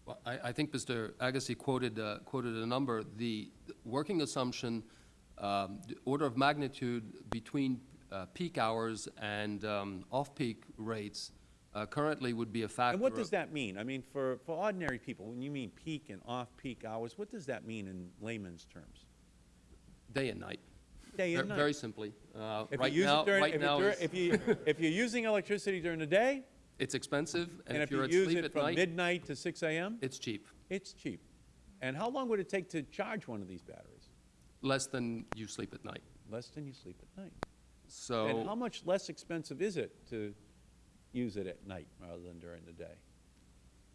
[SPEAKER 9] Well, I, I think Mr. Agassi quoted, uh, quoted a number. The working assumption, um, the order of magnitude between uh, peak hours and um, off-peak rates uh, currently would be a factor
[SPEAKER 1] And what does that mean? I mean, for, for ordinary people, when you mean peak and off-peak hours, what does that mean in layman's terms?
[SPEAKER 9] Day and night.
[SPEAKER 1] Day and
[SPEAKER 9] Ver-
[SPEAKER 1] night.
[SPEAKER 9] Very simply. Uh,
[SPEAKER 1] If
[SPEAKER 9] Right
[SPEAKER 1] you use
[SPEAKER 9] now,
[SPEAKER 1] it during,
[SPEAKER 9] right
[SPEAKER 1] if,
[SPEAKER 9] now
[SPEAKER 1] if you, if you're using electricity during the day,
[SPEAKER 9] It's expensive, and
[SPEAKER 1] and
[SPEAKER 9] if
[SPEAKER 1] if you
[SPEAKER 9] you're at
[SPEAKER 1] use it
[SPEAKER 9] at
[SPEAKER 1] from
[SPEAKER 9] night,
[SPEAKER 1] midnight to six AM,
[SPEAKER 9] it's cheap.
[SPEAKER 1] it's cheap. And how long would it take to charge one of these batteries?
[SPEAKER 9] Less than you sleep at night.
[SPEAKER 1] Less than you sleep at night.
[SPEAKER 9] So.
[SPEAKER 1] And how much less expensive is it to use it at night rather than during the day?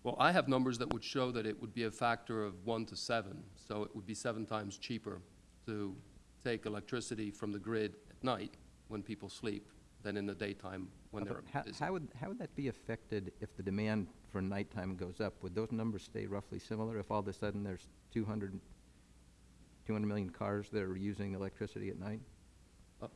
[SPEAKER 9] Well, I have numbers that would show that it would be a factor of one to seven, so it would be seven times cheaper to take electricity from the grid at night when people sleep than in the daytime when
[SPEAKER 12] But
[SPEAKER 9] they're
[SPEAKER 12] how-
[SPEAKER 9] busy.
[SPEAKER 12] How would, how would that be affected if the demand for nighttime goes up? Would those numbers stay roughly similar if all of a sudden there's 200, 200 million cars that are using electricity at night?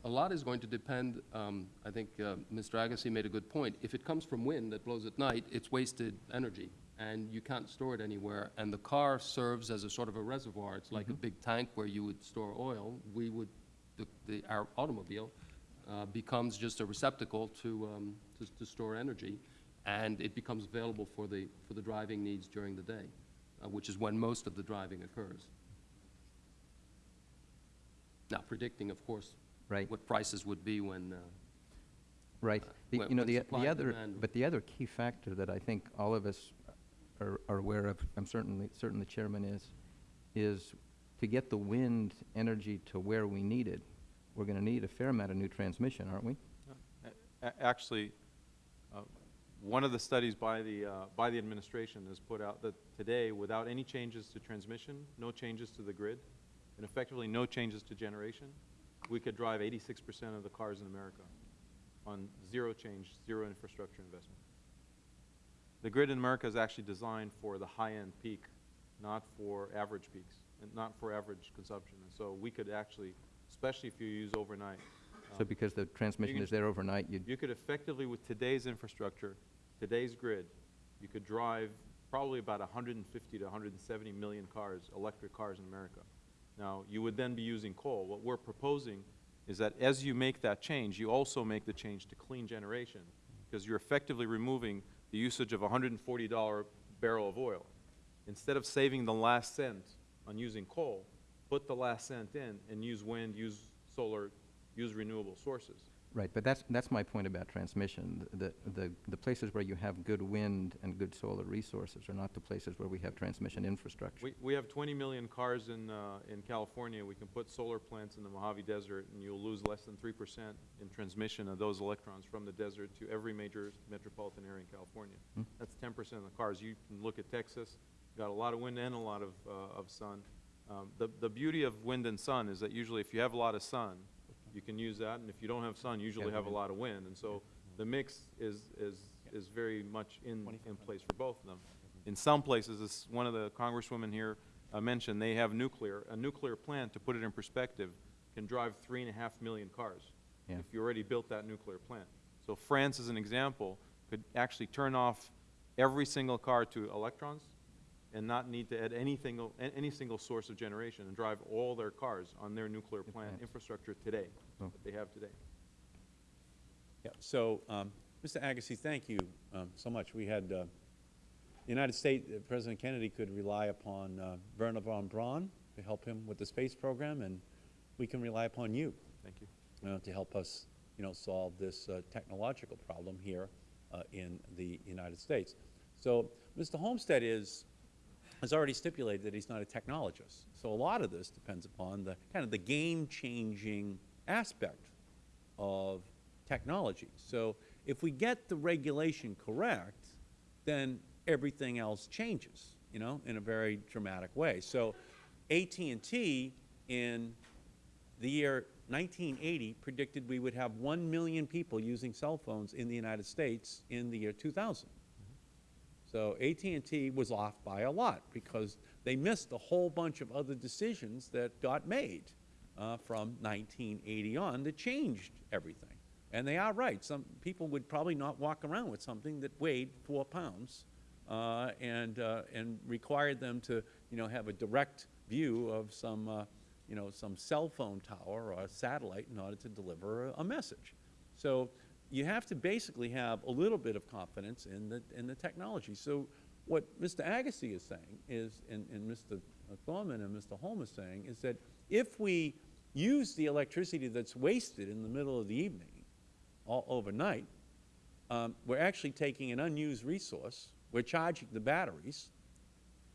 [SPEAKER 9] A- lot is going to depend, um, I think uh, Mr. Agassi made a good point. If it comes from wind that blows at night, it's wasted energy, and you can't store it anywhere. And the car serves as a sort of a reservoir. It's like a big tank where you would store oil. We would, the- the, our automobile uh, becomes just a receptacle to, um, to to store energy, and it becomes available for the, for the driving needs during the day, uh, which is when most of the driving occurs. Now, predicting, of course,
[SPEAKER 12] Right.
[SPEAKER 9] what prices would be when, uh,
[SPEAKER 12] Right.
[SPEAKER 9] uh,
[SPEAKER 12] The-
[SPEAKER 9] when-
[SPEAKER 12] You know, the, the other, but the other key factor that I think all of us are, are aware of, I'm certainly, certain the chairman is, is to get the wind energy to where we need it, we're going to need a fair amount of new transmission, aren't we?
[SPEAKER 10] A- Actually, uh, one of the studies by the, uh, by the administration has put out that today, without any changes to transmission, no changes to the grid, and effectively no changes to generation, we could drive 86% of the cars in America on zero change, zero infrastructure investment. The grid in America is actually designed for the high-end peak, not for average peaks, and not for average consumption. And so we could actually, especially if you use overnight,
[SPEAKER 12] So
[SPEAKER 10] um,
[SPEAKER 12] because the transmission is there overnight, you'd,
[SPEAKER 10] you could effectively, with today's infrastructure, today's grid, you could drive probably about 150 to 170 million cars, electric cars in America. Now, you would then be using coal. What we're proposing is that as you make that change, you also make the change to clean generation, because you're effectively removing the usage of a $140 barrel of oil. Instead of saving the last cent on using coal, put the last cent in and use wind, use solar, use renewable sources.
[SPEAKER 12] Right, but that's, that's my point about transmission. The, the, the places where you have good wind and good solar resources are not the places where we have transmission infrastructure.
[SPEAKER 10] We, we have 20 million cars in, uh, in California. We can put solar plants in the Mojave Desert, and you'll lose less than 3% in transmission of those electrons from the desert to every major metropolitan area in California.
[SPEAKER 12] Hmm.
[SPEAKER 10] That's 10% of the cars. You can look at Texas, got a lot of wind and a lot of, uh, of sun. Um, the, the beauty of wind and sun is that usually if you have a lot of sun, you can use that, and if you don't have sun, you usually have a lot of wind. And so the mix is, is, is very much in, in place for both of them. In some places, as one of the congresswomen here uh, mentioned, they have nuclear. A nuclear plant, to put it in perspective, can drive three and a half million cars
[SPEAKER 12] Yeah.
[SPEAKER 10] if you already built that nuclear plant. So France, as an example, could actually turn off every single car to electrons and not need to add anything, any single source of generation and drive all their cars on their nuclear plant
[SPEAKER 12] plants.
[SPEAKER 10] infrastructure today,
[SPEAKER 12] Oh.
[SPEAKER 10] that they have today.
[SPEAKER 1] Yeah, so, um, Mr. Agassi, thank you um, so much. We had, uh, the United States, uh, President Kennedy could rely upon uh, Wernher von Braun to help him with the space program, and we can rely upon you
[SPEAKER 10] Thank you.
[SPEAKER 1] uh, to help us, you know, solve this uh, technological problem here uh, in the United States. So, Mr. Holmstead is, has already stipulated that he's not a technologist. So a lot of this depends upon the, kind of the game-changing aspect of technology. So if we get the regulation correct, then everything else changes, you know, in a very dramatic way. So AT&T in the year 1980 predicted we would have 1 million people using cell phones in the United States in the year 2000. So AT&T was off by a lot because they missed a whole bunch of other decisions that got made uh, from 1980 on that changed everything. And they are right. Some people would probably not walk around with something that weighed four pounds uh, and, uh, and required them to, you know, have a direct view of some, uh, you know, some cell phone tower or a satellite in order to deliver a, a message. So you have to basically have a little bit of confidence in the, in the technology. So what Mr. Agassi is saying is, and, and Mr. Thormann and Mr. Holm is saying, is that if we use the electricity that's wasted in the middle of the evening, all overnight, um, we're actually taking an unused resource, we're charging the batteries,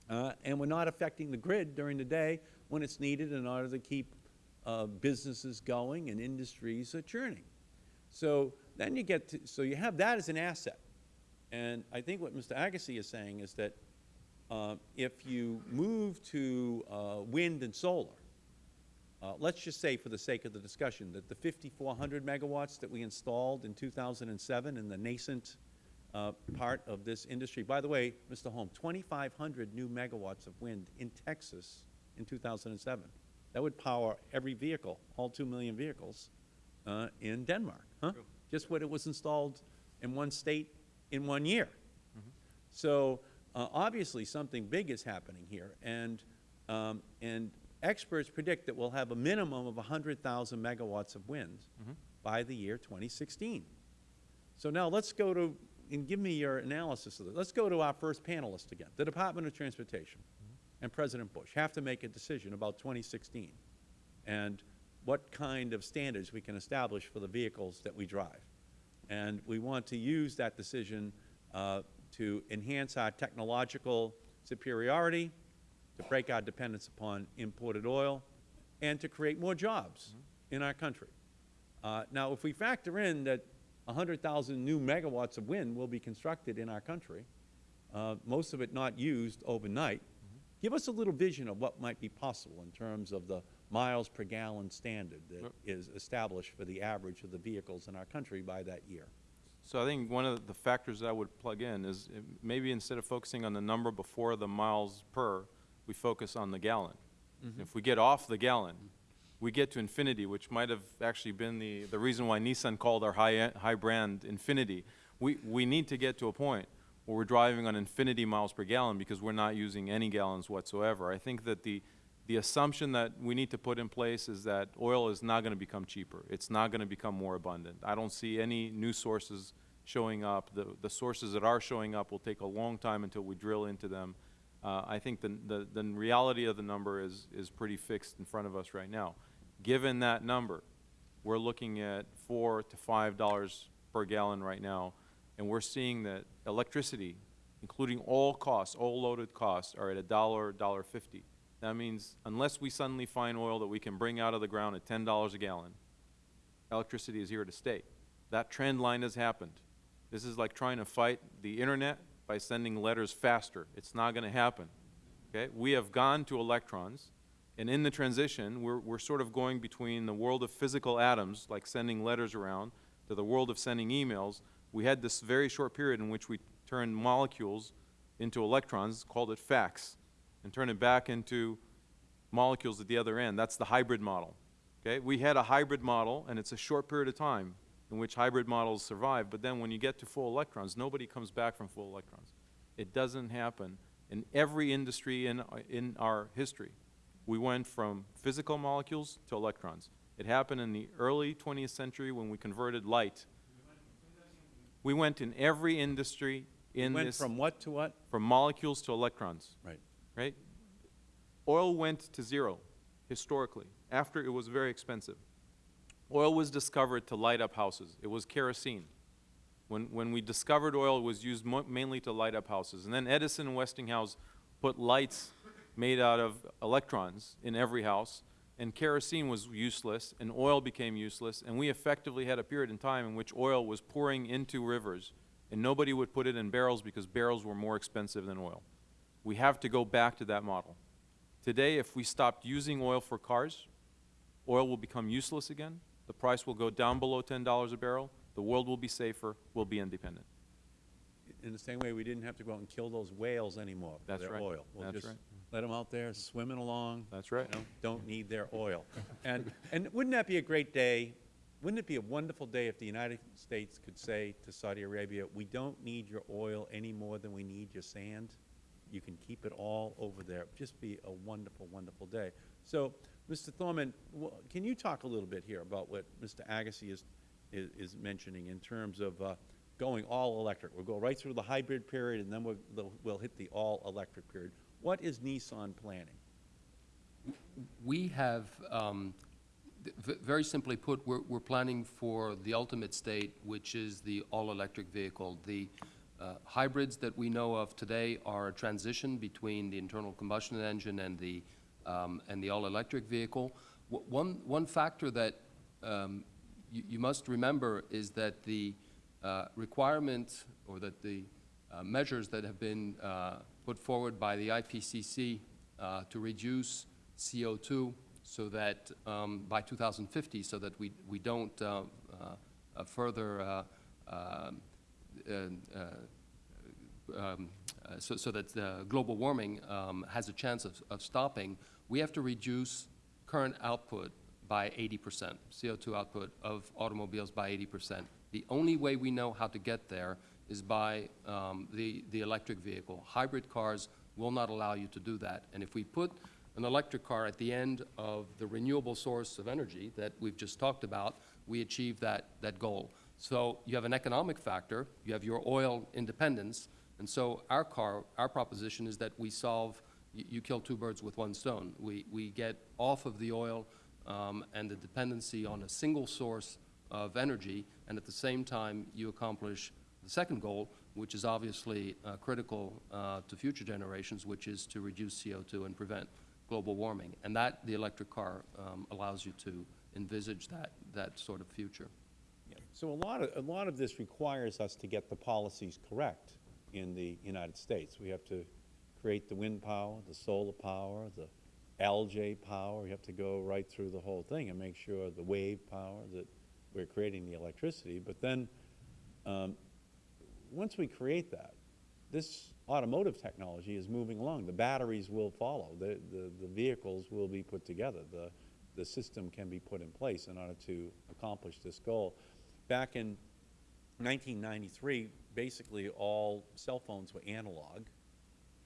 [SPEAKER 1] uh, and we're not affecting the grid during the day when it's needed in order to keep uh, businesses going and industries churning. So then you get to, so you have that as an asset. And I think what Mr. Agassi is saying is that uh, if you move to uh, wind and solar, uh, let's just say for the sake of the discussion that the 5,400 megawatts that we installed in 2007 in the nascent uh, part of this industry, by the way, Mr. Holm, 2,500 new megawatts of wind in Texas in 2007. That would power every vehicle, all 2 million vehicles uh, in Denmark, huh? Just what it was installed in one state in one year. So uh, obviously something big is happening here, and um, and experts predict that we'll have a minimum of 100,000 megawatts of wind by the year 2016. So now let's go to and give me your analysis of this. Let's go to our first panelist again, the Department of Transportation and President Bush have to make a decision about 2016 and what kind of standards we can establish for the vehicles that we drive. And we want to use that decision uh, to enhance our technological superiority, to break our dependence upon imported oil, and to create more jobs in our country. Uh, now, if we factor in that 100,000 new megawatts of wind will be constructed in our country, uh, most of it not used overnight, give us a little vision of what might be possible in terms of the miles per gallon standard that is established for the average of the vehicles in our country by that year.
[SPEAKER 10] So I think one of the factors that I would plug in is uh, maybe instead of focusing on the number before the miles per, we focus on the gallon. If we get off the gallon, we get to infinity, which might have actually been the, the reason why Nissan called our high, high brand Infiniti. We, we need to get to a point where we're driving on infinity miles per gallon because we're not using any gallons whatsoever. I think that the, the assumption that we need to put in place is that oil is not going to become cheaper. It's not going to become more abundant. I don't see any new sources showing up. The, the sources that are showing up will take a long time until we drill into them. Uh, I think the, the, the reality of the number is, is pretty fixed in front of us right now. Given that number, we're we're looking at four to five dollars per gallon right now, and we're seeing that electricity, including all costs, all loaded costs, are at a dollar, dollar fifty. That means unless we suddenly find oil that we can bring out of the ground at ten dollars a gallon, electricity is here to stay. That trend line has happened. This is like trying to fight the internet by sending letters faster. It's not going to happen. Okay? We have gone to electrons, and in the transition, we're, we're sort of going between the world of physical atoms, like sending letters around, to the world of sending emails. We had this very short period in which we turned molecules into electrons, called it fax, and turned it back into molecules at the other end. That's the hybrid model. Okay? We had a hybrid model, and it's a short period of time in which hybrid models survive, but then when you get to full electrons, nobody comes back from full electrons. It doesn't happen in every industry in, in our history. We went from physical molecules to electrons. It happened in the early 20th century when we converted light. We went in every industry in
[SPEAKER 1] Went
[SPEAKER 10] this
[SPEAKER 1] from what to what?
[SPEAKER 10] from molecules to electrons
[SPEAKER 1] Right.
[SPEAKER 10] Right? Oil went to zero historically after it was very expensive. Oil was discovered to light up houses. It was kerosene. When, when we discovered oil, it was used mainly to light up houses. And then Edison and Westinghouse put lights made out of electrons in every house, and kerosene was useless, and oil became useless, and we effectively had a period in time in which oil was pouring into rivers, and nobody would put it in barrels because barrels were more expensive than oil. We have to go back to that model. Today, if we stopped using oil for cars, oil will become useless again, the price will go down below $10 a barrel, the world will be safer, we'll be independent.
[SPEAKER 1] In the same way, we didn't have to go out and kill those whales anymore for
[SPEAKER 10] That's
[SPEAKER 1] their
[SPEAKER 10] right.
[SPEAKER 1] oil. We'll
[SPEAKER 10] That's
[SPEAKER 1] just
[SPEAKER 10] right.
[SPEAKER 1] let them out there swimming along.
[SPEAKER 10] That's right.
[SPEAKER 1] you know, Don't need their oil. And, and wouldn't that be a great day? Wouldn't it be a wonderful day if the United States could say to Saudi Arabia, we don't need your oil any more than we need your sand? You can keep it all over there. Just be a wonderful, wonderful day. So, Mr. Thormann, can you talk a little bit here about what Mr. Agassi is, is, is mentioning in terms of uh, going all electric? We'll go right through the hybrid period, and then we'll, we'll hit the all electric period. What is Nissan planning?
[SPEAKER 9] We have, um, very simply put, we're, we're planning for the ultimate state, which is the all-electric vehicle. The uh, hybrids that we know of today are a transition between the internal combustion engine and the, um, and the all-electric vehicle. W- One, one factor that um, you, must remember is that the uh, requirement, or that the uh, measures that have been uh, put forward by the IPCC uh, to reduce CO2 so that um, by 2050, so that we, we don't uh, further, uh, uh, um, uh, so, so that global warming um, has a chance of, of stopping, we have to reduce current output by 80%, CO2 output of automobiles by 80%. The only way we know how to get there is by um, the, the electric vehicle. Hybrid cars will not allow you to do that. And if we put an electric car at the end of the renewable source of energy that we've just talked about, we achieve that, that goal. So you have an economic factor, you have your oil independence, and so our car, our proposition is that we solve, you, kill two birds with one stone. We, we get off of the oil um, and the dependency on a single source of energy, and at the same time, you accomplish the second goal, which is obviously uh, critical uh, to future generations, which is to reduce CO2 and prevent global warming. And that, the electric car um, allows you to envisage that, that sort of future.
[SPEAKER 1] So a lot of, a lot of this requires us to get the policies correct in the United States. We have to create the wind power, the solar power, the LJ power. We have to go right through the whole thing and make sure the wave power that we're creating the electricity. But then, um, once we create that, this automotive technology is moving along. The batteries will follow. The, the, the vehicles will be put together. The, the system can be put in place in order to accomplish this goal. Back in 1993, basically all cell phones were analog,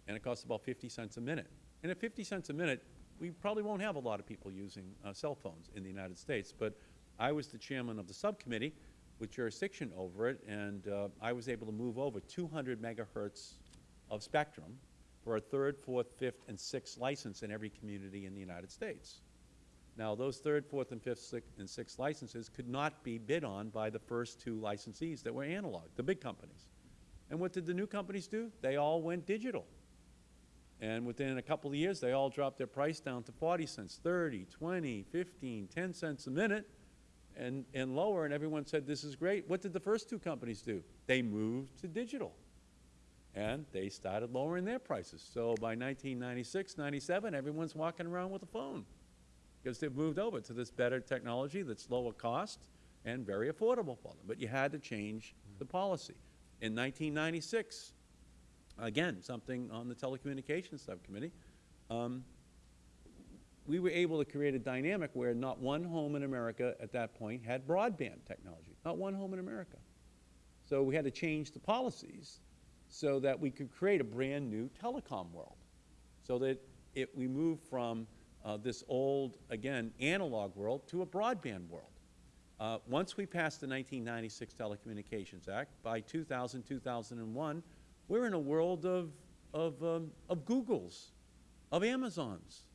[SPEAKER 1] and it cost about 50 cents a minute. And at 50 cents a minute, we probably won't have a lot of people using uh, cell phones in the United States. But I was the chairman of the subcommittee with jurisdiction over it, and uh, I was able to move over 200 megahertz of spectrum for a third, fourth, fifth, and sixth license in every community in the United States. Now, those third, fourth, and fifth, and sixth licenses could not be bid on by the first two licensees that were analog, the big companies. And what did the new companies do? They all went digital. And within a couple of years, they all dropped their price down to 40 cents, 30, 20, 15, 10 cents a minute, and, and lower, and everyone said, this is great. What did the first two companies do? They moved to digital, and they started lowering their prices. So by 1996, 97, everyone's walking around with a phone because they've moved over to this better technology that's lower cost and very affordable for them. But you had to change the policy. In 1996, again, something on the telecommunications subcommittee, um, we were able to create a dynamic where not one home in America at that point had broadband technology, not one home in America. So we had to change the policies so that we could create a brand new telecom world, so that it, we move from uh, this old, again, analog world to a broadband world. Uh, once we passed the 1996 Telecommunications Act, by 2000, 2001, we're in a world of, of, um, of Googles, of Amazons,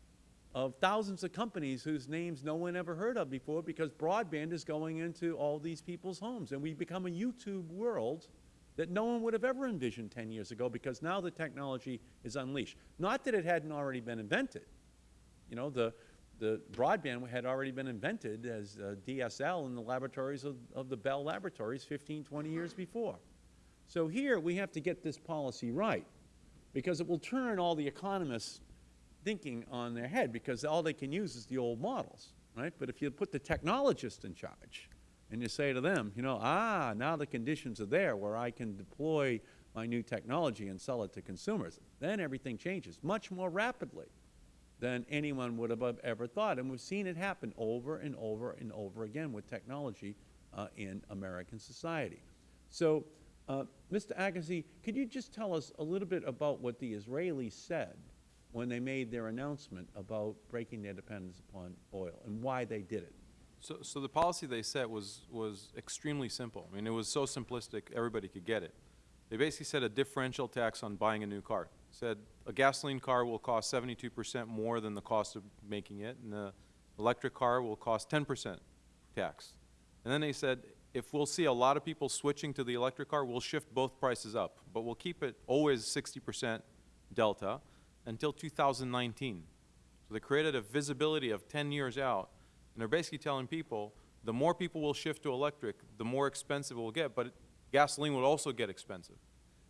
[SPEAKER 1] of thousands of companies whose names no one ever heard of before because broadband is going into all these people's homes. And we've become a YouTube world that no one would have ever envisioned 10 years ago because now the technology is unleashed. Not that it hadn't already been invented. You know, the, the broadband had already been invented as uh, DSL in the laboratories of, of the Bell Laboratories 15, 20 years before. So here we have to get this policy right because it will turn all the economists thinking on their head because all they can use is the old models, right? But if you put the technologist in charge and you say to them, you know, ah, now the conditions are there where I can deploy my new technology and sell it to consumers, then everything changes much more rapidly than anyone would have ever thought. And we've seen it happen over and over and over again with technology uh, in American society. So, uh, Mr. Agassi, could you just tell us a little bit about what the Israelis said when they made their announcement about breaking their dependence upon oil and why they did it?
[SPEAKER 10] So, so the policy they set was, was extremely simple. I mean, it was so simplistic, everybody could get it. They basically set a differential tax on buying a new car. Said a gasoline car will cost 72 percent more than the cost of making it, and the electric car will cost 10 percent tax. And then they said, if we'll see a lot of people switching to the electric car, we'll shift both prices up, but we'll keep it always 60 percent delta until 2019. So they created a visibility of 10 years out, and they're basically telling people, the more people will shift to electric, the more expensive it will get, but gasoline will also get expensive.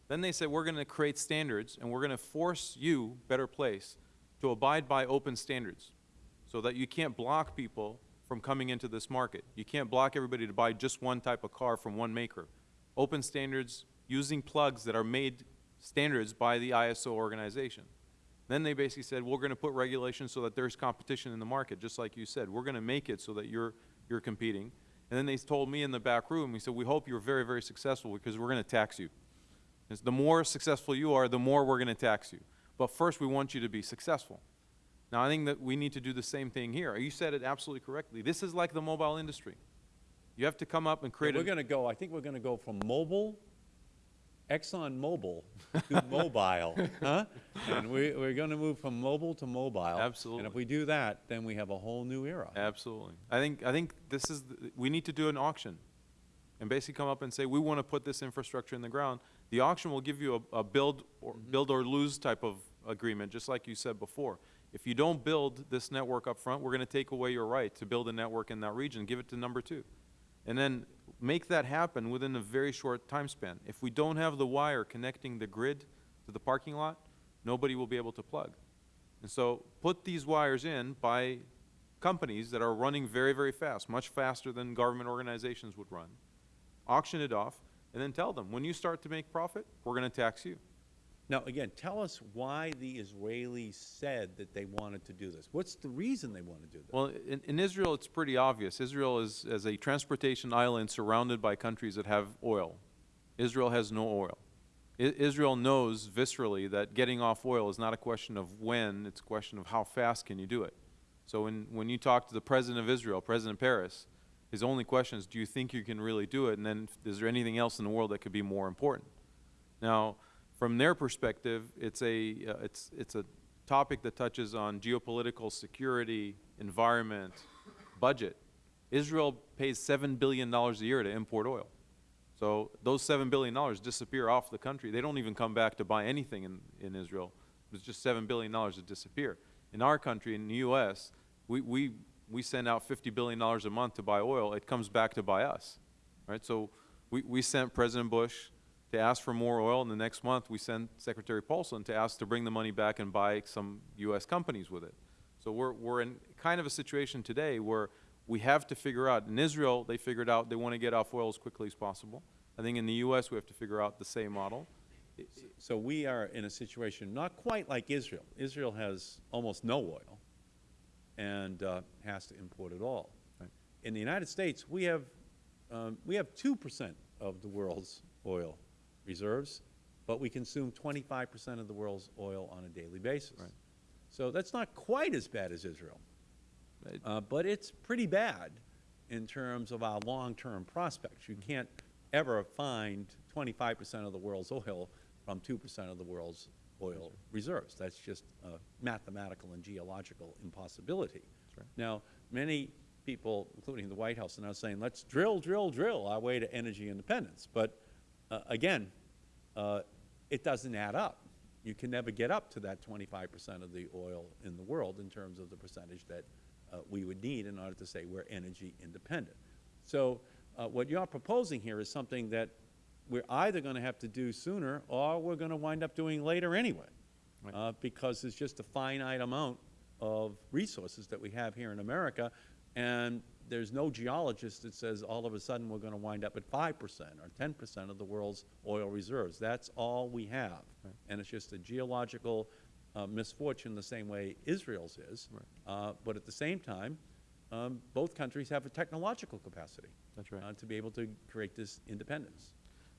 [SPEAKER 10] Then they said, we're going to create standards, and we're going to force you, Better Place, to abide by open standards so that you can't block people from coming into this market. You can't block everybody to buy just one type of car from one maker. Open standards using plugs that are made standards by the ISO organization. Then they basically said, we're going to put regulations so that there's competition in the market, just like you said. We're going to make it so that you're, you're competing. And then they told me in the back room, we said, we hope you're very, very successful because we're going to tax you. Because the more successful you are, the more we're going to tax you. But first, we want you to be successful. Now, I think that we need to do the same thing here. You said it absolutely correctly. This is like the mobile industry. You have to come up and create
[SPEAKER 1] we're
[SPEAKER 10] a
[SPEAKER 1] going to go, I think we're going to go from mobile, Exxon Mobil to mobile, huh? And we, we're going to move from mobile to mobile.
[SPEAKER 10] Absolutely.
[SPEAKER 1] And if we do that, then we have a whole new era.
[SPEAKER 10] Absolutely. I think, I think this is, the- we need to do an auction and basically come up and say, we want to put this infrastructure in the ground. The auction will give you a, a build or, mm-hmm. build or lose type of agreement, just like you said before. If you don't build this network up front, we're going to take away your right to build a network in that region, give it to number two. And then make that happen within a very short time span. If we don't have the wire connecting the grid to the parking lot, nobody will be able to plug. And so put these wires in by companies that are running very, very fast, much faster than government organizations would run. Auction it off, and then tell them, when you start to make profit, we're going to tax you.
[SPEAKER 1] Now, again, tell us why the Israelis said that they wanted to do this. What's the reason they want to do this?
[SPEAKER 10] Well, in, in Israel, it's pretty obvious. Israel is as a transportation island surrounded by countries that have oil. Israel has no oil. I Israel knows viscerally that getting off oil is not a question of when, it's a question of how fast can you do it. So when, when you talk to the President of Israel, President Peres, his only question is, do you think you can really do it? And then is there anything else in the world that could be more important? Now, from their perspective, it's a, uh, it's, it's a topic that touches on geopolitical security, environment, budget, Israel pays $7 billion a year to import oil. So those $7 billion disappear off the country. They don't even come back to buy anything in, in Israel. It's just $7 billion that disappear. In our country, in the U.S., we, we, we send out $50 billion a month to buy oil. It comes back to buy us, right? So we, we sent President Bush to ask for more oil, and the next month we sent Secretary Paulson to ask to bring the money back and buy some U.S. companies with it. So we're, we're in kind of a situation today where we have to figure out, in Israel, they figured out they want to get off oil as quickly as possible. I think in the U.S., we have to figure out the same model.
[SPEAKER 1] So we are in a situation not quite like Israel. Israel has almost no oil and uh, has to import it all. In the United States, we have, um, we have 2 percent of the world's oil reserves, but we consume 25 percent of the world's oil on a daily basis. So that's not quite as bad as Israel, uh, but it's pretty bad in terms of our long-term prospects. You can't ever find 25 percent of the world's oil from 2 percent of the world's oil reserves. That's just a mathematical and geological impossibility. Now, many people, including the White House, are now saying, let's drill, drill, drill our way to energy independence. But uh, again, uh, it doesn't add up. You can never get up to that 25 percent of the oil in the world in terms of the percentage that uh, we would need in order to say we're energy independent. So uh, what you are proposing here is something that we're either going to have to do sooner or we're going to wind up doing later anyway, uh, because there's just a finite amount of resources that we have here in America, and there's no geologist that says all of a sudden we're going to wind up at 5 percent or 10 percent of the world's oil reserves. That's all we have, and it's just a geological uh, misfortune the same way Israel's is. Uh, but at the same time, um, both countries have a technological capacity
[SPEAKER 10] That's right.
[SPEAKER 1] uh, to be able to create this independence.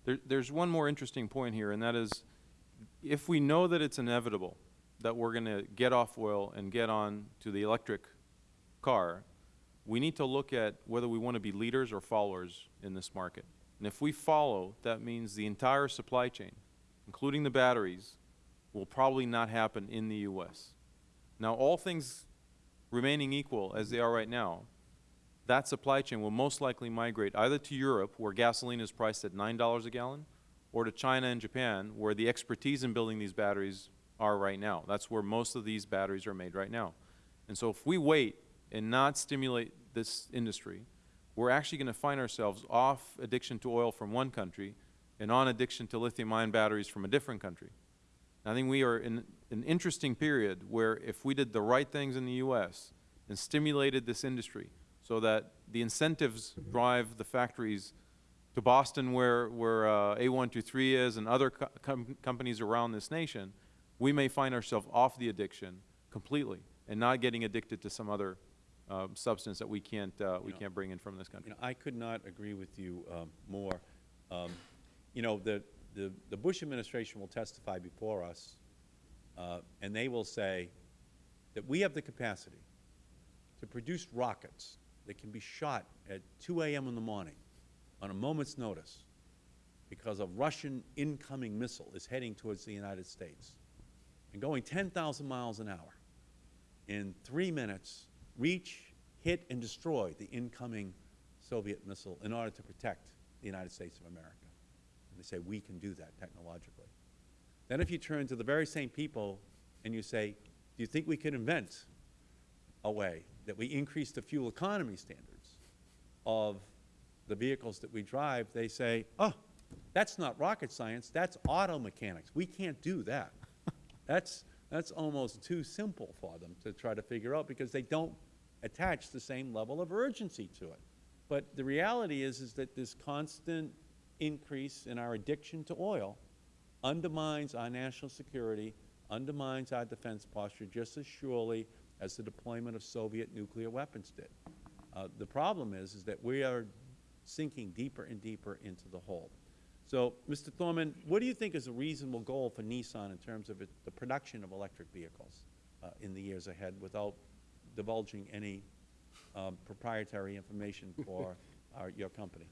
[SPEAKER 10] There, there's one more interesting point here, and that is, if we know that it's inevitable that we're going to get off oil and get on to the electric car, we need to look at whether we want to be leaders or followers in this market. And if we follow, that means the entire supply chain, including the batteries, will probably not happen in the U.S. Now, all things remaining equal as they are right now, that supply chain will most likely migrate either to Europe, where gasoline is priced at $9 a gallon, or to China and Japan, where the expertise in building these batteries are right now. That's where most of these batteries are made right now. And so if we wait and not stimulate this industry, we're actually going to find ourselves off addiction to oil from one country and on addiction to lithium-ion batteries from a different country. I think we are in an interesting period where if we did the right things in the U.S. and stimulated this industry so that the incentives drive the factories to Boston where, where uh, A123 is and other co com companies around this nation, we may find ourselves off the addiction completely and not getting addicted to some other uh, substance that we can't, uh, we
[SPEAKER 1] know,
[SPEAKER 10] can't bring in from this country.
[SPEAKER 1] You know, I could not agree with you um, more. Um, you know, the, the, the Bush administration will testify before us, uh, and they will say that we have the capacity to produce rockets that can be shot at 2 a.m. in the morning on a moment's notice because a Russian incoming missile is heading towards the United States and going 10,000 miles an hour in three minutes reach, hit, and destroy the incoming Soviet missile in order to protect the United States of America. And they say, we can do that technologically. Then if you turn to the very same people and you say, do you think we could invent a way that we increase the fuel economy standards of the vehicles that we drive, they say, oh, that's not rocket science, that's auto mechanics. We can't do that. that's, that's almost too simple for them to try to figure out because they don't attach the same level of urgency to it. But the reality is, is that this constant increase in our addiction to oil undermines our national security, undermines our defense posture just as surely as the deployment of Soviet nuclear weapons did. Uh, the problem is, is that we are sinking deeper and deeper into the hole. So, Mr. Thormann, what do you think is a reasonable goal for Nissan in terms of it, the production of electric vehicles uh, in the years ahead without divulging any um, proprietary information for our, your company?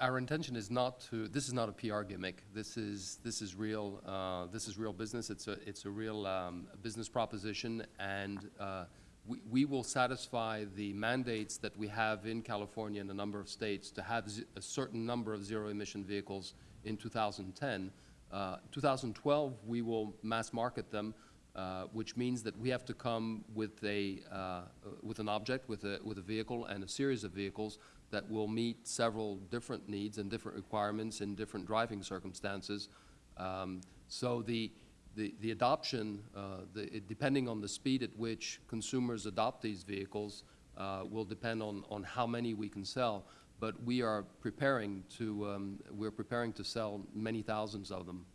[SPEAKER 9] Our intention is not to, this is not a PR gimmick. This is, this is real, uh, this is real business. It's a, it's a real um, business proposition, and uh, we, we will satisfy the mandates that we have in California and a number of states to have a certain number of zero-emission vehicles in 2010. Uh, 2012, we will mass market them, uh, which means that we have to come with a, uh, with an object, with a, with a vehicle and a series of vehicles that will meet several different needs and different requirements in different driving circumstances. Um, So the, the, the adoption, uh, the, depending on the speed at which consumers adopt these vehicles, uh, will depend on, on how many we can sell. But we are preparing to, um, we're preparing to sell many thousands of them.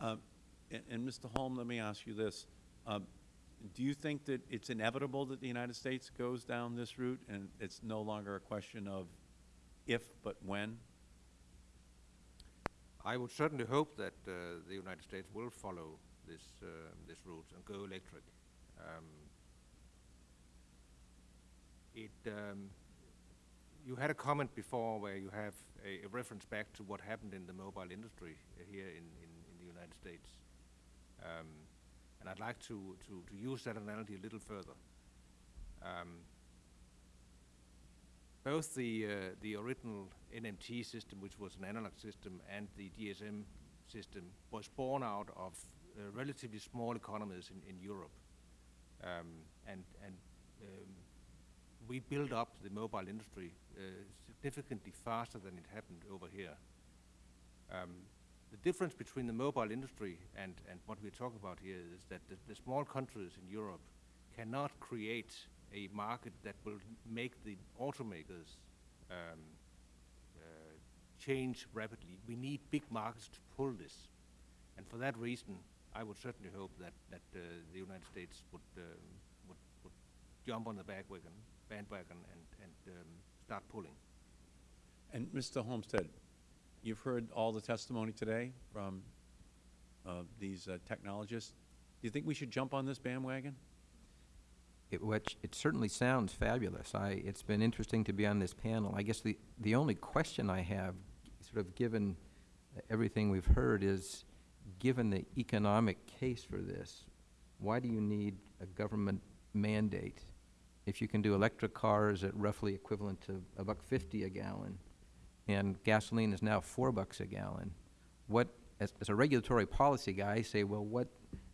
[SPEAKER 1] Uh, And, and Mr. Holm, let me ask you this. Do you think that it's inevitable that the United States goes down this route, and it's no longer a question of if, but when?
[SPEAKER 11] I would certainly hope that uh, the United States will follow this, uh, this route and go electric. Um, It, um, you had a comment before where you have a, a reference back to what happened in the mobile industry here in, in, in the United States. Um, and I'd like to, to, to use that analogy a little further. Um, both the, uh, the original NMT system, which was an analog system, and the GSM system was born out of uh, relatively small economies in, in Europe. Um, and and um, we built up the mobile industry uh, significantly faster than it happened over here. Um, the difference between the mobile industry and, and what we're talking about here is that the, the small countries in Europe cannot create a market that will make the automakers um, uh, change rapidly. We need big markets to pull this. And for that reason, I would certainly hope that, that uh, the United States would, um, would, would jump on the bandwagon, bandwagon and, and um, start pulling.
[SPEAKER 1] And Mr. Holmstead, you've heard all the testimony today from uh, these uh, technologists. Do you think we should jump on this bandwagon?
[SPEAKER 12] It, which, it certainly sounds fabulous. I, it's been interesting to be on this panel. I guess the, the only question I have, sort of given everything we've heard, is given the economic case for this, why do you need a government mandate? If you can do electric cars at roughly equivalent to a buck fifty a gallon, and gasoline is now four bucks a gallon, what, as, as a regulatory policy guy, I say, well, what,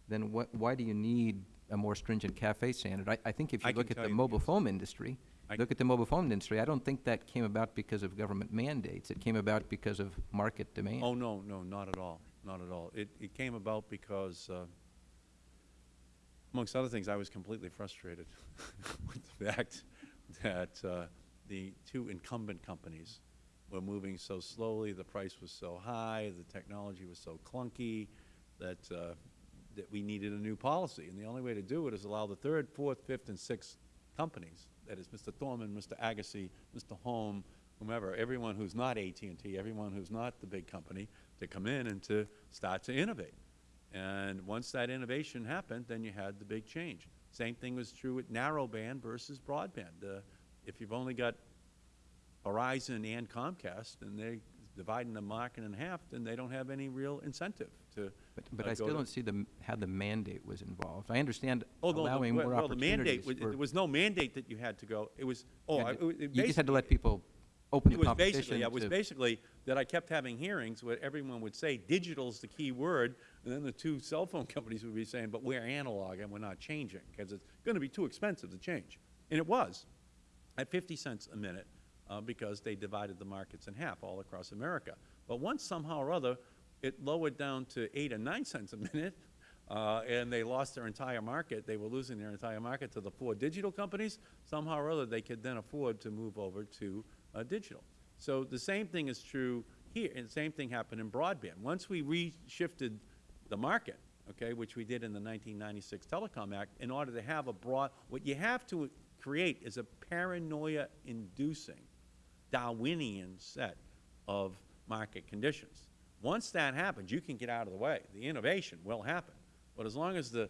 [SPEAKER 12] then what, why do you need a more stringent CAFE standard? I, I think if
[SPEAKER 1] I
[SPEAKER 12] you look at the mobile phone industry,
[SPEAKER 1] I-
[SPEAKER 12] look at the mobile phone industry, I don't think that came about because of government mandates. It came about because of market demand.
[SPEAKER 1] Oh, no, no, not at all, not at all. It, it came about because, uh, amongst other things, I was completely frustrated with the fact that uh, the two incumbent companies were moving so slowly, the price was so high, the technology was so clunky, that, uh, that we needed a new policy. And the only way to do it is allow the third, fourth, fifth, and sixth companies, that is Mr. Thormann, Mr. Agassi, Mr. Holm, whomever, everyone who's not AT&T, everyone who's not the big company, to come in and to start to innovate. And once that innovation happened, then you had the big change. Same thing was true with narrowband versus broadband. Uh, if you've only got Verizon and Comcast, and they're dividing the market in half, then they don't have any real incentive to
[SPEAKER 12] But, but
[SPEAKER 1] uh,
[SPEAKER 12] I still don't see the, how the mandate was involved. I understand
[SPEAKER 1] Oh, no, the-
[SPEAKER 12] allowing
[SPEAKER 1] well,
[SPEAKER 12] more
[SPEAKER 1] well, the mandate, was- there was no mandate that you had to go. It was, oh, I- it- it
[SPEAKER 12] You just had to let people open
[SPEAKER 1] It
[SPEAKER 12] the
[SPEAKER 1] was
[SPEAKER 12] competition
[SPEAKER 1] basically, it was basically that I kept having hearings where everyone would say digital's the key word, and then the two cell phone companies would be saying, but we're analog and we're not changing, because it's going to be too expensive to change. And it was, at 50 cents a minute, uh, because they divided the markets in half all across America. But once somehow or other, it lowered down to 8 or 9 cents a minute, uh, and they lost their entire market. They were losing their entire market to the four digital companies. Somehow or other, they could then afford to move over to uh, digital. So the same thing is true here, and the same thing happened in broadband. Once we reshifted the market, okay, which we did in the 1996 Telecom Act, in order to have a broad, what you have to create is a paranoia-inducing Darwinian set of market conditions. Once that happens, you can get out of the way. The innovation will happen. But as long as the,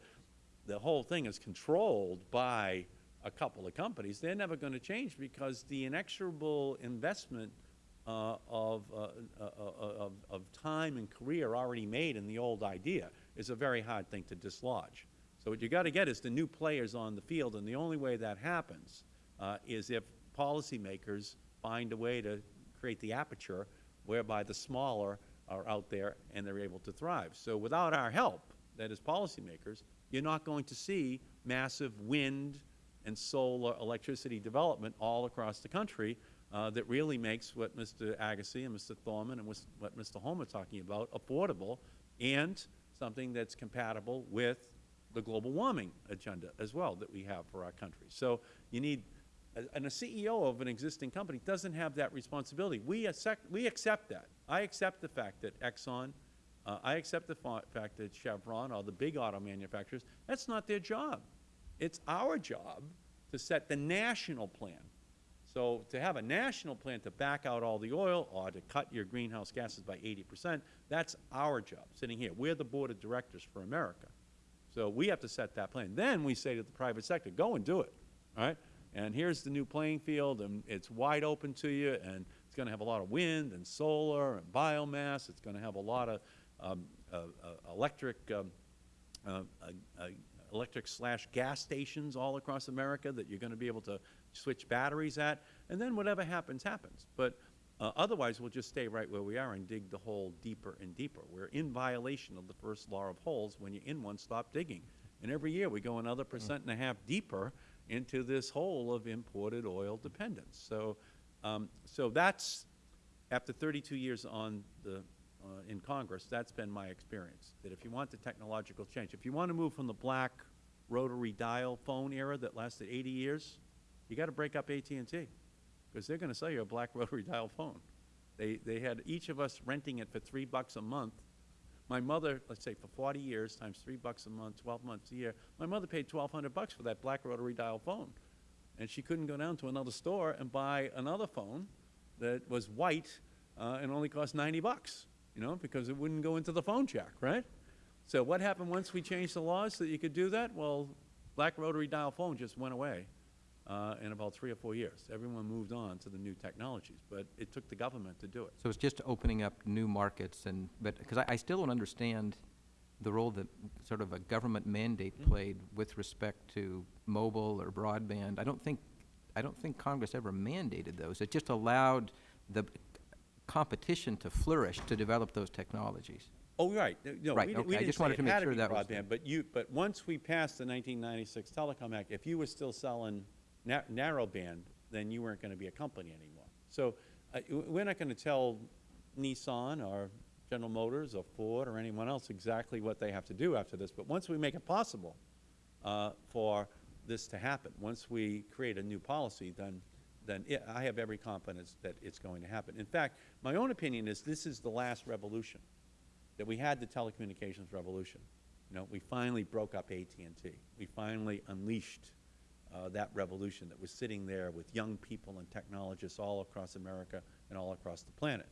[SPEAKER 1] the whole thing is controlled by a couple of companies, they're never going to change because the inexorable investment uh, of, uh, uh, uh, of, of time and career already made in the old idea is a very hard thing to dislodge. So what you got to get is the new players on the field, and the only way that happens uh, is if policymakers find a way to create the aperture whereby the smaller are out there and they're able to thrive. So without our help, that is policymakers, you're not going to see massive wind and solar electricity development all across the country uh, that really makes what Mr. Agassi and Mr. Thormann and what Mr. Holm are talking about affordable and something that's compatible with the global warming agenda as well that we have for our country. So you need, and a CEO of an existing company doesn't have that responsibility. We accept, we accept that. I accept the fact that Exxon, uh, I accept the fa- fact that Chevron all the big auto manufacturers, that's not their job. It's our job to set the national plan. So to have a national plan to back out all the oil or to cut your greenhouse gases by 80 percent, that's our job, sitting here. We're the board of directors for America. So we have to set that plan. Then we say to the private sector, go and do it, all right? And here's the new playing field, and it's wide open to you, and it's going to have a lot of wind and solar and biomass. It's going to have a lot of um, uh, uh, electric, um, uh, uh, uh, electric slash gas stations all across America that you're going to be able to switch batteries at. And then whatever happens, happens. But uh, otherwise, we'll just stay right where we are and dig the hole deeper and deeper. We're in violation of the first law of holes. When you're in one, stop digging. And every year, we go another percent and a half deeper into this hole of imported oil dependence. So, um, so that's, after 32 years on the, uh, in Congress, that's been my experience, that if you want the technological change, if you want to move from the black rotary dial phone era that lasted 80 years, you got to break up AT&T because they're going to sell you a black rotary dial phone. They, they had each of us renting it for three bucks a month. My mother, let's say for 40 years times three bucks a month, 12 months a year, my mother paid 1200 bucks for that black rotary dial phone. And she couldn't go down to another store and buy another phone that was white uh, and only cost 90 bucks, you know, because it wouldn't go into the phone jack, right? So what happened once we changed the laws so that you could do that? Well, black rotary dial phone just went away uh, in about three or four years. Everyone moved on to the new technologies, but it took the government to do it.
[SPEAKER 12] So it's just opening up new markets and, but, because I, I still don't understand the role that sort of a government mandate played with respect to mobile or broadband. I don't think, I don't think Congress ever mandated those. It just allowed the competition to flourish to develop those technologies.
[SPEAKER 1] Oh, right. No,
[SPEAKER 12] Right,
[SPEAKER 1] we
[SPEAKER 12] okay,
[SPEAKER 1] we
[SPEAKER 12] I just wanted to make sure that was-
[SPEAKER 1] But you, but once we passed the 1996 Telecom Act, if you were still selling na- narrowband, then you weren't going to be a company anymore. So uh, we're not going to tell Nissan or General Motors or Ford or anyone else exactly what they have to do after this. But once we make it possible uh, for this to happen, once we create a new policy, then, then it, I have every confidence that it's going to happen. In fact, my own opinion is this is the last revolution that we had the telecommunications revolution. You know, we finally broke up AT&T. We finally unleashed uh, that revolution that was sitting there with young people and technologists all across America and all across the planet.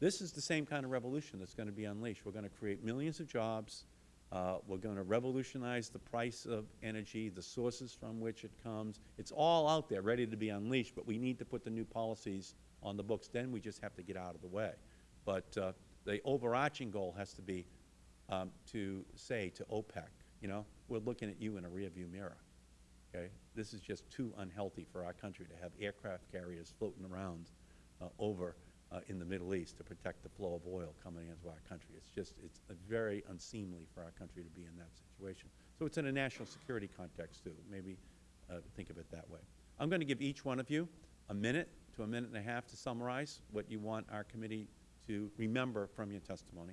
[SPEAKER 1] This is the same kind of revolution that's going to be unleashed. We're going to create millions of jobs. Uh, we're going to revolutionize the price of energy, the sources from which it comes. It's all out there, ready to be unleashed, but we need to put the new policies on the books. Then we just have to get out of the way. But uh, the overarching goal has to be um, to say to OPEC, you know, we're looking at you in a rearview mirror. Okay? This is just too unhealthy for our country to have aircraft carriers floating around uh, over uh, in the Middle East to protect the flow of oil coming into our country. It's just, it's very unseemly for our country to be in that situation. So it's in a national security context, too. Maybe uh, think of it that way. I'm going to give each one of you a minute to a minute and a half to summarize what you want our committee to remember from your testimony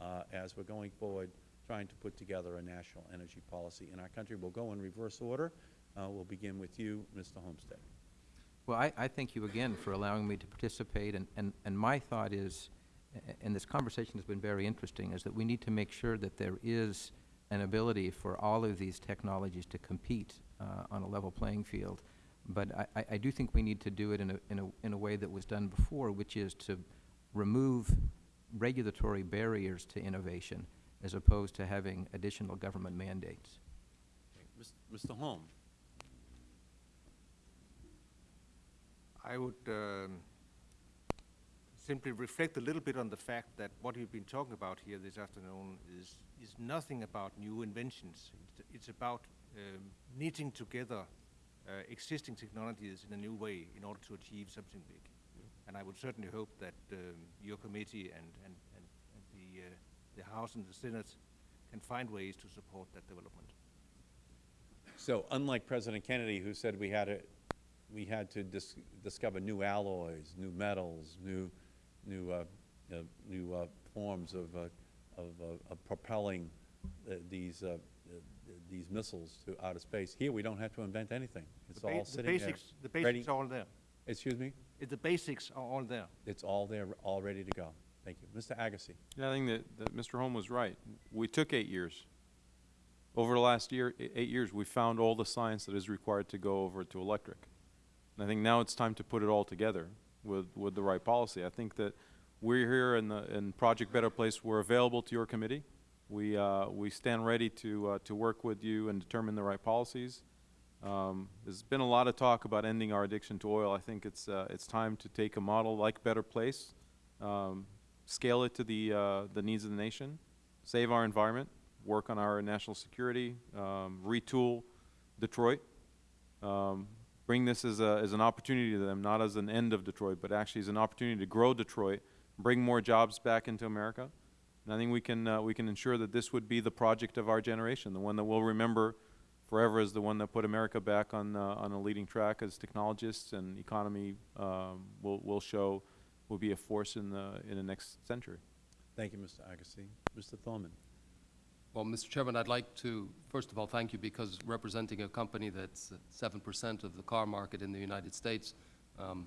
[SPEAKER 1] uh, as we're going forward trying to put together a national energy policy in our country. We'll go in reverse order. Uh, We'll begin with you, Mr. Holmstead.
[SPEAKER 12] Well, I, I thank you again for allowing me to participate, and, and, and my thought is, and this conversation has been very interesting, is that we need to make sure that there is an ability for all of these technologies to compete uh, on a level playing field. But I, I, I do think we need to do it in a, in a, in a way that was done before, which is to remove regulatory barriers to innovation, as opposed to having additional government mandates.
[SPEAKER 1] Mr. Holm?
[SPEAKER 11] I would um, simply reflect a little bit on the fact that what we've been talking about here this afternoon is, is nothing about new inventions. It's, it's about um, knitting together uh, existing technologies in a new way in order to achieve something big. And I would certainly hope that um, your committee and, and, and, and the, uh, the House and the Senate can find ways to support that development.
[SPEAKER 1] So unlike President Kennedy, who said we had to, we had to dis discover new alloys, new metals, new, new, uh, uh, new uh, forms of, uh, of, uh, of propelling uh, these, uh, uh, these missiles to outer space, here we don't have to invent anything. It's
[SPEAKER 11] The ba-
[SPEAKER 1] all
[SPEAKER 11] the
[SPEAKER 1] sitting there.
[SPEAKER 11] basics- The
[SPEAKER 1] ready-
[SPEAKER 11] basics are all there.
[SPEAKER 1] Excuse me?
[SPEAKER 11] Uh, The basics are all there.
[SPEAKER 1] It's all there, all ready to go. Thank you. Mr. Agassi.
[SPEAKER 10] Yeah, I think that, that Mr. Holm was right. We took eight years. Over the last year, eight years, we found all the science that is required to go over to electric. And I think now it's time to put it all together with, with the right policy. I think that we're here in the, in Project Better Place, we're available to your committee. We, uh, we stand ready to, uh, to work with you and determine the right policies. Um, there's been a lot of talk about ending our addiction to oil. I think it's, uh, it's time to take a model like Better Place, um, scale it to the, uh, the needs of the nation, save our environment, work on our national security, um, retool Detroit, um, bring this as, a, as an opportunity to them, not as an end of Detroit, but actually as an opportunity to grow Detroit, bring more jobs back into America. And I think we can, uh, we can ensure that this would be the project of our generation, the one that we'll remember forever as the one that put America back on, uh, on a leading track as technologists and economy um, will, will show will be a force in the, in the next century.
[SPEAKER 1] Thank you, Mr. Agassi. Mr. Thormann.
[SPEAKER 9] Well, Mr. Chairman, I'd like to, first of all, thank you because representing a company that's seven percent of the car market in the United States, um,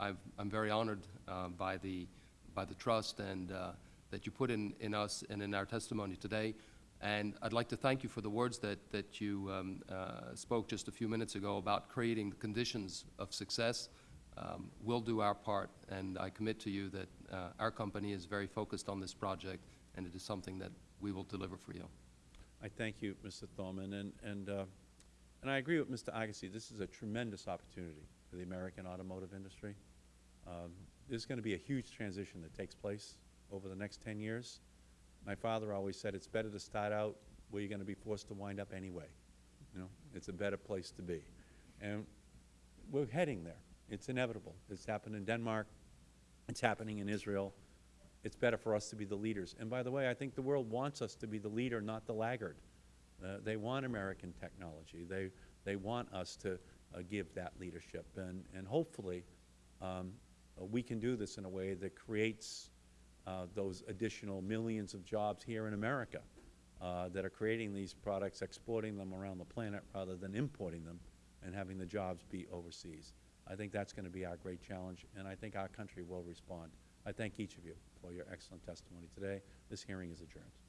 [SPEAKER 9] I, I'm very honored uh, by the by the trust and uh, that you put in, in us and in our testimony today. And I'd like to thank you for the words that that you um, uh, spoke just a few minutes ago about creating the conditions of success. Um, we'll do our part, and I commit to you that uh, our company is very focused on this project, and it is something that we will deliver for you.
[SPEAKER 1] I thank you, Mr. Thormann, and, and, uh, and I agree with Mr. Agassi. This is a tremendous opportunity for the American automotive industry. Um, there's going to be a huge transition that takes place over the next 10 years. My father always said it's better to start out where you're going to be forced to wind up anyway. You know, it's a better place to be. And we're heading there. It's inevitable. It's happened in Denmark. It's happening in Israel. It's better for us to be the leaders. And by the way, I think the world wants us to be the leader, not the laggard. Uh, they want American technology. They, they want us to uh, give that leadership. And, and hopefully, um, uh, we can do this in a way that creates uh, those additional millions of jobs here in America uh, that are creating these products, exporting them around the planet rather than importing them and having the jobs be overseas. I think that's going to be our great challenge, and I think our country will respond. I thank each of you for your excellent testimony today. This hearing is adjourned.